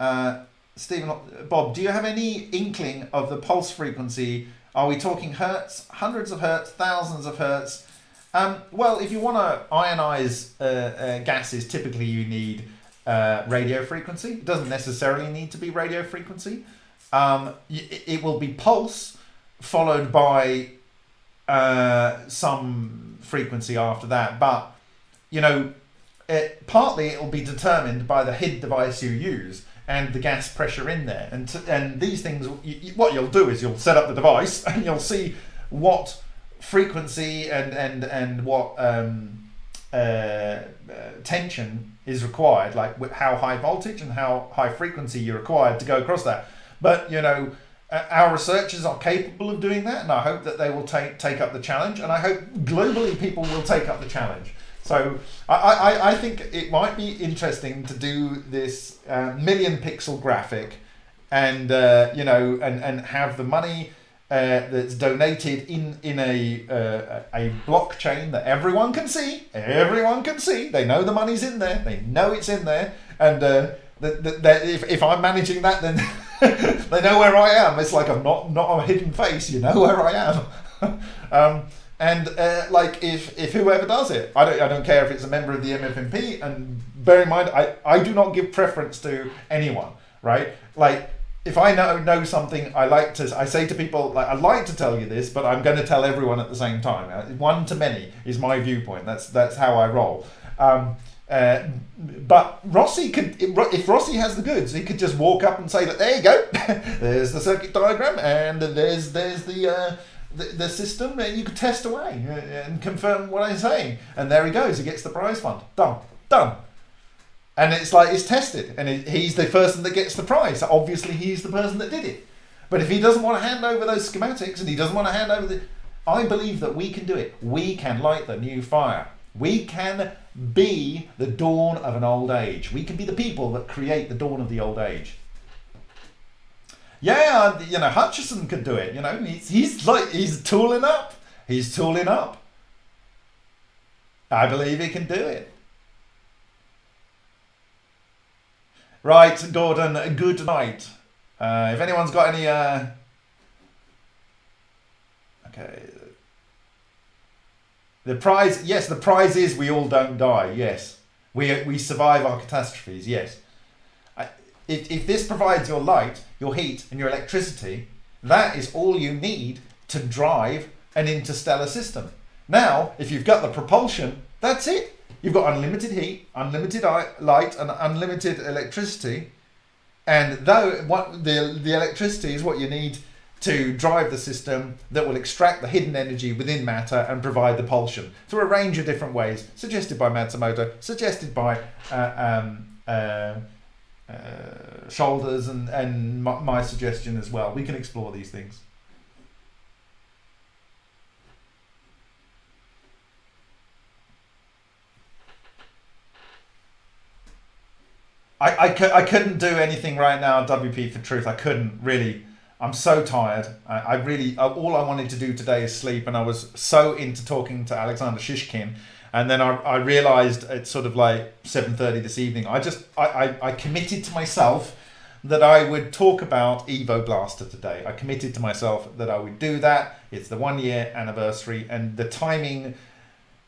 Uh, Stephen, Bob, do you have any inkling of the pulse frequency? Are we talking hertz, hundreds of hertz, thousands of hertz? Um, well, if you want to ionize uh, uh, gases, typically you need uh, radio frequency. It doesn't necessarily need to be radio frequency. Um, it, it will be pulse followed by uh, some frequency after that. But, you know, it, partly it will be determined by the HID device you use and the gas pressure in there. And, to, and these things, you, what you'll do is you'll set up the device [laughs] and you'll see what frequency and, and, and what um, uh, uh, tension is required, like how high voltage and how high frequency you're required to go across that. But, you know, our researchers are capable of doing that, and I hope that they will take take up the challenge. And I hope globally people will take up the challenge. So I, I, I think it might be interesting to do this uh, million pixel graphic, and uh, you know, and and have the money. Uh, that's donated in in a uh, a blockchain that everyone can see. Everyone can see. They know the money's in there. They know it's in there, and uh, that, that, that if, if I'm managing that, then [laughs] [laughs] they know where I am. It's like I'm not not a hidden face. You know [laughs] where I am. [laughs] um, and uh, like if if whoever does it, I don't I don't care if it's a member of the MFMP. And bear in mind, I I do not give preference to anyone. Right? Like if I know know something, I like to. I say to people like I'd like to tell you this, but I'm going to tell everyone at the same time. Uh, one to many is my viewpoint. That's that's how I roll. Um, uh, but Rossi could, if Rossi has the goods, he could just walk up and say that there you go, [laughs] there's the circuit diagram, and there's there's the, uh, the the system, and you could test away uh, and confirm what I'm saying, and there he goes, he gets the prize fund, done, done, and it's like it's tested, and it, he's the person that gets the prize. Obviously, he's the person that did it. But if he doesn't want to hand over those schematics, and he doesn't want to hand over the, I believe that we can do it. We can light the new fire. We can be the dawn of an old age. We can be the people that create the dawn of the old age. Yeah, you know, Hutchison could do it. You know, he's, he's like, he's tooling up. He's tooling up. I believe he can do it. Right, Gordon, good night. Uh, if anyone's got any... Uh... Okay, the prize, yes, the prize is we all don't die. Yes, we we survive our catastrophes. Yes, if if this provides your light, your heat, and your electricity, that is all you need to drive an interstellar system. Now, if you've got the propulsion, that's it. You've got unlimited heat, unlimited light, and unlimited electricity. And though what the the electricity is what you need to drive the system that will extract the hidden energy within matter and provide the pulsion through a range of different ways, suggested by Matsumoto, suggested by uh, um, uh, uh, Shoulders, and, and my, my suggestion as well. We can explore these things. I, I, I couldn't do anything right now, WP for truth. I couldn't really I'm so tired. I, I, really uh, all I wanted to do today is sleep, and I was so into talking to Alexander Shishkin, and then I, I realized it's sort of like seven thirty this evening. I just I, I, I committed to myself that I would talk about Evo Blaster today. I committed to myself that I would do that. It's the one year anniversary, and the timing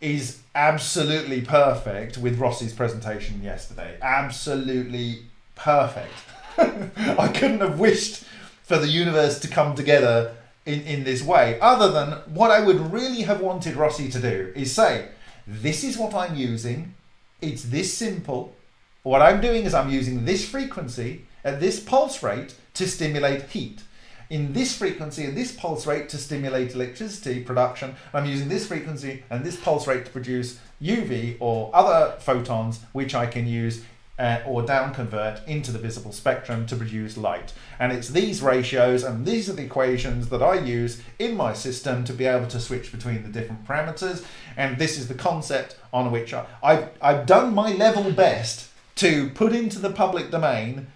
is absolutely perfect with Rossi's presentation yesterday. Absolutely perfect. [laughs] I couldn't have wished for the universe to come together in, in this way, other than what I would really have wanted Rossi to do is say, this is what I'm using, it's this simple. What I'm doing is I'm using this frequency at this pulse rate to stimulate heat. In this frequency and this pulse rate to stimulate electricity production, I'm using this frequency and this pulse rate to produce UV or other photons, which I can use uh, or down convert into the visible spectrum to produce light. And it's these ratios and these are the equations that I use in my system to be able to switch between the different parameters. And this is the concept on which I, I've, I've done my level best to put into the public domain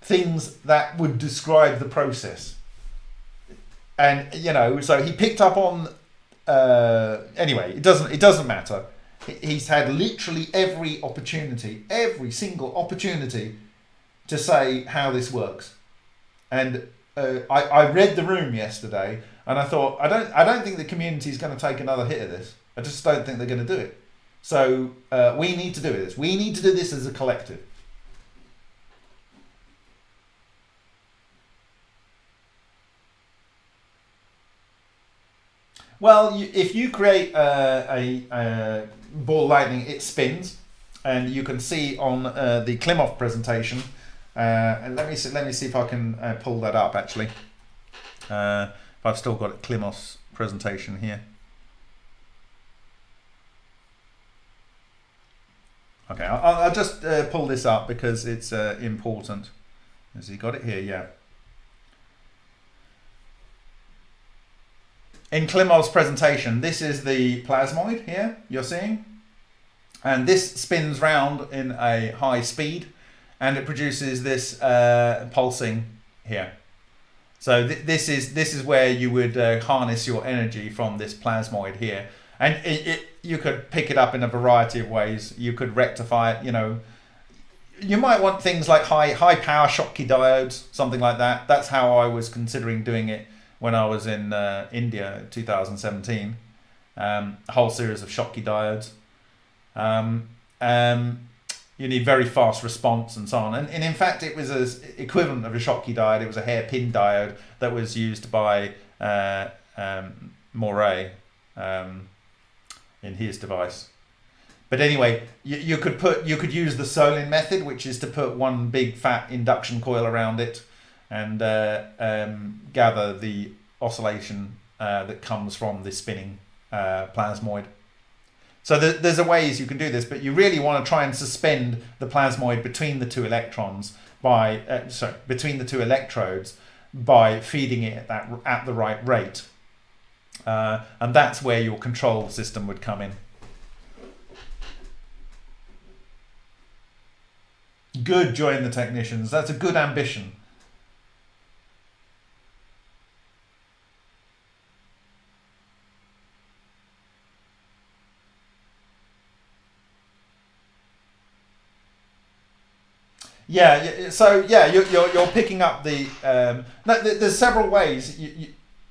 things that would describe the process. And, you know, so he picked up on, uh, anyway, it doesn't, it doesn't matter he's had literally every opportunity, every single opportunity to say how this works. And uh, I, I read the room yesterday and I thought I don't I don't think the community is going to take another hit of this. I just don't think they're going to do it. So uh, we need to do this. We need to do this as a collective. Well, you, if you create uh, a, a, ball lightning, it spins, and you can see on uh, the Klimov presentation. Uh, and let me see, let me see if I can uh, pull that up. Actually, uh, if I've still got Klimov's presentation here. Okay, I'll, I'll just pull this up because it's important. Has he got it here? Yeah. In Klimov's presentation, this is the plasmoid here you're seeing. And this spins round in a high speed and it produces this uh, pulsing here. So th this is this is where you would uh, harness your energy from this plasmoid here. And it, it, you could pick it up in a variety of ways. You could rectify it, you know. You might want things like high high power Schottky diodes, something like that. That's how I was considering doing it when I was in uh, India 2017. Um, a whole series of Schottky diodes. Um, um, you need very fast response and so on. And, and in fact, it was as equivalent of a Schottky diode. It was a hairpin diode that was used by uh, um, Moray um, in his device. But anyway, you, you could put you could use the Solin method, which is to put one big fat induction coil around it and uh, um, gather the oscillation uh, that comes from the spinning uh, plasmoid. So th there's a ways you can do this, but you really want to try and suspend the plasmoid between the two electrons by uh, sorry between the two electrodes by feeding it at that at the right rate, uh, and that's where your control system would come in. Good, join the technicians. That's a good ambition. Yeah, so yeah, you're, you're, you're picking up the. Um, no, there's several ways. You,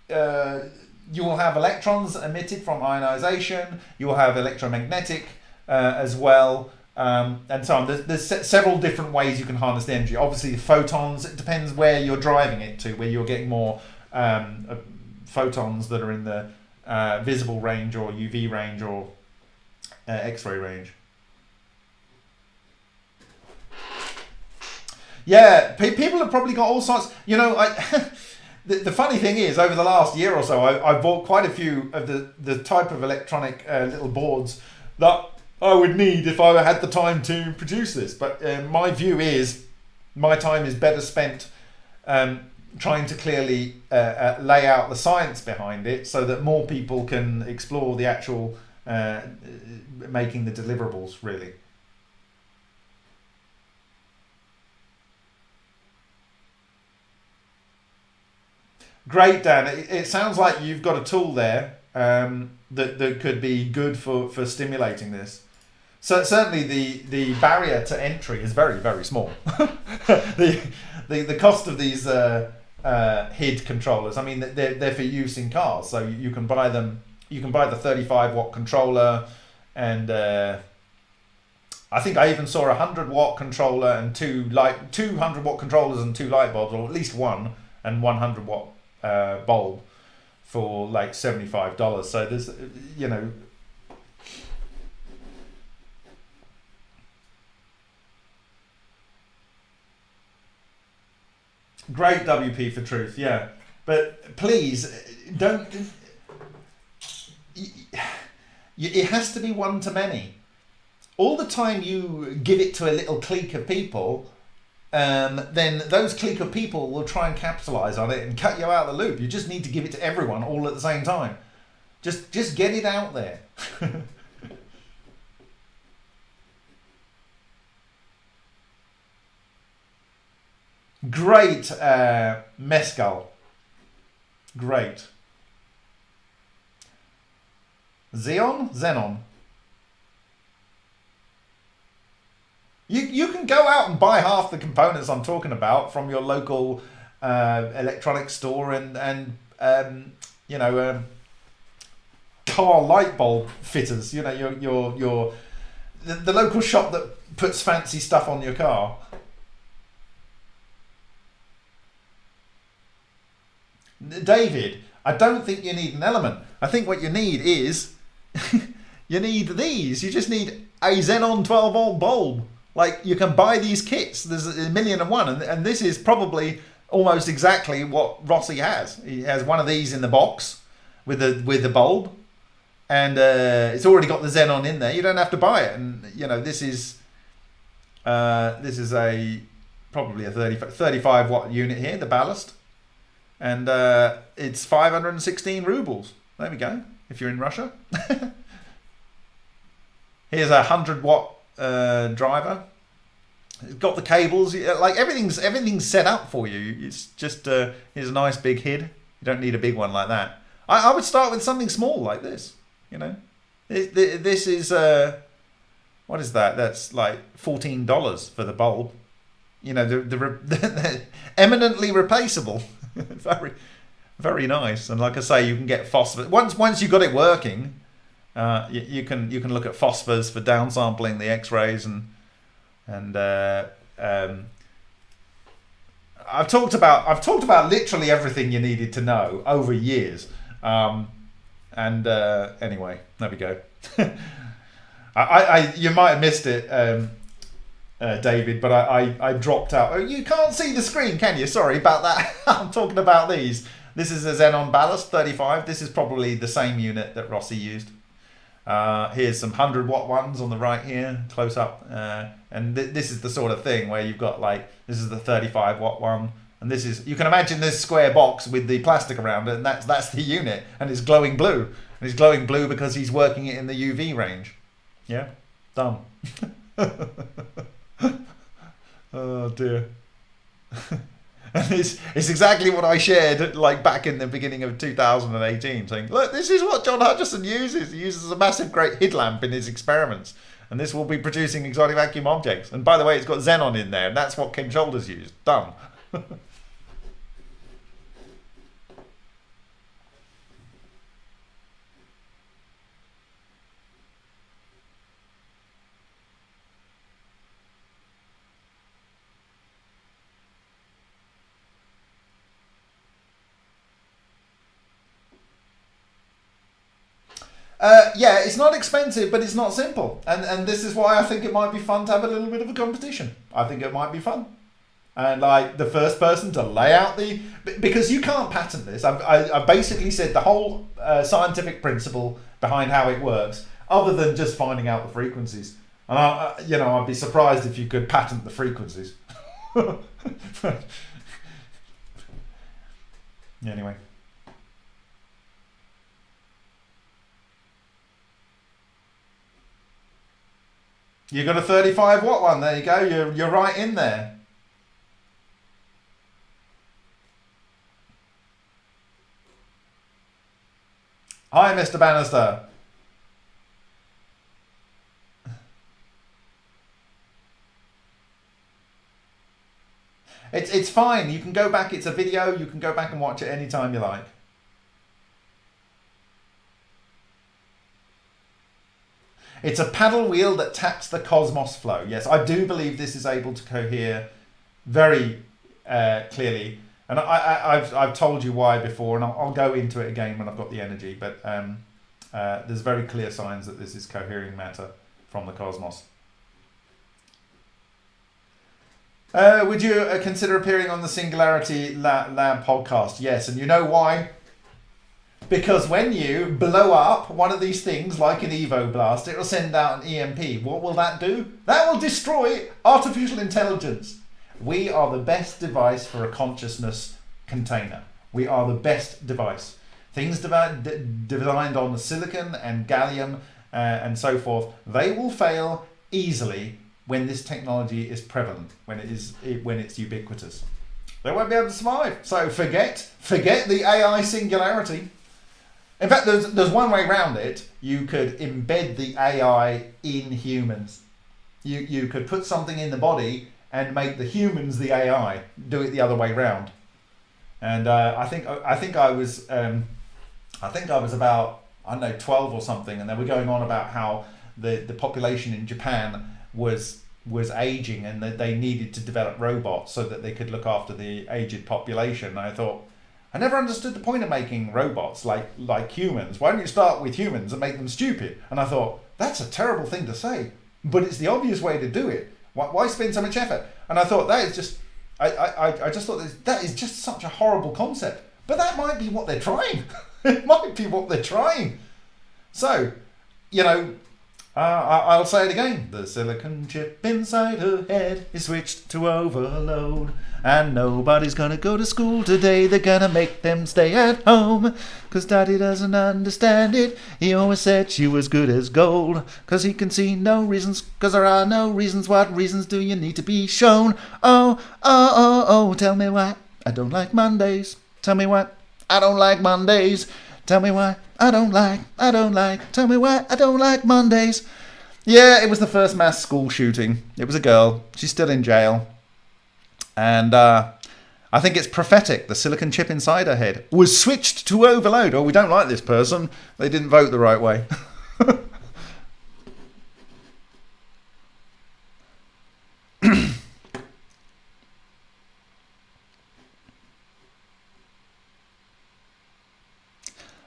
you, uh, you will have electrons emitted from ionization, you will have electromagnetic uh, as well, um, and so on. There's, there's several different ways you can harness the energy. Obviously, photons, it depends where you're driving it to, where you're getting more um, uh, photons that are in the uh, visible range or UV range or uh, X ray range. Yeah, pe people have probably got all sorts. You know, I. [laughs] the, the funny thing is, over the last year or so, I, I bought quite a few of the the type of electronic uh, little boards that I would need if I had the time to produce this. But uh, my view is, my time is better spent um, trying to clearly uh, uh, lay out the science behind it, so that more people can explore the actual uh, making the deliverables. Really. Great, Dan. It, it, sounds like you've got a tool there um, that, that could be good for, for stimulating this. So certainly the, the barrier to entry is very, very small. [laughs] the, the, the cost of these uh, uh, HID controllers, I mean, they're, they're for use in cars. So you can buy them, you can buy the 35 watt controller and uh, I think I even saw a 100 watt controller and two light, 200 watt controllers and two light bulbs, or at least one and 100 watt uh, bulb for like $75. So there's, you know, great WP for truth, yeah. But please don't. It has to be one to many. All the time you give it to a little clique of people, um, then those clique of people will try and capitalize on it and cut you out of the loop. You just need to give it to everyone all at the same time. Just, just get it out there. [laughs] Great uh, mescal. Great. Xeon? Xenon. You you can go out and buy half the components I'm talking about from your local uh, electronics store and and um, you know um, car light bulb fitters. You know your your your the, the local shop that puts fancy stuff on your car. David, I don't think you need an element. I think what you need is [laughs] you need these. You just need a Xenon 12 volt bulb. Like you can buy these kits. There's a million and one, and, and this is probably almost exactly what Rossi has. He has one of these in the box with the with the bulb, and uh, it's already got the Xenon in there. You don't have to buy it, and you know this is uh, this is a probably a 30, 35 watt unit here, the ballast, and uh, it's 516 rubles. There we go. If you're in Russia, [laughs] here's a hundred watt uh, driver. It's got the cables, like everything's everything's set up for you. It's just uh, here's a nice big head. You don't need a big one like that. I, I would start with something small like this. You know, this is uh, what is that? That's like fourteen dollars for the bulb. You know, the the, [laughs] eminently replaceable. [laughs] very very nice. And like I say, you can get phosphor once once you got it working. Uh, you, you, can you can look at phosphors for downsampling the X-rays and and uh, um, I've talked about I've talked about literally everything you needed to know over years. Um, and uh, anyway, there we go. [laughs] I, I, you might have missed it, um, uh, David, but I, I, I, dropped out. Oh, you can't see the screen, can you? Sorry about that. [laughs] I'm talking about these. This is a Xenon Ballast 35. This is probably the same unit that Rossi used. Uh, here's some 100 watt ones on the right here, close up. Uh, and th this is the sort of thing where you've got like, this is the 35 watt one. And this is, you can imagine this square box with the plastic around it, and that's, that's the unit, and it's glowing blue. And it's glowing blue because he's working it in the UV range. Yeah, done. [laughs] oh dear. [laughs] and it's, it's exactly what I shared like back in the beginning of 2018, saying, look, this is what John Hutchison uses. He uses a massive great headlamp in his experiments. And this will be producing exotic vacuum objects. And by the way, it's got xenon in there, and that's what Ken Shoulders used. Done. [laughs] Uh, yeah, it's not expensive, but it's not simple, and and this is why I think it might be fun to have a little bit of a competition. I think it might be fun, and like the first person to lay out the because you can't patent this. I've I, I basically said the whole uh, scientific principle behind how it works, other than just finding out the frequencies. And I, you know, I'd be surprised if you could patent the frequencies. [laughs] anyway. You got a 35 watt one. There you go. You're, you're right in there. Hi, Mr. Bannister. It's, it's fine. You can go back. It's a video. You can go back and watch it anytime you like. It's a paddle wheel that taps the Cosmos flow. Yes, I do believe this is able to cohere very uh, clearly. And I, have I've told you why before, and I'll, I'll, go into it again when I've got the energy. But um, uh, there's very clear signs that this is cohering matter from the cosmos. Uh, would you uh, consider appearing on the Singularity Lab, Lab podcast? Yes, and you know why? Because when you blow up one of these things like an Evo blast, it will send out an EMP. What will that do? That will destroy artificial intelligence. We are the best device for a consciousness container. We are the best device. Things designed on silicon and gallium uh, and so forth, they will fail easily when this technology is prevalent, when it is when it's ubiquitous. They won't be able to survive. So forget forget the AI singularity. In fact, there's, there's one way around it. You could embed the AI in humans. you you could put something in the body and make the humans the AI. Do it the other way round. And uh, I think I think I was um, I think I was about I don't know twelve or something, and they were going on about how the the population in Japan was was aging and that they needed to develop robots so that they could look after the aged population. And I thought I never understood the point of making robots like like humans. Why don't you start with humans and make them stupid? And I thought that's a terrible thing to say, but it's the obvious way to do it. Why, why spend so much effort? And I thought that is just I I, I just thought that, that is just such a horrible concept. But that might be what they're trying. [laughs] it might be what they're trying. So, you know, uh, I- I'll say it again. The silicon chip inside her head is switched to overload. And nobody's gonna go to school today. They're gonna make them stay at home. Cause daddy doesn't understand it. He always said she was good as gold. Cause he can see no reasons. Cause there are no reasons. What reasons do you need to be shown? Oh, oh, oh, oh. Tell me why I don't like Mondays. Tell me why I don't like Mondays. Tell me why I don't like, I don't like, tell me why I don't like Mondays. Yeah, it was the first mass school shooting. It was a girl. She's still in jail. And uh, I think it's prophetic. The silicon chip inside her head was switched to overload. Oh, we don't like this person. They didn't vote the right way. [laughs]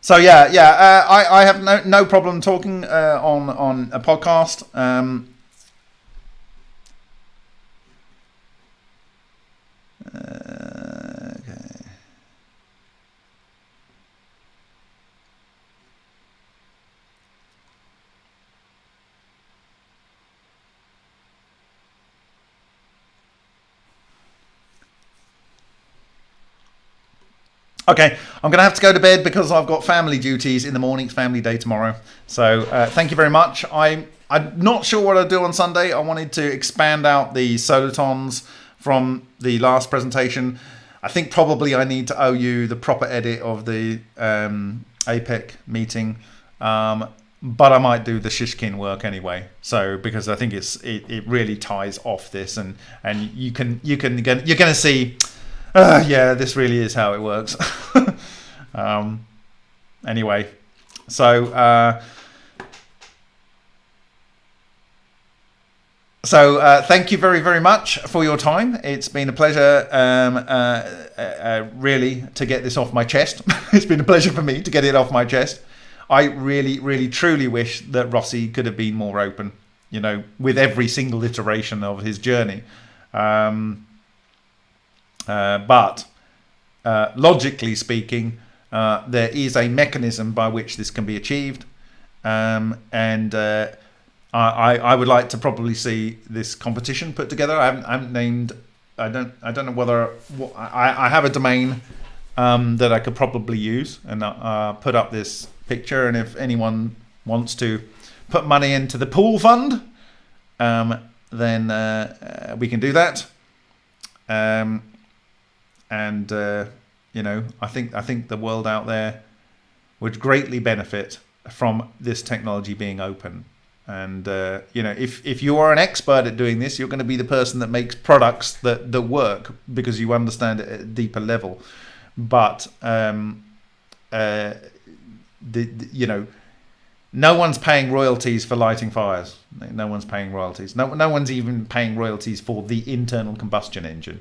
So yeah, yeah, uh, I, I have no, no problem talking uh, on on a podcast. Um, uh, Okay, I'm going to have to go to bed because I've got family duties in the morning. It's family day tomorrow. So uh, thank you very much. I'm, I'm not sure what I'll do on Sunday. I wanted to expand out the solitons from the last presentation. I think probably I need to owe you the proper edit of the um, APEC meeting. Um, but I might do the Shishkin work anyway. So because I think it's it, it really ties off this and and you can you can you're going to see [laughs] uh, yeah, this really is how it works. [laughs] um, anyway, so uh, so uh, thank you very very much for your time. It's been a pleasure, um, uh, uh, uh, really, to get this off my chest. [laughs] it's been a pleasure for me to get it off my chest. I really, really, truly wish that Rossi could have been more open. You know, with every single iteration of his journey. Um, but uh, logically speaking, uh, there is a mechanism by which this can be achieved, um, and uh, I, I would like to probably see this competition put together. I haven't, I haven't named. I don't. I don't know whether I, I have a domain um, that I could probably use and uh, put up this picture. And if anyone wants to put money into the pool fund, um, then uh, we can do that. Um, and uh, you know, I think I think the world out there would greatly benefit from this technology being open. And uh, you know, if if you are an expert at doing this, you're going to be the person that makes products that that work because you understand it at a deeper level. But um, uh, the, the you know, no one's paying royalties for lighting fires. No one's paying royalties. No, no one's even paying royalties for the internal combustion engine.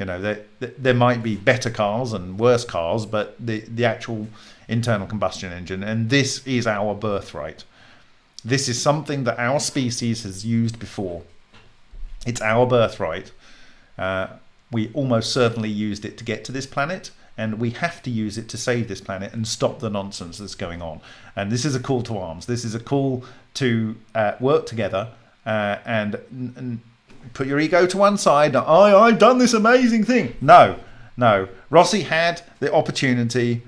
You know, there, there might be better cars and worse cars, but the, the actual internal combustion engine, and this is our birthright. This is something that our species has used before. It's our birthright. Uh, we almost certainly used it to get to this planet, and we have to use it to save this planet and stop the nonsense that's going on. And this is a call to arms. This is a call to uh, work together uh, and, and put your ego to one side. I, I've done this amazing thing. No, no. Rossi had the opportunity.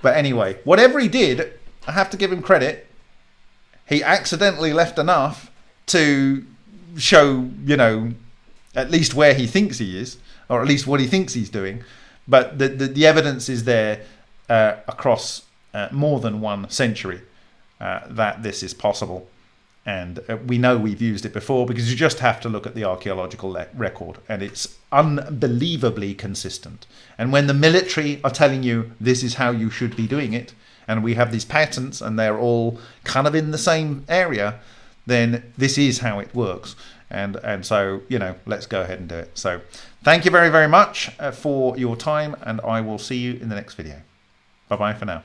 But anyway, whatever he did, I have to give him credit. He accidentally left enough to show, you know, at least where he thinks he is, or at least what he thinks he's doing. But the, the, the evidence is there uh, across uh, more than one century uh, that this is possible. And uh, we know we've used it before because you just have to look at the archaeological record and it's unbelievably consistent. And when the military are telling you this is how you should be doing it and we have these patents and they're all kind of in the same area then this is how it works. And and so you know let's go ahead and do it. So thank you very very much uh, for your time and i will see you in the next video. Bye bye for now